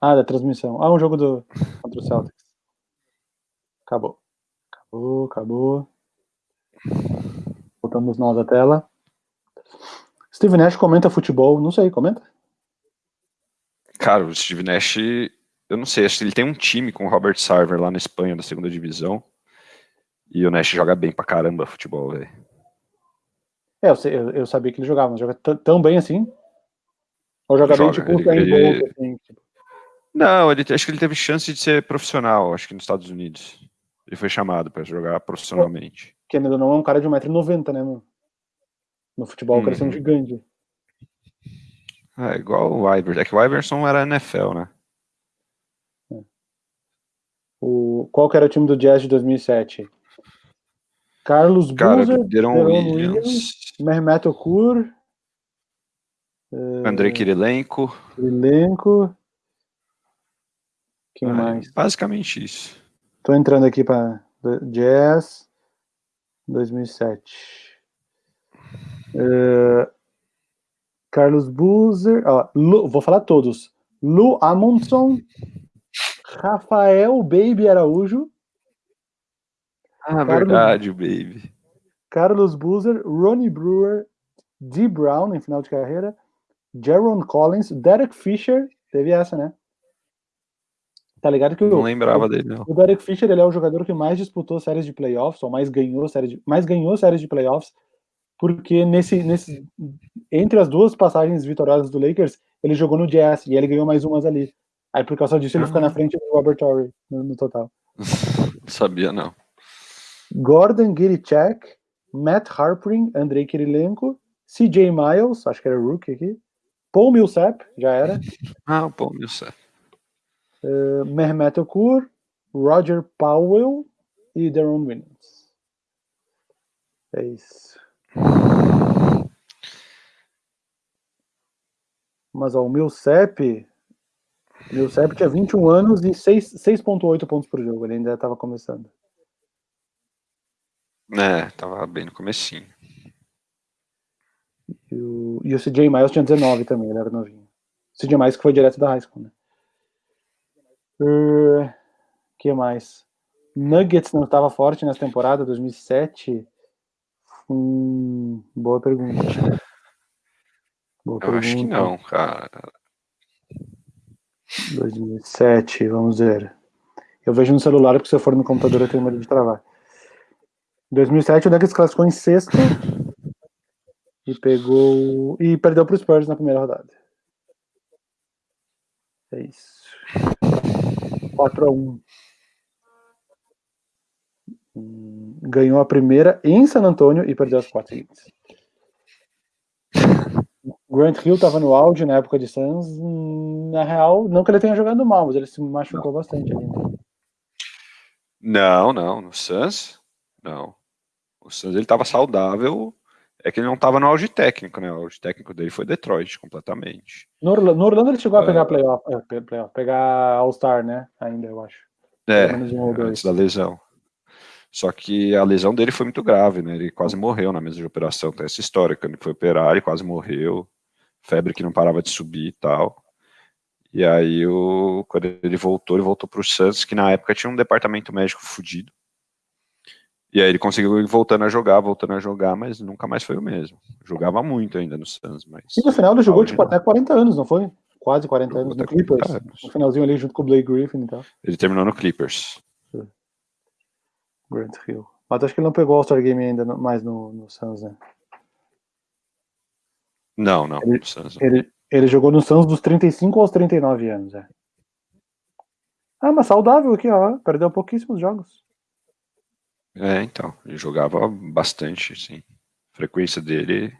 Ah, da transmissão. Ah, um jogo do contra o Celtics. Acabou. Acabou, acabou. Voltamos nós à tela. Steve Nash comenta futebol, não sei, comenta? Cara, o Steve Nash, eu não sei, acho que ele tem um time com o Robert Sarver lá na Espanha, da segunda divisão. E o Nash joga bem pra caramba futebol, velho. É, eu, eu, eu sabia que ele jogava, mas joga tão bem assim? Ou joga, joga bem tipo ele, ele... Bolt, assim, tipo... Não, ele, acho que ele teve chance de ser profissional, acho que nos Estados Unidos. Ele foi chamado para jogar profissionalmente. Que ainda não é um cara de 1,90m, né, mano? No futebol, uhum. o cara é um gigante. É, igual o Iverson. É que o Iverson era NFL, né? O, qual que era o time do Jazz de 2007? Carlos Boozer, Deron Williams, Williams Mehmet Okur, uh, Andrei Kirilenko. Kirilenko. Quem mais? Basicamente isso. Tô entrando aqui para Jazz 2007. Uh, Carlos Buzer, Lu, vou falar todos. Lu Amundson, Rafael Baby Araújo. Ah, Carlos, verdade, o Baby. Carlos Buzer, Ronnie Brewer, D. Brown em final de carreira, Jaron Collins, Derek Fisher, teve essa, né? Tá ligado que não o, lembrava dele, não. O Derek Fisher ele é o jogador que mais disputou séries de playoffs, ou mais ganhou séries de, mais ganhou séries de playoffs porque nesse, nesse entre as duas passagens vitoriosas do Lakers, ele jogou no Jazz e ele ganhou mais umas ali. Aí por causa disso ele fica na ah. frente do Robert Torrey no, no total. Sabia não. Gordon Girichek, Matt Harpering, Andrei Kirilenko, CJ Miles, acho que era rookie aqui, Paul Millsap, já era. Ah, o Paul Millsap. Uh, Mehmet Okur, Roger Powell e Deron Williams. É isso. Mas ó, o meu CEP, meu CEP tinha 21 anos e 6.8 pontos por jogo, ele ainda estava começando. É, tava bem no comecinho. E o, e o CJ Miles tinha 19 também, ele era novinho. O CJ Miles que foi direto da high school, né? Uh, que mais? Nuggets não estava forte nessa temporada, 2007. Hum, boa pergunta. Boa Eu pergunta. acho que não, cara. 2007, vamos ver. Eu vejo no celular, porque se eu for no computador eu tenho medo de travar. 2007 o Nuggets classificou em sexto e pegou e perdeu para os Spurs na primeira rodada. É isso. 4 a 1 ganhou a primeira em San Antônio e perdeu as quatro seguintes. Grant Hill estava no auge na época de Suns. Na real, não que ele tenha jogado mal, mas ele se machucou não. bastante ali. Né? Não, não. No Suns, não. O Suns ele estava saudável. É que ele não estava no auge técnico, né? O auge técnico dele foi Detroit completamente. No, Orlando, no Orlando ele chegou a pegar uh, playoff, é, playoff, pegar All-Star, né? Ainda, eu acho. É, um antes da lesão. Só que a lesão dele foi muito grave, né? Ele quase morreu na mesa de operação. Tem essa história, quando ele foi operar, ele quase morreu. Febre que não parava de subir e tal. E aí, o, quando ele voltou, ele voltou para o Santos, que na época tinha um departamento médico fudido. E aí ele conseguiu ir voltando a jogar, voltando a jogar, mas nunca mais foi o mesmo. Jogava muito ainda no Santos, mas... E no final ele jogou, tipo, até 40 anos, não foi? Quase 40 jogou anos no Clippers. Anos. No finalzinho ali, junto com o Blake Griffin e tal. Ele terminou no Clippers. Grant Hill. Mas acho que ele não pegou o All-Star Game ainda mais no, no Suns, né? Não, não. Ele, ele, ele, jogou no Suns dos 35 aos 39 anos, é. Ah, mas saudável aqui, ó. Perdeu pouquíssimos jogos. É, então. Ele jogava bastante, sim. A frequência dele.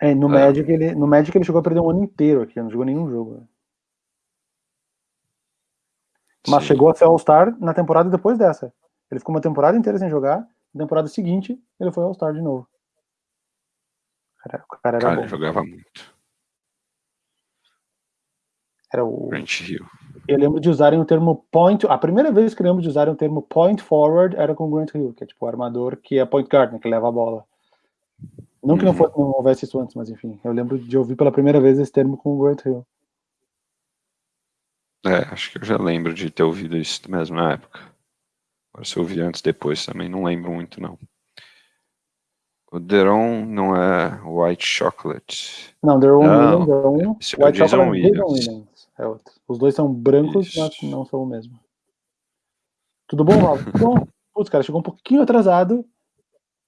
É, no, é. Magic ele, no Magic ele chegou a perder um ano inteiro aqui, não jogou nenhum jogo. Né? Mas Sim. chegou a ser All-Star na temporada depois dessa. Ele ficou uma temporada inteira sem jogar. Na temporada seguinte, ele foi All-Star de novo. Cara, o cara cara, jogava muito. Era o. Grant Hill. Eu lembro de usarem o termo point. A primeira vez que eu lembro de usarem o termo point forward era com o Grant Hill, que é tipo o armador que é point guard, né, que leva a bola. Não que não, uhum. fosse, não houvesse isso antes, mas enfim. Eu lembro de ouvir pela primeira vez esse termo com o Grant Hill. É, acho que eu já lembro de ter ouvido isso mesmo na época. Agora, se eu ouvi antes, depois também, não lembro muito, não. O Deron não é White Chocolate. Não, Deron não, Deron, esse é White Chocolate Williams. Williams. É outro. Os dois são brancos, isso. mas não são o mesmo. Tudo bom, Rob? Tudo bom? Putz, cara, chegou um pouquinho atrasado,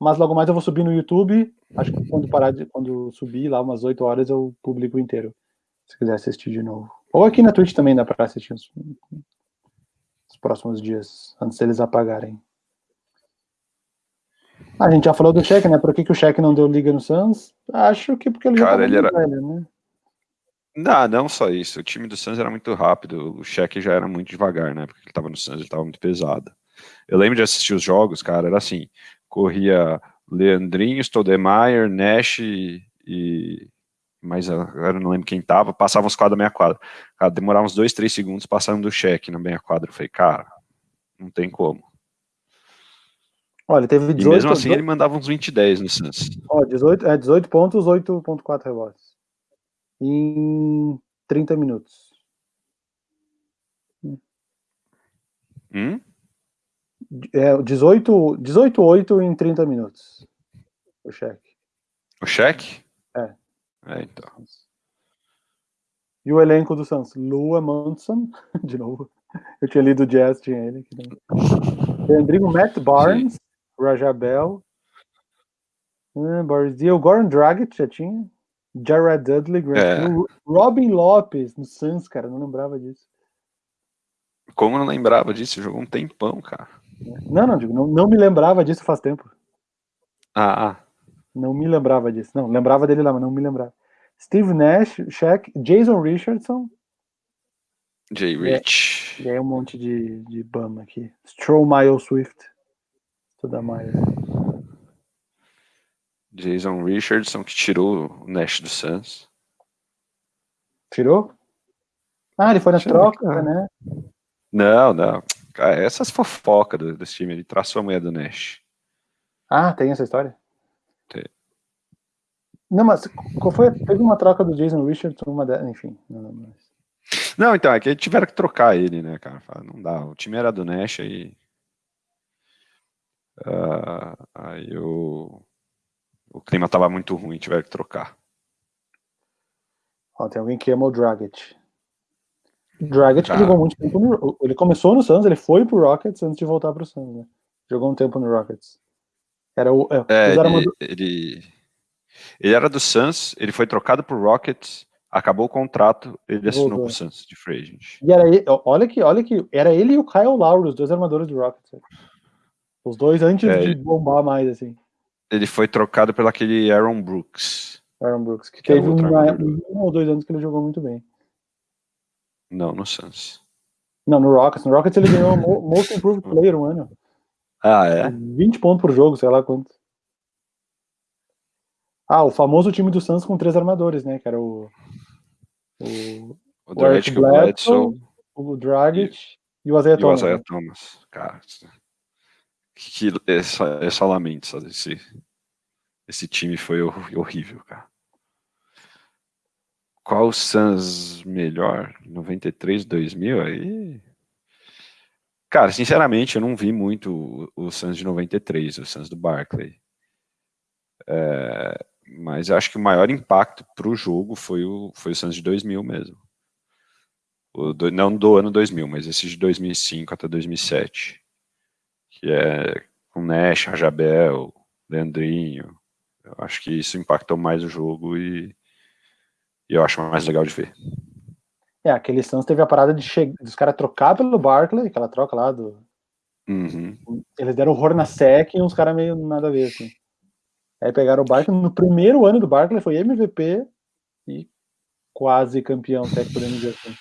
mas logo mais eu vou subir no YouTube. Acho que quando parar de, quando subir lá umas 8 horas eu publico inteiro. Se quiser assistir de novo. Ou aqui na Twitch também dá para assistir os, os próximos dias, antes deles apagarem. A gente já falou do cheque, né? Por que, que o cheque não deu liga no Suns? Acho que porque ele Cara, já ele era... velho, né? Não, não só isso. O time do Suns era muito rápido, o cheque já era muito devagar, né? Porque ele tava no Suns, ele tava muito pesado. Eu lembro de assistir os jogos, cara, era assim, corria Leandrinho, Stoudemire, Nash e, mas agora não lembro quem tava, passava os quadros da meia quadra. Cara, demorava uns dois, três segundos passando do cheque na meia quadra. Eu falei, cara, não tem como. Olha, teve 18... E mesmo assim 18... ele mandava uns 20 10 no Suns. Ó, 18, é, 18 pontos, 8.4 rebotes. Em 30 minutos. Hum? É, 18, 18 8 em 30 minutos. O cheque. O cheque? É. É, então. E o elenco do Suns? Lua Monson, de novo. Eu tinha lido o Jazz, tinha ele. Rodrigo Matt Barnes, Sim. Rajabel, uh, Boris Dio, Goran Dragic já tinha. Jared Dudley, é. Robin Lopes no Suns, cara, não lembrava disso. Como não lembrava disso? Jogou um tempão, cara. Não, não, digo, não, não me lembrava disso faz tempo. Ah, ah. Não me lembrava disso. Não, lembrava dele lá, mas não me lembrava. Steve Nash, Shaq, Jason Richardson. Jay Rich. E aí um monte de, de bum aqui. Stromae Swift. Toda mais. Jason Richardson, que tirou o Nash do Suns. Tirou? Ah, ele foi na Tirou, troca, cara. né? Não, não. Cara, essas fofocas do, desse time, ele traçou a mulher do Nash. Ah, tem essa história? Tem. Não, mas qual foi? Teve uma troca do Jason Richardson, uma de... enfim. Não, mas... não, então, é que tiveram que trocar ele, né, cara? Não dá. O time era do Nash aí. Uh, aí o, o clima tava muito ruim, tiveram que trocar. Ó, tem alguém que ama o Dragic. Dragic ah. jogou muito tempo no, Ele começou no Suns, ele foi pro Rockets antes de voltar pro Suns, né? Jogou um tempo no Rockets. Era o. É, é ele, uma... ele, ele, era do Suns, ele foi trocado pro Rockets, acabou o contrato, ele assinou Voltou. pro Suns de free agent. E era ele, olha que, olha que era ele e o Kyle Lowry, os dois armadores do Rockets. Os dois antes é, de bombar mais, assim. Ele foi trocado pelo aquele Aaron Brooks. Aaron Brooks, que, que teve uma, um ou dois anos que ele jogou muito bem. Não, no Suns. Não, no Rockets. No Rockets ele ganhou o Most Improved Player um ano. Ah, é? 20 pontos por jogo, sei lá quanto. Ah, o famoso time do Suns com três armadores, né? Que era o. O, o, o Bledsoe, o Dragic e, e o Isaiah Thomas. O Isaiah Thomas. Cara, que, essa, essa lamento, sabe? Esse, time foi horrível, cara. Qual o Suns melhor? 93, 2000? Aí. Cara, sinceramente, eu não vi muito o, o Suns de 93, o Suns do Barclay. É, mas acho que o maior impacto para o jogo foi o, foi o Suns de 2000 mesmo. Do, não do ano 2000, mas esse de 2005 até 2007. Que é com Nash, Rajabel, Leandrinho. Eu acho que isso impactou mais o jogo e e eu acho mais legal de ver. É, aquele Suns teve a parada de che... dos caras trocar pelo Barkley, aquela troca lá do. Uhum. Eles deram horror na SEC e uns caras meio nada a ver, assim. Aí pegaram o Barkley, no primeiro ano do Barkley foi MVP e quase campeão. Assim.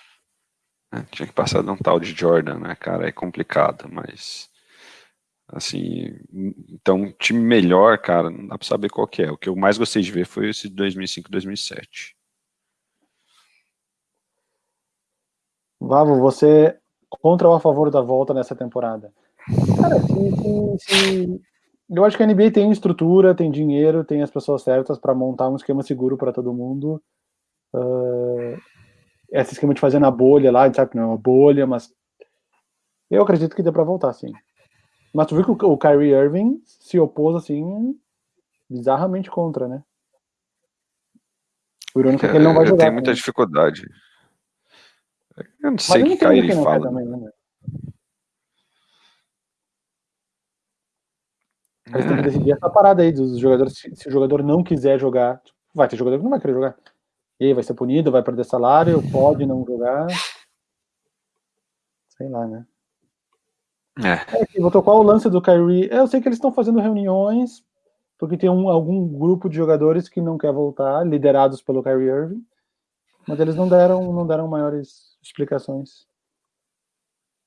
É, tinha que passar de um tal de Jordan, né, cara? É complicado, mas. Assim, então, time melhor, cara, não dá pra saber qual é. O que eu mais gostei de ver foi esse de 2005, 2007. Vavo, você contra ou a favor da volta nessa temporada? Cara, se, eu acho que a NBA tem estrutura, tem dinheiro, tem as pessoas certas para montar um esquema seguro para todo mundo. Uh, esse esquema de fazer na bolha lá, a gente sabe que não é uma bolha, mas eu acredito que dê para voltar, sim. Mas tu viu que o Kyrie Irving se opôs assim bizarramente contra, né? O irônico é que ele não vai jogar. Tem muita né? dificuldade. Eu não sei o que Kyrie fala. Também, né? Eles têm que decidir essa parada aí dos jogadores. Se, se o jogador não quiser jogar, vai ter jogador que não vai querer jogar. E aí vai ser punido, vai perder salário, pode não jogar. Sei lá, né? É. É, vou tocar o lance do Kyrie. Eu sei que eles estão fazendo reuniões, porque tem um, algum grupo de jogadores que não quer voltar, liderados pelo Kyrie Irving, mas eles não deram, não deram maiores explicações.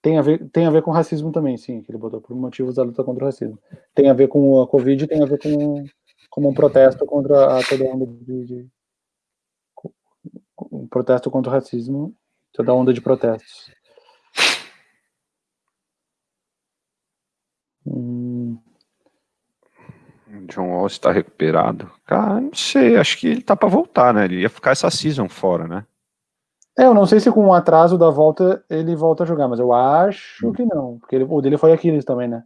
Tem a, ver, tem a ver com racismo também, sim, que ele botou por motivos da luta contra o racismo. Tem a ver com a Covid, tem a ver com, com um protesto contra a, toda onda de, de um protesto contra o racismo, toda onda de protestos. John Wall está recuperado. Cara, não sei, acho que ele tá para voltar, né? Ele ia ficar essa season fora, né? É, eu não sei se com o atraso da volta ele volta a jogar, mas eu acho que não. Porque ele, o dele foi Aquiles também, né?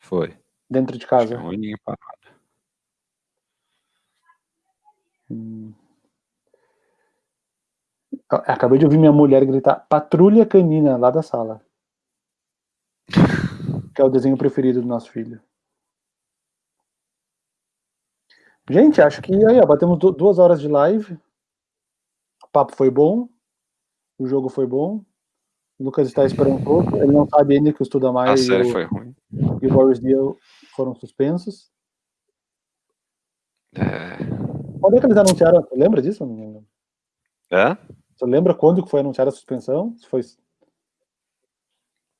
Foi. Dentro de casa. Um aninho parado. Hum. Acabei de ouvir minha mulher gritar patrulha canina lá da sala. que é o desenho preferido do nosso filho. Gente, acho que aí, ó, batemos duas horas de live. O papo foi bom. O jogo foi bom. O Lucas está esperando um pouco. Ele não sabe ainda que o Estuda Mais A série e, foi ruim. e o Boris Deal foram suspensos. É. Quando é que eles anunciaram? Você lembra disso? É? Você lembra quando que foi anunciada a suspensão? Se foi...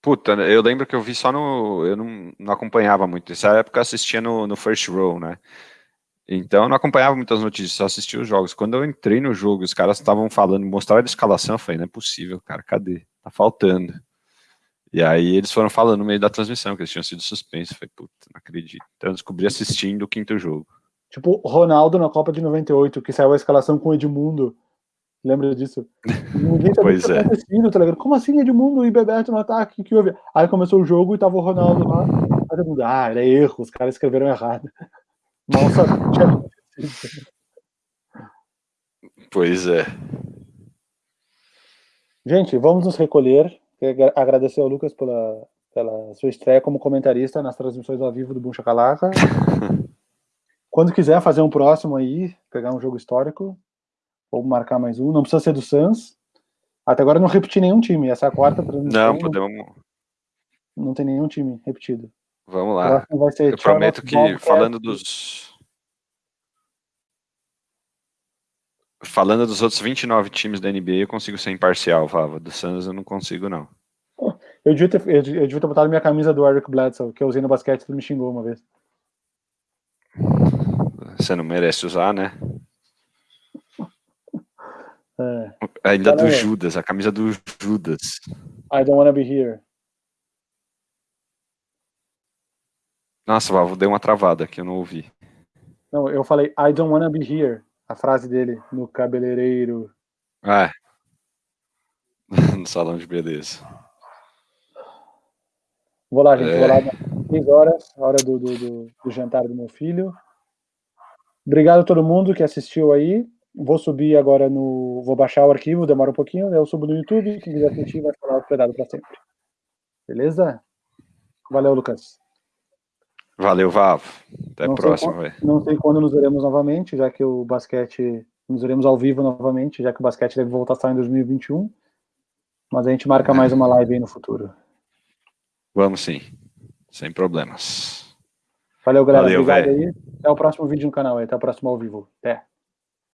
Puta, eu lembro que eu vi só no. Eu não, não acompanhava muito. Nessa época eu assistia no, no First Row, né? Então eu não acompanhava muitas notícias, só assistia os jogos. Quando eu entrei no jogo, os caras estavam falando, mostraram a escalação, eu falei, não é possível, cara, cadê? Tá faltando. E aí eles foram falando no meio da transmissão que eles tinham sido suspensos. Falei, puta, não acredito. Então eu descobri assistindo o quinto jogo. Tipo, Ronaldo na Copa de 98, que saiu a escalação com o Edmundo. Lembra disso? Ninguém sabia pois é. tá ligado? Como assim Edmundo e Bebeto no ataque? Que houve? Aí começou o jogo e tava o Ronaldo lá. Aí ah, era erro, os caras escreveram errado. Mal sabia. Pois é. Gente, vamos nos recolher. Quero agradecer ao Lucas pela, pela sua estreia como comentarista nas transmissões ao vivo do Buncha Calaca. Quando quiser fazer um próximo aí, pegar um jogo histórico, ou marcar mais um, não precisa ser do Suns. Até agora não repeti nenhum time. Essa é a quarta transmissão. Não, podemos. Não tem nenhum time repetido. Vamos lá. Eu prometo que, falando dos. Falando dos outros 29 times da NBA, eu consigo ser imparcial, Vava. Do Suns eu não consigo, não. Eu devia, ter, eu devia ter botado minha camisa do Eric Bledsoe, que eu usei no basquete e me xingou uma vez. Você não merece usar, né? É, Ainda do Galera. Judas, a camisa do Judas. I don't wanna be here. Nossa, Vava, deu uma travada que eu não ouvi. Não, eu falei I don't wanna be here. A frase dele no cabeleireiro. Ah, é. no salão de beleza. Vou lá, gente. É. Vou lá. 6 horas, a hora do, do, do, do jantar do meu filho. Obrigado a todo mundo que assistiu aí. Vou subir agora no. Vou baixar o arquivo, demora um pouquinho. Eu subo no YouTube. Quem quiser assistir vai ficar hospedado para sempre. Beleza? Valeu, Lucas. Valeu, Vavo. Até a Não próxima. Não sei quando nos veremos novamente, já que o basquete. Nos veremos ao vivo novamente, já que o basquete deve voltar só em 2021. Mas a gente marca mais uma live aí no futuro. Vamos sim. Sem problemas. Valeu, galera. Valeu, Obrigado aí. Até o próximo vídeo no canal aí. Até o próximo ao vivo. Até.